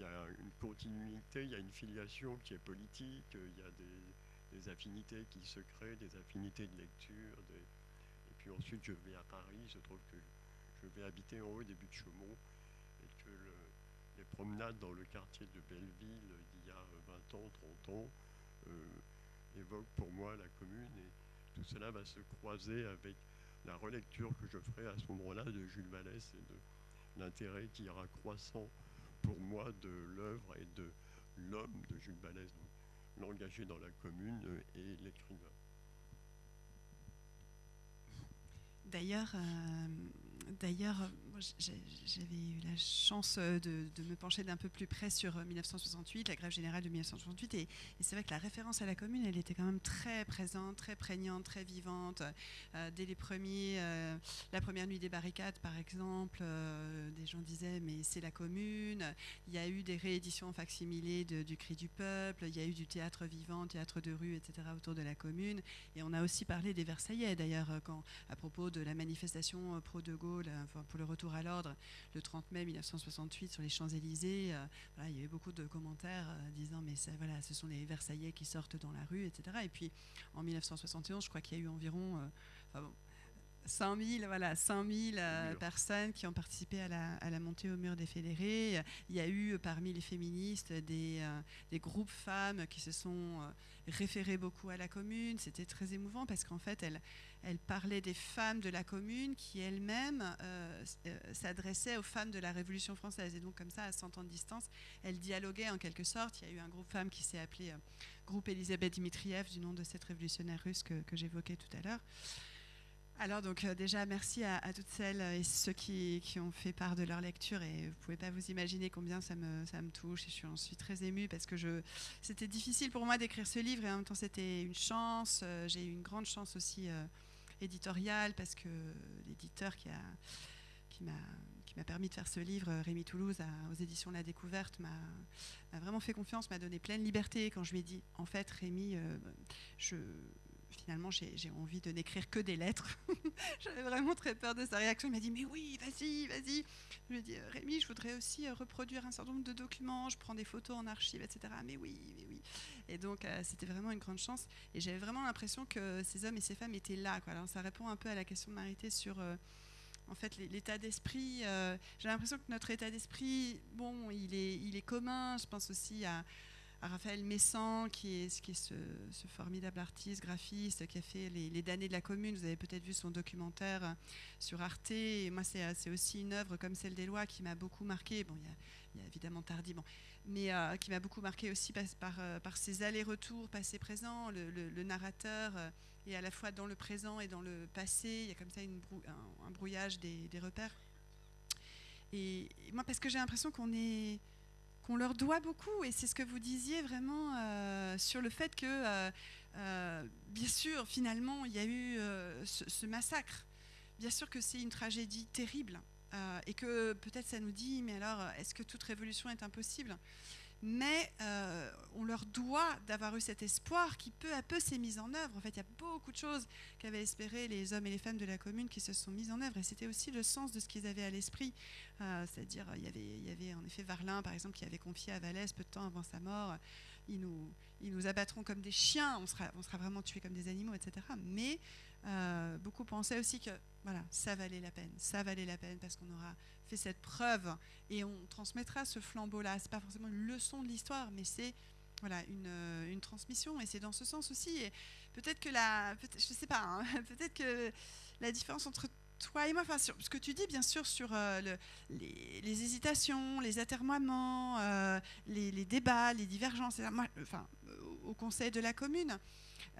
y a une continuité, il y a une filiation qui est politique, il y a des, affinités qui se créent, des affinités de lecture. Et puis ensuite, je vais à Paris, je trouve que je vais habiter en haut début de Chaumont et que les promenades dans le quartier de Belleville d'il y a 20 ans, 30 ans euh, évoquent pour moi la commune et tout cela va se croiser avec la relecture que je ferai à ce moment-là de Jules Vallès et de l'intérêt qui ira croissant pour moi de l'œuvre et de l'homme de Jules Vallès, l'engagé dans la commune et l'écrivain. D'ailleurs, euh, D'ailleurs, j'avais eu la chance euh, de, me pencher d'un peu plus près sur 1968, euh, la grève générale de 1968, et, c'est vrai que la référence à la commune, elle était quand même très présente, très prégnante, très vivante. Euh, dès les premiers, la première nuit des barricades, par exemple, des gens disaient mais c'est la commune. Il y a eu des rééditions facsimilées du Cri du peuple, il y a eu du théâtre vivant, théâtre de rue, etc. autour de la commune, et on a aussi parlé des Versaillais d'ailleurs quand à propos de la manifestation pro de Gaulle pour le retour à l'ordre le 30 mai 1968 sur les Champs-Élysées. Euh, il y avait beaucoup de commentaires euh, disant mais ça, voilà, ce sont les Versaillais qui sortent dans la rue, etc. Et puis en 1971, je crois qu'il y a eu environ... Euh, 100 000, voilà, 100 euh, personnes qui ont participé à la, montée au mur des fédérés. Il y a eu parmi les féministes des, euh, des groupes femmes qui se sont euh, référés beaucoup à la commune. C'était très émouvant parce qu'en fait, elles, elles, parlaient des femmes de la commune qui elles-mêmes s'adressaient aux femmes de la Révolution française. Et donc comme ça, à 100 ans de distance, elles dialoguaient en quelque sorte. Il y a eu un groupe femme qui s'est appelé Groupe Elisabeth Dimitriev, du nom de cette révolutionnaire russe que, que j'évoquais tout à l'heure. Alors donc euh, déjà merci à, toutes celles et ceux qui, ont fait part de leur lecture et vous pouvez pas vous imaginer combien ça me, ça me touche et je suis, très émue parce que c'était difficile pour moi d'écrire ce livre et en même temps c'était une chance. Euh, j'ai eu une grande chance aussi euh, éditoriale parce que l'éditeur qui, a, qui, m'a, qui permis de faire ce livre, Rémi Toulouse, aux éditions La Découverte, m'a vraiment fait confiance, m'a donné pleine liberté quand je lui ai dit en fait Rémi, je finalement, j'ai envie de n'écrire que des lettres. J'avais vraiment très peur de sa réaction. Il m'a dit, mais oui, vas-y, vas-y. Je lui ai dit, euh, Rémi, je voudrais aussi euh, reproduire un certain nombre de documents. Je prends des photos en archive, etc. Mais oui, mais oui. Et donc, euh, c'était vraiment une grande chance. Et j'avais vraiment l'impression que ces hommes et ces femmes étaient là. Ça répond un peu à la question de Marité sur en fait l'état d'esprit. J'ai l'impression que notre état d'esprit, bon, il est commun. Je pense aussi à, Raphaël Messan, qui est, ce, formidable artiste, graphiste, qui a fait les, damnés de la commune. Vous avez peut-être vu son documentaire sur Arte. Moi, c'est aussi une œuvre comme celle des lois qui m'a beaucoup marqué. Bon, il y, a évidemment Tardy, mais euh, qui m'a beaucoup marqué aussi par, par, euh, ses allers-retours passé-présent. Le, narrateur euh, est à la fois dans le présent et dans le passé. Il y a comme ça un, brouillage des, des repères. Et, et moi, parce que j'ai l'impression qu'on est on leur doit beaucoup. Et c'est ce que vous disiez vraiment euh, sur le fait que, euh, euh, bien sûr, finalement, il y a eu ce, massacre. Bien sûr que c'est une tragédie terrible. et que peut-être ça nous dit, mais alors, est-ce que toute révolution est impossible? Mais euh, on leur doit d'avoir eu cet espoir qui peu à peu s'est mis en œuvre. En fait, il y a beaucoup de choses qu'avaient espéré les hommes et les femmes de la commune qui se sont mises en œuvre, et c'était aussi le sens de ce qu'ils avaient à l'esprit. Euh, c'est-à-dire, il y, avait, en effet Varlin, par exemple, qui avait confié à Vallès peu de temps avant sa mort, ils nous, abattront comme des chiens, on sera, on sera vraiment tués comme des animaux, etc. Mais euh, beaucoup pensaient aussi que voilà, ça valait la peine, ça valait la peine parce qu'on aura fait cette preuve et on transmettra ce flambeau-là. C'est pas forcément une leçon de l'histoire, mais c'est voilà une, euh, une, transmission et c'est dans ce sens aussi. Peut-être que la, je sais pas, hein, peut-être que la différence entre toi et moi, enfin, sur, ce que tu dis, bien sûr, sur euh, le, les, hésitations, les atermoiements, euh, les, débats, les divergences, au conseil de la commune,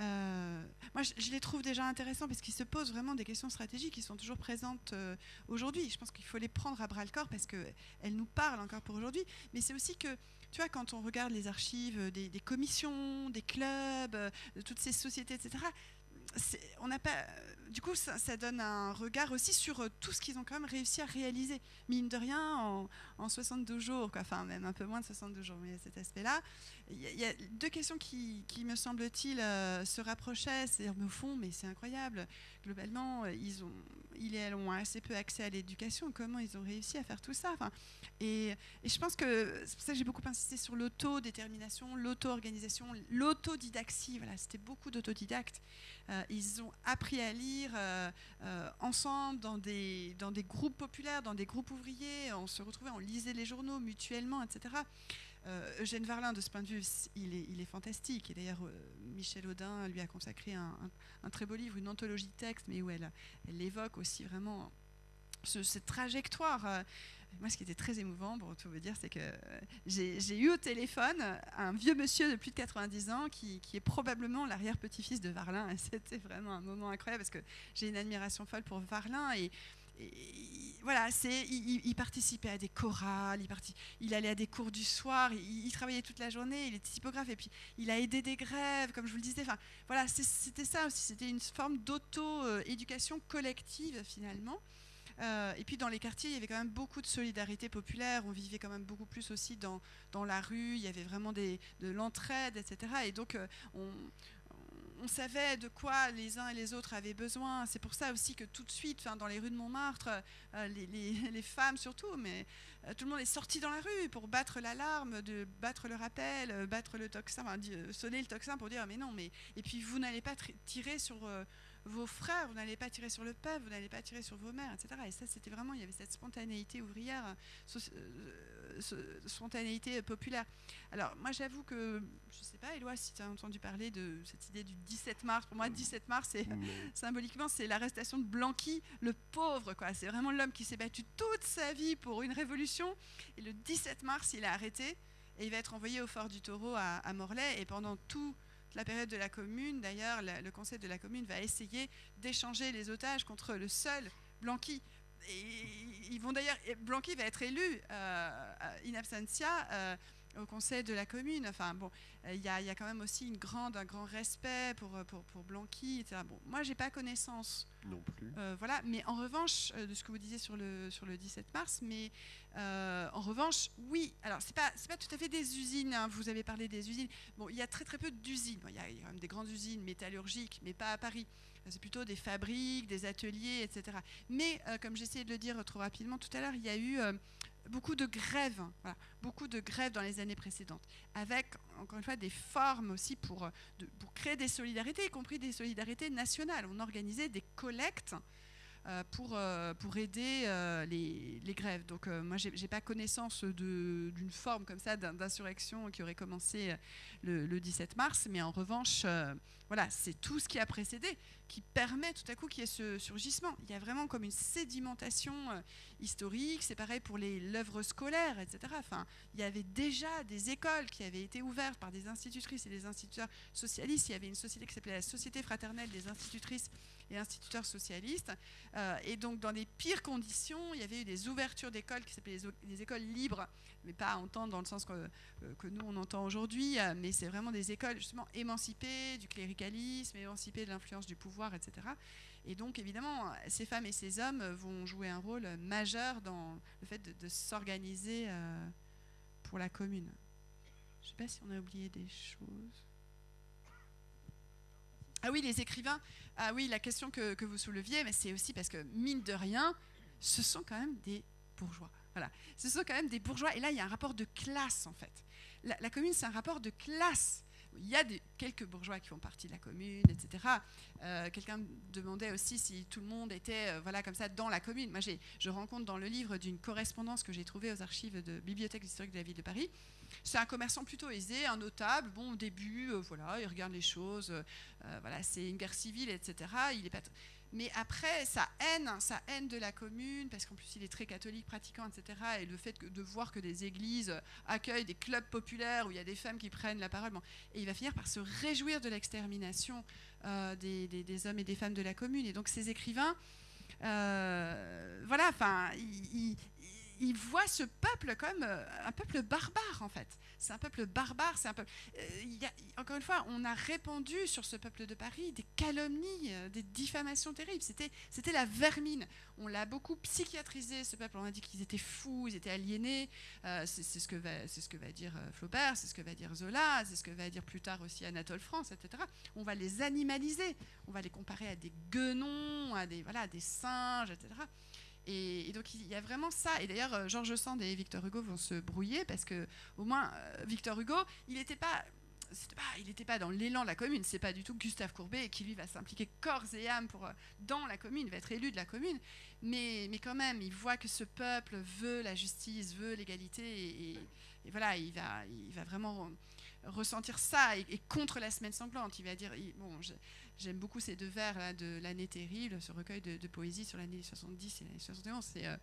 euh, moi, je, les trouve déjà intéressants parce qu'ils se posent vraiment des questions stratégiques qui sont toujours présentes euh, aujourd'hui. Je pense qu'il faut les prendre à bras le corps parce qu'elles nous parlent encore pour aujourd'hui. Mais c'est aussi que, tu vois, quand on regarde les archives des, des commissions, des clubs, euh, de toutes ces sociétés, etc., on n'a pas du coup, ça, ça, donne un regard aussi sur tout ce qu'ils ont quand même réussi à réaliser, mine de rien, en, en 62 jours, quoi. enfin même un peu moins de 62 jours, mais cet aspect-là. Il y, a deux questions qui, me semble-t-il, euh, se rapprochaient, c'est-à-dire, au fond, mais c'est incroyable, globalement, ils ont, ils ont assez peu accès à l'éducation, comment ils ont réussi à faire tout ça? Et, je pense que, c'est pour ça que j'ai beaucoup insisté sur l'autodétermination, l'auto-organisation, l'autodidaxie, voilà, c'était beaucoup d'autodidactes. Euh, ils ont appris à lire euh, euh, ensemble dans des, dans des groupes populaires, dans des groupes ouvriers, on se retrouvait, on lisait les journaux mutuellement, etc. Euh, Eugène Varlin, de ce point de vue, il est, fantastique. Et d'ailleurs, euh, Michel Audin lui a consacré un, très beau livre, une anthologie de textes, mais où elle, elle évoque aussi vraiment ce, cette trajectoire. Euh, moi, ce qui était très émouvant, pour tout vous dire, c'est que j'ai eu au téléphone un vieux monsieur de plus de 90 ans qui, qui est probablement l'arrière-petit-fils de Varlin. Et c'était vraiment un moment incroyable parce que j'ai une admiration folle pour Varlin. Et, voilà, c'est, il, participait à des chorales, il, il allait à des cours du soir, il, il, travaillait toute la journée, il était typographe et puis il a aidé des grèves, comme je vous le disais. Enfin, voilà, c'était ça aussi, c'était une forme d'auto-éducation collective finalement. Euh, et puis dans les quartiers, il y avait quand même beaucoup de solidarité populaire. On vivait quand même beaucoup plus aussi dans, dans la rue. Il y avait vraiment des, de l'entraide, etc. Et donc, euh, on, on savait de quoi les uns et les autres avaient besoin. C'est pour ça aussi que tout de suite, dans les rues de Montmartre, euh, les, femmes surtout, mais euh, tout le monde est sorti dans la rue pour battre l'alarme, de battre le rappel, euh, battre le tocsin, enfin, sonner le tocsin pour dire mais non, mais et puis vous n'allez pas tirer sur vos frères, vous n'allez pas tirer sur le peuple, vous n'allez pas tirer sur vos mères, etc. Et ça, c'était vraiment, il y avait cette spontanéité ouvrière, euh, spontanéité populaire. Alors, moi, j'avoue que, je ne sais pas, Éloi, si tu as entendu parler de cette idée du 17 mars. Pour moi, 17 mars, c'est symboliquement, c'est l'arrestation de Blanqui, le pauvre, quoi. C'est vraiment l'homme qui s'est battu toute sa vie pour une révolution. Et le 17 mars, il est arrêté et il va être envoyé au fort du Taureau à, à Morlaix. Et pendant tout la période de la commune, d'ailleurs, le conseil de la commune va essayer d'échanger les otages contre le seul Blanqui. Ils d'ailleurs, Blanqui va être élu euh, in absentia euh, au conseil de la commune. Enfin bon, il y, y, a quand même aussi une grande, un grand respect pour, pour, pour Blanqui, etc. Bon, moi, j'ai pas connaissance. Non plus. Euh, voilà, mais en revanche, de ce que vous disiez sur le, sur le 17 mars, mais euh, en revanche, oui, alors c'est pas, pas tout à fait des usines, hein, vous avez parlé des usines. Bon, il y a très très peu d'usines. Il y a quand même des grandes usines métallurgiques, mais pas à Paris. C'est plutôt des fabriques, des ateliers, etc. Mais, euh, comme j'essayais de le dire trop rapidement tout à l'heure, il y a eu euh, beaucoup de grèves, beaucoup de grèves dans les années précédentes, avec, encore une fois, des formes aussi pour, pour créer des solidarités, y compris des solidarités nationales. On organisait des collectes euh, pour, euh, pour aider euh, les, les, grèves. Donc moi, je n'ai pas connaissance d'une forme comme ça d'insurrection qui aurait commencé le, le, 17 mars, mais en revanche, voilà, c'est tout ce qui a précédé qui permet tout à coup qu'il y ait ce surgissement. Il y a vraiment comme une sédimentation historique, c'est pareil pour l'œuvre scolaire, etc. Enfin, il y avait déjà des écoles qui avaient été ouvertes par des institutrices et des instituteurs socialistes. Il y avait une société qui s'appelait la Société fraternelle des institutrices et instituteurs socialistes. Euh, et donc, dans les pires conditions, il y avait eu des ouvertures d'écoles qui s'appelaient les, les, écoles libres, mais pas à entendre dans le sens que, euh, nous, on entend aujourd'hui, euh, mais c'est vraiment des écoles justement émancipées du cléricalisme, émancipées de l'influence du pouvoir, etc. Et donc, évidemment, ces femmes et ces hommes vont jouer un rôle majeur dans le fait de s'organiser pour la commune. Je ne sais pas si on a oublié des choses. Ah oui, les écrivains. Ah oui, la question que, vous souleviez, mais c'est aussi parce que, mine de rien, ce sont quand même des bourgeois. Voilà. Ce sont quand même des bourgeois. Et là, il y a un rapport de classe, en fait. La commune, c'est un rapport de classe. Il y a quelques bourgeois qui font partie de la commune, etc. Euh, Quelqu'un demandait aussi si tout le monde était euh, voilà, comme ça dans la commune. Moi, je rencontre dans le livre d'une correspondance que j'ai trouvée aux archives de Bibliothèque historique de la ville de Paris. C'est un commerçant plutôt aisé, un notable. Bon, au début, euh, voilà, il regarde les choses. voilà, c'est une guerre civile, etc. Il est pas mais après, sa haine, sa haine de la commune, parce qu'en plus il est très catholique, pratiquant, etc. Et le fait de voir que des églises accueillent des clubs populaires où il y a des femmes qui prennent la parole, et il va finir par se réjouir de l'extermination euh, des hommes et des femmes de la commune. Et donc ces écrivains, euh, voilà, enfin, ils, ils voient ce peuple comme euh, un peuple barbare en fait. C'est un peuple barbare, c'est un peuple. euh, il encore une fois, on a répandu sur ce peuple de Paris des calomnies, euh, des diffamations terribles. C'était, la vermine. On l'a beaucoup psychiatrisé ce peuple. On a dit qu'ils étaient fous, ils étaient aliénés. C'est, ce que va, dire Flaubert, c'est ce que va dire Zola, c'est ce que va dire plus tard aussi Anatole France, etc. On va les animaliser. On va les comparer à des guenons, à des voilà, à des singes, etc. Et, donc il y a vraiment ça. Et d'ailleurs, euh, Georges Sand et Victor Hugo vont se brouiller parce que au moins euh, Victor Hugo, il n'était pas, il n'était pas dans l'élan de la commune. C'est pas du tout Gustave Courbet qui lui va s'impliquer corps et âme pour euh, dans la commune, va être élu de la commune. Mais, mais quand même, il voit que ce peuple veut la justice, veut l'égalité, et, voilà, il va, il va vraiment ressentir ça et, contre la semaine sanglante. Il va dire, bon, je- j'aime beaucoup ces deux vers de l'année terrible, ce recueil de, poésie sur l'année 70 et l'année 71. C'est euh,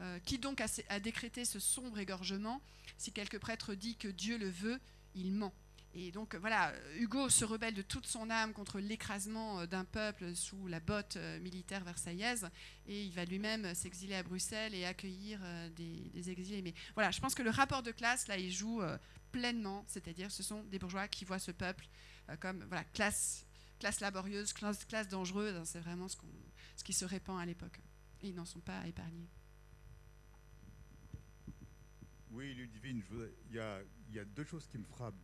euh, qui donc a, décrété ce sombre égorgement Si quelque prêtre dit que Dieu le veut, il ment. Et donc euh, voilà, Hugo se rebelle de toute son âme contre l'écrasement d'un peuple sous la botte militaire versaillaise, et il va lui-même s'exiler à Bruxelles et accueillir des, des exilés. Mais voilà, je pense que le rapport de classe, là, il joue pleinement, c'est-à-dire ce sont des bourgeois qui voient ce peuple comme voilà, classe, classe laborieuse, classe, dangereuse, hein, c'est vraiment ce, qui se répand à l'époque. Et ils n'en sont pas épargnés. Oui, Ludivine, il y a, deux choses qui me frappent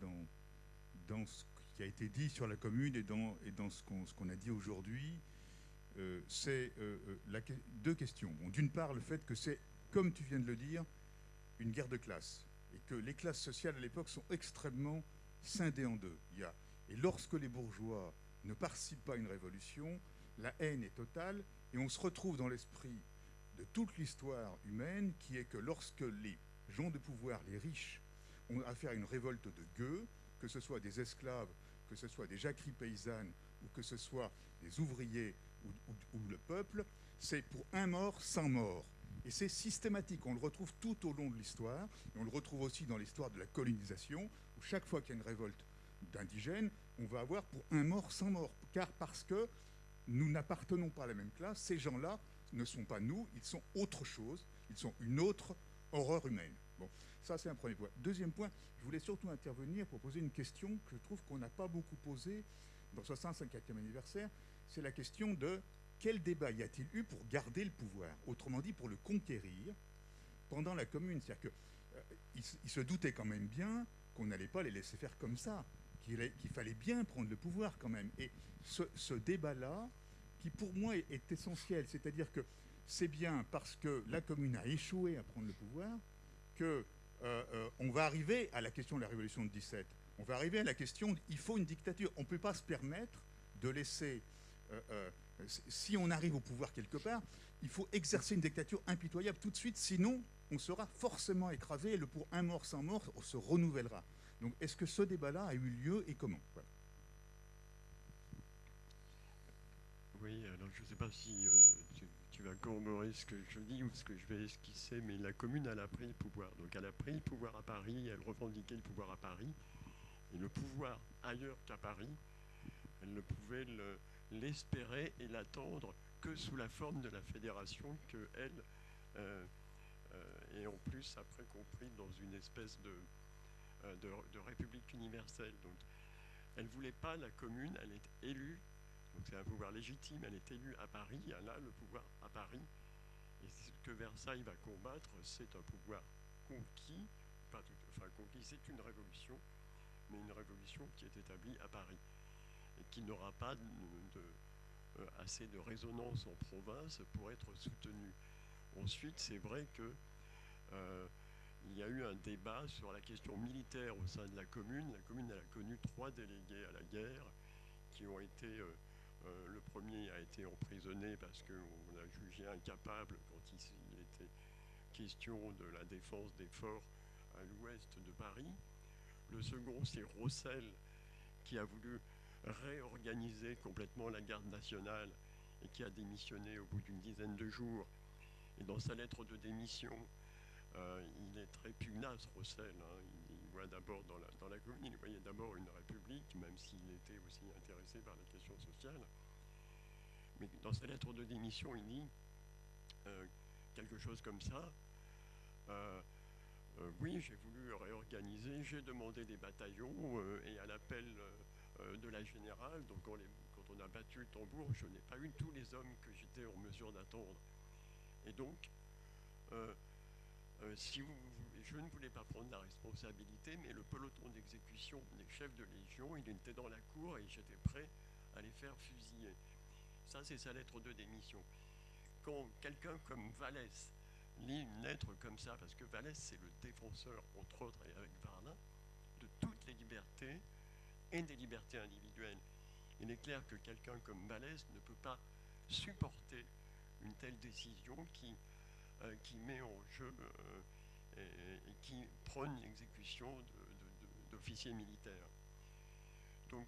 dans, ce qui a été dit sur la commune et dans, ce qu'on a dit aujourd'hui. Euh, c'est euh, euh, deux questions. D'une part, le fait que c'est, comme tu viens de le dire, une guerre de classe et que les classes sociales à l'époque sont extrêmement scindées en deux. Et lorsque les bourgeois ne participent pas à une révolution, la haine est totale et on se retrouve dans l'esprit de toute l'histoire humaine qui est que lorsque les gens de pouvoir, les riches, ont affaire à une révolte de gueux, que ce soit des esclaves, que ce soit des jacqueries paysannes ou que ce soit des ouvriers ou, ou- ou le peuple, c'est pour un mort, sans mort. Et c'est systématique, on le retrouve tout au long de l'histoire, et on le retrouve aussi dans l'histoire de la colonisation, où chaque fois qu'il y a une révolte d'indigènes, on va avoir pour un mort, sans mort, car parce que nous n'appartenons pas à la même classe, ces gens-là ne sont pas nous, ils sont autre chose, ils sont une autre horreur humaine. Bon, ça c'est un premier point. Deuxième point, je voulais surtout intervenir pour poser une question que je trouve qu'on n'a pas beaucoup posée dans ce 154e anniversaire, c'est la question de quel débat y a-t-il eu pour garder le pouvoir? Autrement dit, pour le conquérir pendant la commune. C'est-à-dire qu'ils se doutaient quand même bien qu'on n'allait pas les laisser faire comme ça, qu'il allait- qu'il fallait bien prendre le pouvoir quand même. Et ce, débat-là, qui pour moi est, essentiel, c'est-à-dire que c'est bien parce que la commune a échoué à prendre le pouvoir que euh, euh, on va arriver à la question de la révolution de 17. On va arriver à la question il faut une dictature. On ne peut pas se permettre de laisser. euh, si on arrive au pouvoir quelque part, il faut exercer une dictature impitoyable tout de suite, sinon on sera forcément écrasé et le pour un mort sans mort se renouvellera. Donc est-ce que ce débat-là a eu lieu et comment? Oui, alors je ne sais pas si euh, tu, vas corroborer ce que je dis ou ce que je vais esquisser, mais la commune, elle a pris le pouvoir. Donc elle a pris le pouvoir à Paris, elle revendiquait le pouvoir à Paris. Et le pouvoir ailleurs qu'à Paris, elle ne pouvait le- l'espérer et l'attendre que sous la forme de la fédération que elle euh, euh, est en plus après compris dans une espèce de, de, de république universelle. Donc elle ne voulait pas la commune, elle est élue donc c'est un pouvoir légitime, elle est élue à Paris, elle a le pouvoir à Paris. Et ce que Versailles va combattre, c'est un pouvoir conquis, pas tout- enfin conquis, c'est une révolution, mais une révolution qui est établie à Paris et qui n'aura pas de, assez de résonance en province pour être soutenue. Ensuite, c'est vrai que il y a eu un débat sur la question militaire au sein de la commune. La commune a connu trois délégués à la guerre qui ont été. Euh, euh, le premier a été emprisonné parce qu'on a jugé incapable quand il, était question de la défense des forts à l'ouest de Paris. Le second, c'est Rossel, qui a voulu réorganiser complètement la garde nationale et qui a démissionné au bout d'une dizaine de jours. Et dans sa lettre de démission, euh, il est très pugnace, Rossel. Hein. Il, voit d'abord dans la, dans la commune, il voyait d'abord une république, même s'il était aussi intéressé par la question sociale. Mais dans sa lettre de démission, il dit euh, quelque chose comme ça. Euh, oui, j'ai voulu réorganiser, j'ai demandé des bataillons et à l'appel de la générale, donc quand, on a battu le tambour, je n'ai pas eu tous les hommes que j'étais en mesure d'attendre. Et donc, si vous, je ne voulais pas prendre la responsabilité, mais le peloton d'exécution des chefs de légion, il était dans la cour et j'étais prêt à les faire fusiller. Ça, c'est sa lettre de démission. Quand quelqu'un comme Vallès lit une lettre comme ça, parce que Vallès, c'est le défenseur, entre autres, et avec Varlin, de toutes les libertés et des libertés individuelles. Il est clair que quelqu'un comme Vallès ne peut pas supporter une telle décision qui euh, qui met en jeu euh, et, qui prône l'exécution d'officiers militaires. Donc,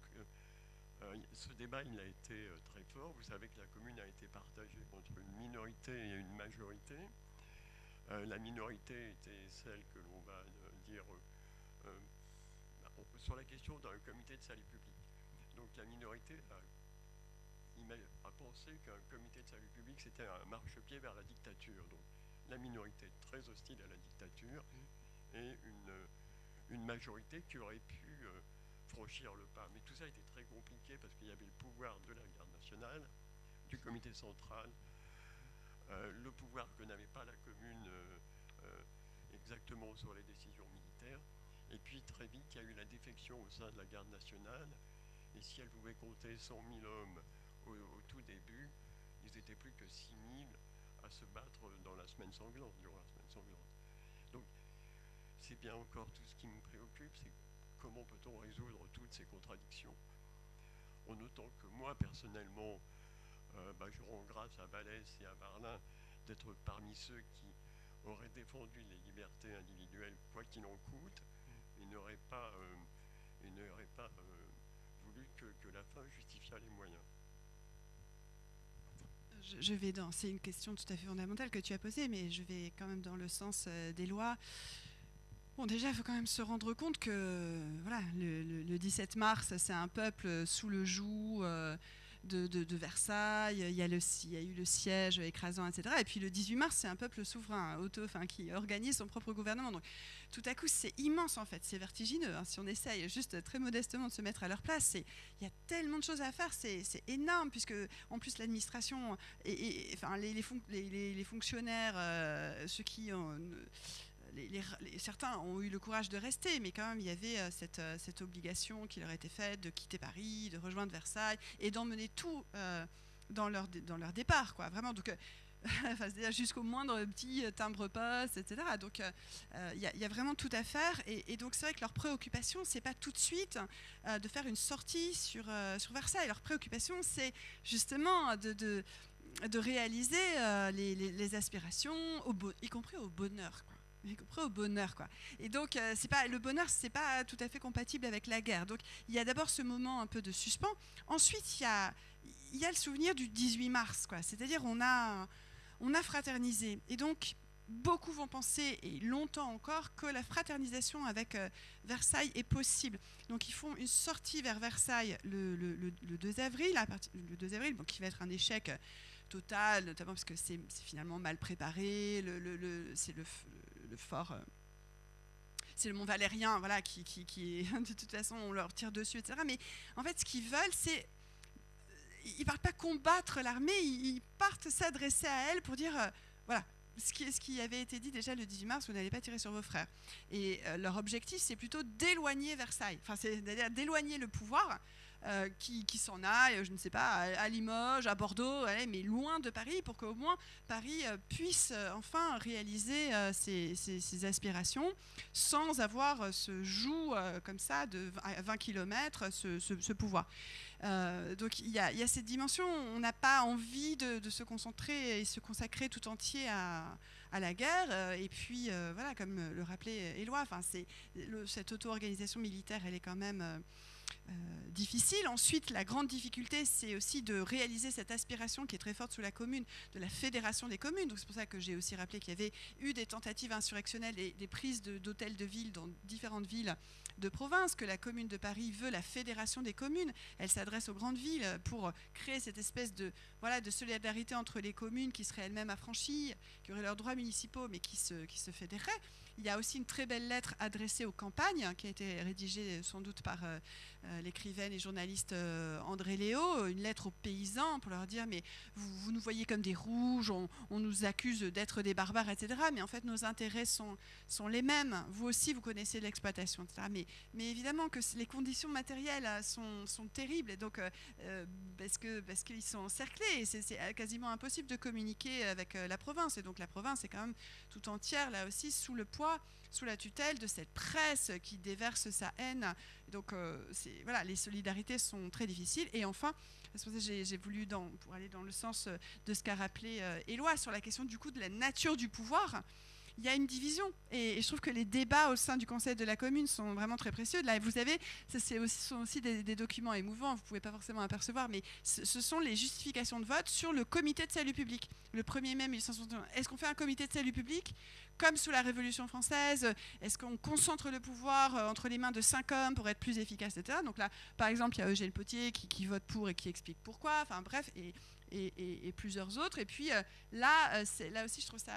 euh, ce débat, il a été très fort. Vous savez que la commune a été partagée entre une minorité et une majorité. la minorité était celle que l'on va dire sur la question d'un comité de salut public. Donc la minorité a, a pensé qu'un comité de salut public, c'était un marchepied vers la dictature. La minorité très hostile à la dictature et une, une majorité qui aurait pu euh, franchir le pas. Mais tout ça était très compliqué parce qu'il y avait le pouvoir de la garde nationale, du comité central, euh, le pouvoir que n'avait pas la commune euh, exactement sur les décisions militaires. Et puis très vite, il y a eu la défection au sein de la garde nationale. Et si elle pouvait compter 100 000 hommes au, au tout début, ils n'étaient plus que 6 000 à se battre dans la semaine sanglante, durant la semaine sanglante. Donc, c'est bien encore tout ce qui me préoccupe, c'est comment peut-on résoudre toutes ces contradictions En autant que moi, personnellement, euh, bah, je rends grâce à Vallès et à Varlin d'être parmi ceux qui auraient défendu les libertés individuelles, quoi qu'il en coûte, et n'auraient pas, euh, euh, voulu que, que la fin justifiât les moyens je, vais dans. C'est une question tout à fait fondamentale que tu as posée, mais je vais quand même dans le sens euh, des lois. Bon, déjà, il faut quand même se rendre compte que voilà, le, 17 mars, c'est un peuple sous le joug. Euh, de, Versailles, il y, a y, a eu le siège écrasant, etc. Et puis le 18 mars, c'est un peuple souverain, auto, enfin, qui organise son propre gouvernement. Donc tout à coup, c'est immense en fait, c'est vertigineux. Hein. Si on essaye juste très modestement de se mettre à leur place, il y a tellement de choses à faire, c'est énorme, puisque en plus l'administration, et, enfin, les, fonctionnaires, euh, ceux qui ont certains ont eu le courage de rester, mais quand même, il y avait euh, euh, cette, obligation qui leur était faite de quitter Paris, de rejoindre Versailles et d'emmener tout euh, dans, leur, départ, quoi. Vraiment, donc. jusqu'au moindre petit timbre-poste, etc. Donc, il y, a vraiment tout à faire. Et, donc, c'est vrai que leur préoccupation, c'est pas tout de suite de faire une sortie sur, Versailles. Leur préoccupation, c'est justement de, réaliser les, aspirations, y compris au bonheur. Y compris au bonheur quoi. Et donc euh, pas le bonheur c'est pas tout à fait compatible avec la guerre. Donc il y a d'abord ce moment un peu de suspens. Ensuite il y a le souvenir du 18 mars. C'est-à-dire on a on a fraternisé et donc beaucoup vont penser et longtemps encore que la fraternisation avec euh, Versailles est possible. Donc ils font une sortie vers Versailles le, le, le, 2 avril, à partir, le 2 avril, donc qui va être un échec total, notamment parce que c'est finalement mal préparé, fort. Euh, c'est le Mont Valérien, voilà, qui, de toute façon on leur tire dessus, etc. Mais en fait, ce qu'ils veulent, c'est ils partent pas combattre l'armée, ils partent s'adresser à elle pour dire, euh, voilà, ce qui, avait été dit déjà le 18 mars, vous n'allez pas tirer sur vos frères. Et euh, leur objectif, c'est plutôt d'éloigner Versailles, enfin, c'est-à-dire d'éloigner le pouvoir euh, qui, s'en aille, je ne sais pas, à, Limoges, à Bordeaux, mais loin de Paris, pour qu'au moins Paris euh, puisse euh, enfin réaliser ses, aspirations sans avoir ce joug comme ça de 20 km, ce, pouvoir. donc il y, a cette dimension, on n'a pas envie de, se concentrer et se consacrer tout entier à, la guerre. et puis voilà, comme le rappelait Éloi, cette auto-organisation militaire, elle est quand même difficile. Ensuite, la grande difficulté, c'est aussi de réaliser cette aspiration qui est très forte sous la commune, de la fédération des communes. C'est pour ça que j'ai aussi rappelé qu'il y avait eu des tentatives insurrectionnelles et des prises d'hôtels de, ville dans différentes villes de province, que la commune de Paris veut la fédération des communes. Elle s'adresse aux grandes villes pour créer cette espèce de, voilà, de solidarité entre les communes qui seraient elles-mêmes affranchies, qui auraient leurs droits municipaux, mais qui se, qui se fédéraient. Il y a aussi une très belle lettre adressée aux campagnes, qui a été rédigée sans doute par euh, euh, l'écrivaine et journaliste euh, André Léo, une lettre aux paysans pour leur dire mais vous, nous voyez comme des rouges, on, nous accuse d'être des barbares, etc. Mais en fait nos intérêts sont, les mêmes. Vous aussi vous connaissez l'exploitation, etc. Mais, évidemment que les conditions matérielles sont, sont terribles et donc parce qu'ils sont encerclés c'est quasiment impossible de communiquer avec la province et donc la province est quand même tout entière là aussi sous le poids sous la tutelle de cette presse qui déverse sa haine. Donc euh, voilà, les solidarités sont très difficiles. Et enfin, j'ai voulu, pour aller dans le sens de ce qu'a rappelé euh, Éloi sur la question du coup de la nature du pouvoir, il y a une division. Et, je trouve que les débats au sein du Conseil de la commune sont vraiment très précieux. Là, vous savez, ce sont aussi des, documents émouvants, vous ne pouvez pas forcément apercevoir, mais ce, sont les justifications de vote sur le comité de salut public. Le 1er mai 1861, est-ce qu'on fait un comité de salut public comme sous la Révolution française? Est-ce qu'on concentre le pouvoir euh, entre les mains de cinq hommes pour être plus efficace, etc. Donc là, par exemple, il y a Eugène Potier qui, vote pour et qui explique pourquoi. Enfin bref, et, et, plusieurs autres. Et puis euh, là, euh, là aussi, je trouve ça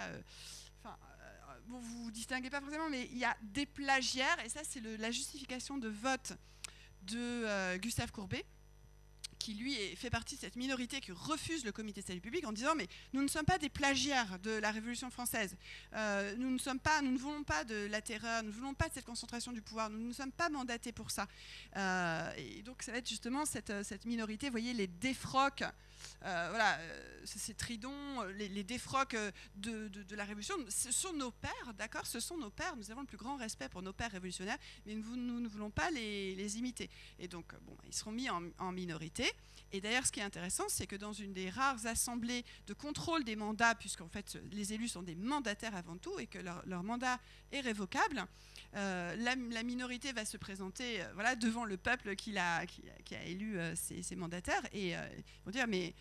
vous vous distinguez pas forcément, mais il y a des plagiaires, et ça c'est la justification de vote de euh, Gustave Courbet, qui lui fait partie de cette minorité qui refuse le comité de salut public en disant mais nous ne sommes pas des plagiaires de la Révolution française, euh, nous ne sommes pas, nous ne voulons pas de la terreur, nous ne voulons pas de cette concentration du pouvoir, nous ne sommes pas mandatés pour ça. Euh, et donc ça va être justement cette, cette minorité, vous voyez les défroques voilà, euh, ces tridons, euh, les, défroques de, la Révolution, ce sont nos pères, d'accord? Ce sont nos pères, nous avons le plus grand respect pour nos pères révolutionnaires, mais nous, ne voulons pas les, imiter. Et donc, bon, ils seront mis en, minorité. Et d'ailleurs, ce qui est intéressant, c'est que dans une des rares assemblées de contrôle des mandats, puisqu'en fait, les élus sont des mandataires avant tout et que leur, mandat est révocable, la, minorité va se présenter voilà, devant le peuple qui a, qui, a élu ses, mandataires et vont dire mais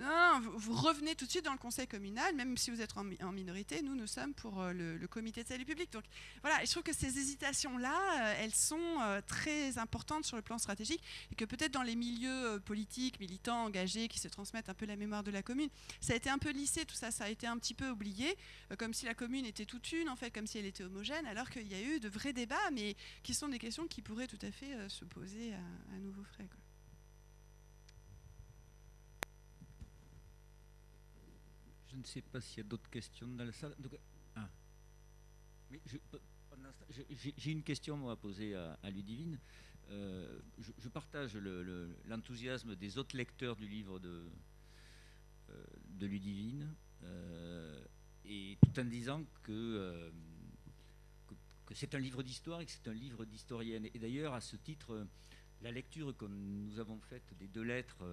non, vous revenez tout de suite dans le conseil communal, même si vous êtes en, minorité. Nous, nous sommes pour euh, le, comité de salut public. Donc voilà, je trouve que ces hésitations-là, euh, elles sont euh, très importantes sur le plan stratégique et que peut-être dans les milieux politiques, militants, engagés, qui se transmettent un peu la mémoire de la commune, ça a été un peu lissé, tout ça, ça a été un petit peu oublié, comme si la commune était toute une, en fait, comme si elle était homogène, alors qu'il y a eu de vrais débats, mais qui sont des questions qui pourraient tout à fait se poser à, nouveau frais. Je ne sais pas s'il y a d'autres questions dans la salle. Ah. j'ai une question à poser à, Ludivine. Euh, je, partage l'enthousiasme des autres lecteurs du livre de, euh, Ludivine, euh, et tout en disant que, c'est un livre d'histoire et que c'est un livre d'historienne. Et d'ailleurs, à ce titre, la lecture que nous avons faite des deux lettres,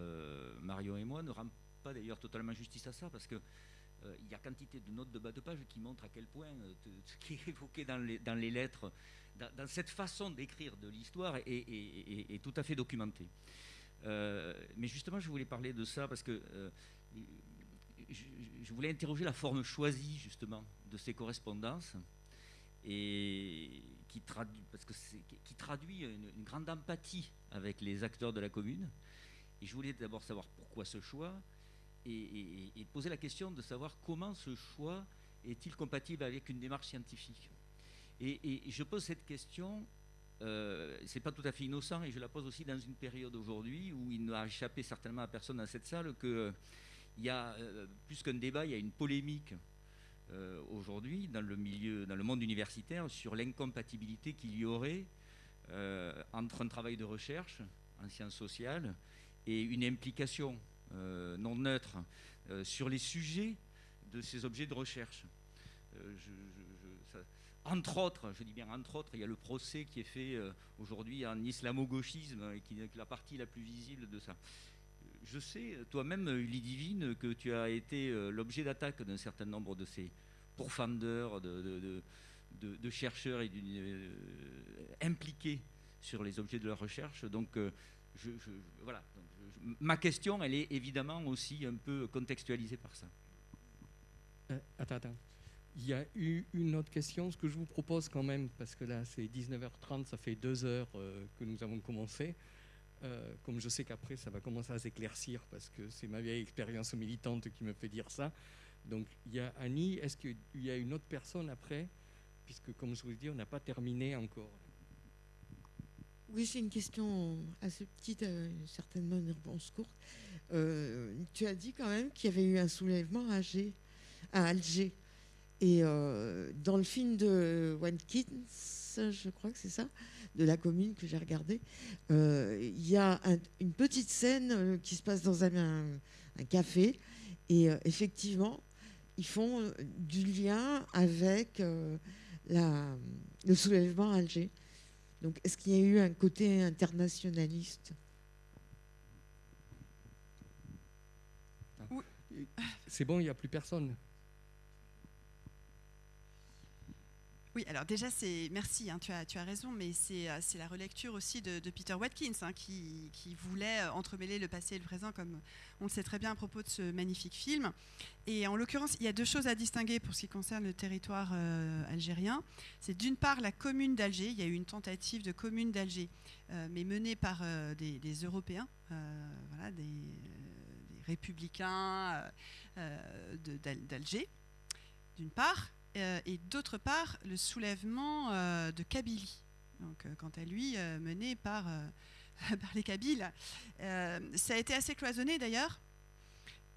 Mario et moi, ne rend pas d'ailleurs totalement justice à ça, parce que euh, il y a quantité de notes de bas de page qui montrent à quel point euh, ce qui est évoqué dans les, dans les lettres, dans, cette façon d'écrire de l'histoire, est, tout à fait documenté. Euh, mais justement, je voulais parler de ça parce que je, voulais interroger la forme choisie justement de ces correspondances et qui traduit, parce que qui traduit une, grande empathie avec les acteurs de la commune. Et je voulais d'abord savoir pourquoi ce choix, et, poser la question de savoir comment ce choix est-il compatible avec une démarche scientifique. Et, je pose cette question, euh, c'est pas tout à fait innocent, et je la pose aussi dans une période aujourd'hui où il n'a échappé certainement à personne dans cette salle qu'il il y a euh, plus qu'un débat, il y a une polémique aujourd'hui dans le milieu, dans le monde universitaire, sur l'incompatibilité qu'il y aurait entre un travail de recherche en sciences sociales et une implication non neutre sur les sujets de ces objets de recherche. entre autres, je dis bien entre autres, il y a le procès qui est fait aujourd'hui en islamo-gauchisme, qui est la partie la plus visible de ça je sais, toi-même, Ludivine, que tu as été euh, l'objet d'attaque d'un certain nombre de ces pourfendeurs, de, de, chercheurs et euh, impliqués sur les objets de leur recherche. Donc, euh, je, voilà. Ma question, elle est évidemment aussi un peu contextualisée par ça. attends, attends. Il y a eu une autre question, ce que je vous propose quand même, parce que là c'est 19h30, ça fait deux heures que nous avons commencé. Euh, comme je sais qu'après ça va commencer à s'éclaircir parce que c'est ma vieille expérience militante qui me fait dire ça. Donc il y a Annie, est-ce qu'il y a une autre personne après? Puisque comme je vous dis, on n'a pas terminé encore. Oui, c'est une question assez petite, euh, certainement une réponse courte. Euh, tu as dit quand même qu'il y avait eu un soulèvement à Alger. À Alger. Et dans le film de Watkins, je crois que c'est ça, de la commune que j'ai regardé, euh, il y a une petite scène euh, qui se passe dans un, café. Et euh, effectivement, ils font du lien avec la, le soulèvement à Alger. Donc, est-ce qu'il y a eu un côté internationaliste? C'est bon, il n'y a plus personne. Oui, alors déjà, c'est merci, hein, tu, as, tu as raison, mais c'est euh, la relecture aussi de, Peter Watkins hein, qui, voulait euh, entremêler le passé et le présent, comme on le sait très bien à propos de ce magnifique film. Et en l'occurrence, il y a deux choses à distinguer pour ce qui concerne le territoire euh, algérien. C'est d'une part la commune d'Alger, il y a eu une tentative de commune d'Alger, mais menée par des, Européens, voilà, des républicains d'Alger, d'une part. Euh, et d'autre part le soulèvement euh, de Kabylie, donc, euh, quant à lui mené par, les Kabyles. ça a été assez cloisonné d'ailleurs.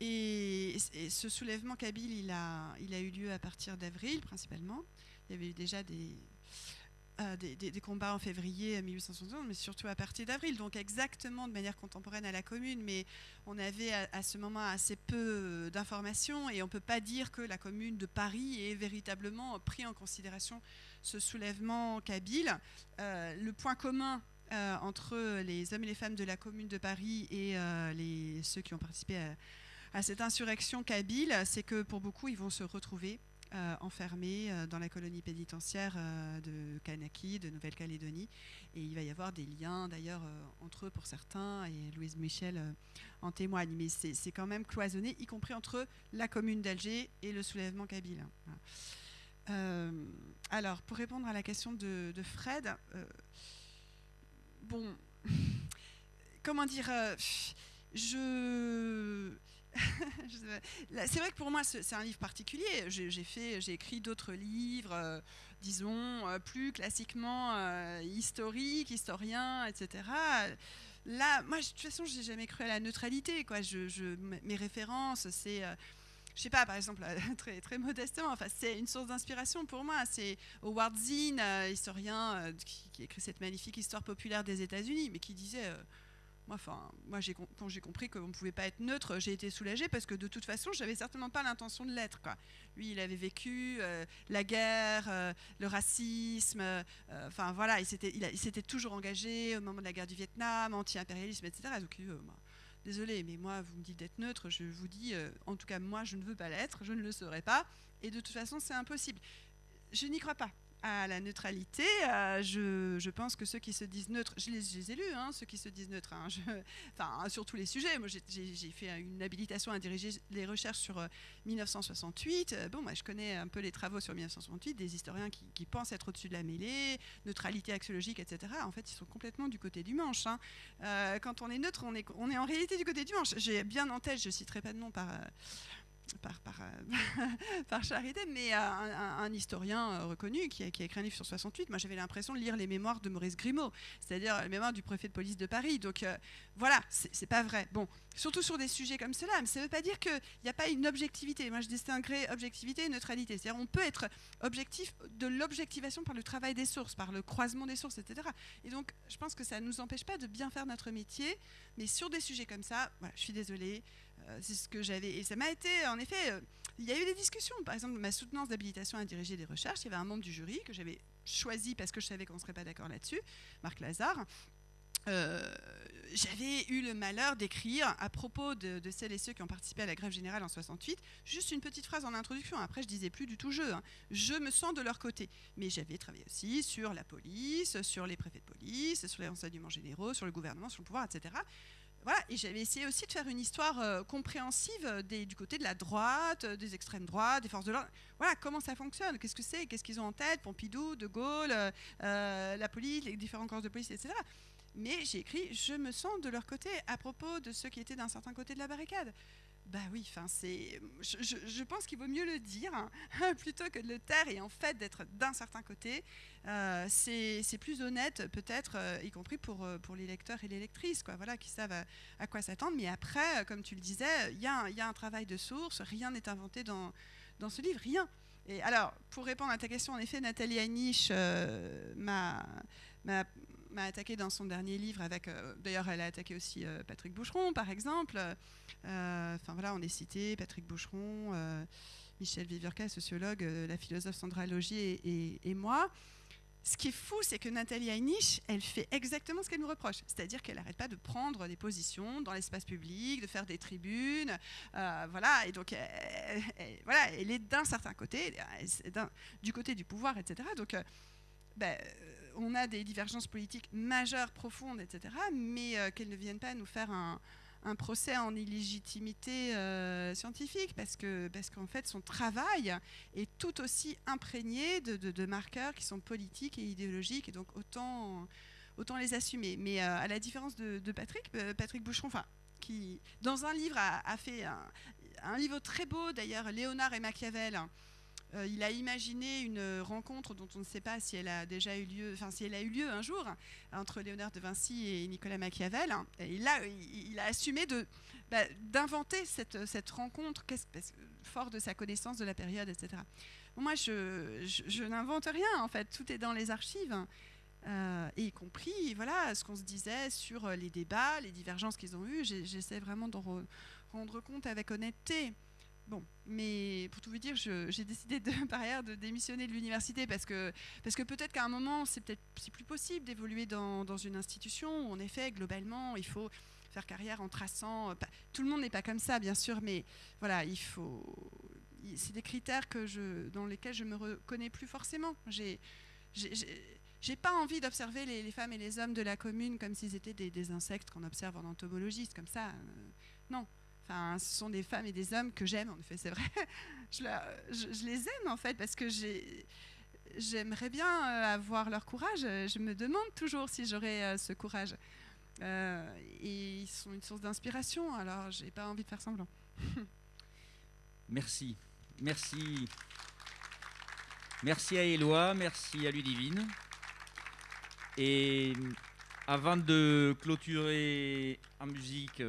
Et, ce soulèvement kabyle, il a, il a eu lieu à partir d'avril principalement. Il y avait eu déjà des, des, combats en février 1871, mais surtout à partir d'avril, donc exactement de manière contemporaine à la Commune. Mais on avait à, ce moment assez peu d'informations et on ne peut pas dire que la Commune de Paris ait véritablement pris en considération ce soulèvement kabyle. Euh, le point commun euh, entre les hommes et les femmes de la Commune de Paris et euh, les, ceux qui ont participé à, à cette insurrection kabyle, c'est que pour beaucoup, ils vont se retrouver euh, enfermés euh, dans la colonie pénitentiaire euh, de Kanaki, de Nouvelle-Calédonie. Et il va y avoir des liens d'ailleurs entre eux pour certains, et Louise Michel en témoigne. Mais c'est quand même cloisonné, y compris entre la commune d'Alger et le soulèvement kabyle. alors, pour répondre à la question de, de Fred, bon, comment dire, je c'est vrai que pour moi, c'est un livre particulier. J'ai écrit d'autres livres, euh, disons euh, plus classiquement euh, historiques, historiens, etc. Là, moi, de toute façon, j'ai jamais cru à la neutralité. Je, mes références, c'est je sais pas, par exemple, très, très modestement, enfin, c'est une source d'inspiration pour moi. C'est Howard Zinn, historien qui, écrit cette magnifique histoire populaire des États-Unis, mais qui disait moi, quand j'ai compris qu'on ne pouvait pas être neutre, j'ai été soulagée parce que de toute façon, j'avais certainement pas l'intention de l'être. Lui, il avait vécu euh, la guerre, euh, le racisme, euh, enfin voilà, il s'était toujours engagé au moment de la guerre du Vietnam, anti-impérialisme, etc. Donc, désolé, mais moi, vous me dites d'être neutre, je vous dis, en tout cas, moi, je ne veux pas l'être, je ne le serai pas, et de toute façon, c'est impossible. Je n'y crois pas à la neutralité. Euh, je, pense que ceux qui se disent neutres, je les, ai lus, hein, ceux qui se disent neutres, hein, sur tous les sujets. J'ai fait une habilitation à diriger les recherches sur 1968. Euh, euh, bon, moi, je connais un peu les travaux sur 1968, des historiens qui, pensent être au-dessus de la mêlée, neutralité axiologique, etc. En fait, ils sont complètement du côté du manche. Hein. quand on est neutre, on est, en réalité du côté du manche. J'ai bien en tête, je citerai pas de nom par par, par, charité, mais un, historien reconnu qui a, écrit un livre sur 68. Moi, j'avais l'impression de lire les mémoires de Maurice Grimaud, c'est-à-dire les mémoires du préfet de police de Paris. Donc voilà, c'est pas vrai. Bon, surtout sur des sujets comme cela, mais ça ne veut pas dire qu'il n'y a pas une objectivité. Moi, je distinguerais objectivité et neutralité. C'est-à-dire on peut être objectif de l'objectivation par le travail des sources, par le croisement des sources, etc. Et donc, je pense que ça ne nous empêche pas de bien faire notre métier, mais sur des sujets comme ça, je suis désolée, euh, c'est ce que j'avais. Et ça m'a été, en effet, euh, il y a eu des discussions. Par exemple, ma soutenance d'habilitation à diriger des recherches, il y avait un membre du jury que j'avais choisi parce que je savais qu'on ne serait pas d'accord là-dessus, Marc Lazare. Euh, j'avais eu le malheur d'écrire à propos de, celles et ceux qui ont participé à la grève générale en 68, juste une petite phrase en introduction. Après, je disais plus du tout jeu. Hein. Je me sens de leur côté. Mais j'avais travaillé aussi sur la police, sur les préfets de police, sur les renseignements généraux, sur le gouvernement, sur le pouvoir, etc. Et j'avais essayé aussi de faire une histoire euh, compréhensive du côté de la droite, euh, des extrêmes droites, des forces de l'ordre. Voilà, comment ça fonctionne, qu'est-ce que c'est, qu'est-ce qu'ils ont en tête, Pompidou, De Gaulle, la police, les différents corps de police, etc mais j'ai écrit je me sens de leur côté à propos de ceux qui étaient d'un certain côté de la barricade. Bah oui, enfin c'est, je, pense qu'il vaut mieux le dire hein, plutôt que de le taire et en fait d'être d'un certain côté, euh, c'est plus honnête peut-être, euh, y compris pour, euh, pour les lecteurs et les lectrices, quoi, voilà, qui savent à, quoi s'attendre. Mais après, comme tu le disais, il y, y, a un travail de source, rien n'est inventé dans, dans ce livre, rien. Et alors, pour répondre à ta question, en effet, Nathalie Anish m'a attaqué dans son dernier livre avec. Euh, d'ailleurs, elle a attaqué aussi euh, Patrick Boucheron, par exemple. Euh, enfin voilà, on est cité Patrick Boucheron, Michel Viverka, sociologue, la philosophe Sandra Logier et, moi. Ce qui est fou, c'est que Nathalie Heinisch, elle fait exactement ce qu'elle nous reproche. C'est-à-dire qu'elle n'arrête pas de prendre des positions dans l'espace public, de faire des tribunes. voilà, et donc, elle, voilà, elle est d'un certain côté, du côté du pouvoir, etc. Donc, ben, on a des divergences politiques majeures, profondes, etc., mais euh, qu'elles ne viennent pas nous faire un, procès en illégitimité euh, scientifique, parce parce qu'en fait, son travail est tout aussi imprégné de, marqueurs qui sont politiques et idéologiques, et donc autant, autant les assumer. Mais euh, à la différence de, Patrick, Patrick Boucheron, enfin, qui, dans un livre, a, fait un, un, livre très beau, d'ailleurs, Léonard et Machiavel, euh, il a imaginé une rencontre dont on ne sait pas si elle a déjà eu lieu, enfin si elle a eu lieu un jour entre Léonard de Vinci et Nicolas Machiavel. Et là, il, a assumé bah, d'inventer cette, cette rencontre, fort de sa connaissance de la période, etc. moi, je, je, n'invente rien en fait. Tout est dans les archives. Euh, y compris voilà ce qu'on se disait sur les débats, les divergences qu'ils ont eues. J'essaie vraiment d'en rendre compte avec honnêteté. Bon, mais pour tout vous dire, j'ai décidé par ailleurs de démissionner de l'université parce que, parce que peut-être qu'à un moment, c'est peut-être plus possible d'évoluer dans, dans, une institution où, en effet, globalement, il faut faire carrière en traçant. tout le monde n'est pas comme ça, bien sûr, mais voilà, il faut. C'est des critères que je, dans lesquels je me reconnais plus forcément. J'ai j'ai pas envie d'observer les, femmes et les hommes de la commune comme s'ils étaient des, insectes qu'on observe en entomologie, comme ça. Euh, non. Ce sont des femmes et des hommes que j'aime, en effet, c'est vrai. je, les aime, en fait, parce que j'aimerais bien euh, avoir leur courage. Je me demande toujours si j'aurais euh, ce courage. Euh, et ils sont une source d'inspiration, alors j'ai pas envie de faire semblant. merci. Merci. Merci à Éloi, merci à Ludivine. Et avant de clôturer en musique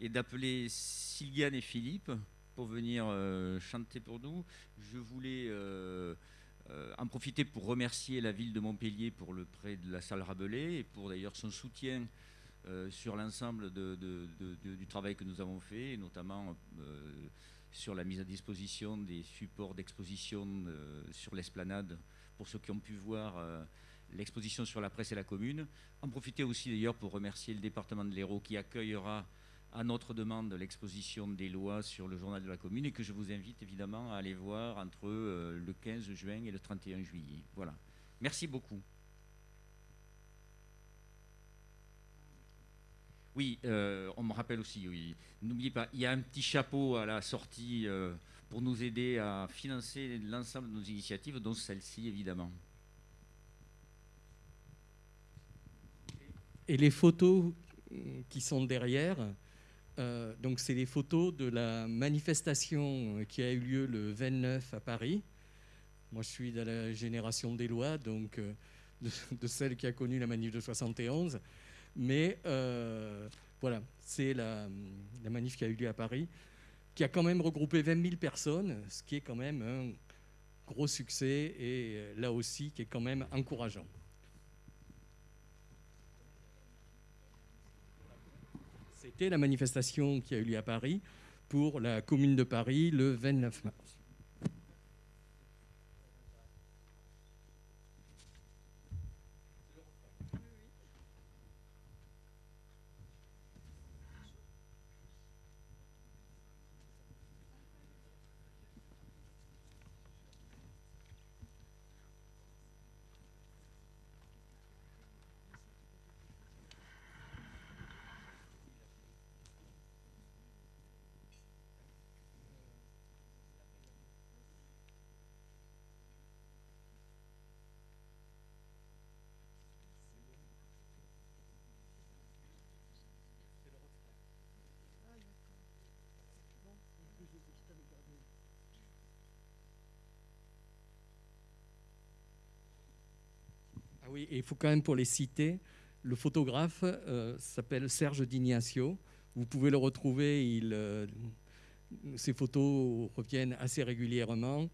et d'appeler Sylviane et Philippe pour venir euh, chanter pour nous. Je voulais euh, euh, en profiter pour remercier la ville de Montpellier pour le prêt de la salle Rabelais et pour d'ailleurs son soutien sur l'ensemble du travail que nous avons fait, notamment sur la mise à disposition des supports d'exposition sur l'esplanade pour ceux qui ont pu voir l'exposition sur la presse et la commune. En profiter aussi d'ailleurs pour remercier le département de l'Hérault qui accueillera à notre demande l'exposition des lois sur le journal de la commune et que je vous invite évidemment à aller voir entre euh, le 15 juin et le 31 juillet. Voilà. Merci beaucoup. Oui, euh, on me rappelle aussi, oui. N'oubliez pas, il y a un petit chapeau à la sortie euh, pour nous aider à financer l'ensemble de nos initiatives, dont celle-ci évidemment. Et les photos qui sont derrière, Euh, donc, c'est les photos de la manifestation qui a eu lieu le 29 à Paris. Moi, je suis de la génération des lois, donc euh, de, celle qui a connu la manif de 71. Mais euh, voilà, c'est la, manif qui a eu lieu à Paris, qui a quand même regroupé 20 000 personnes, ce qui est quand même un gros succès et là aussi qui est quand même encourageant. La manifestation qui a eu lieu à Paris pour la commune de Paris le 29 mars. Ah oui, il faut quand même pour les citer, le photographe euh, s'appelle Serge D'Ignacio. Vous pouvez le retrouver, euh, ses photos reviennent assez régulièrement.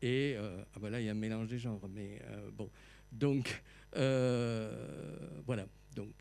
Et euh, ah ben il y a un mélange des genres, mais bon. Donc, voilà. Donc,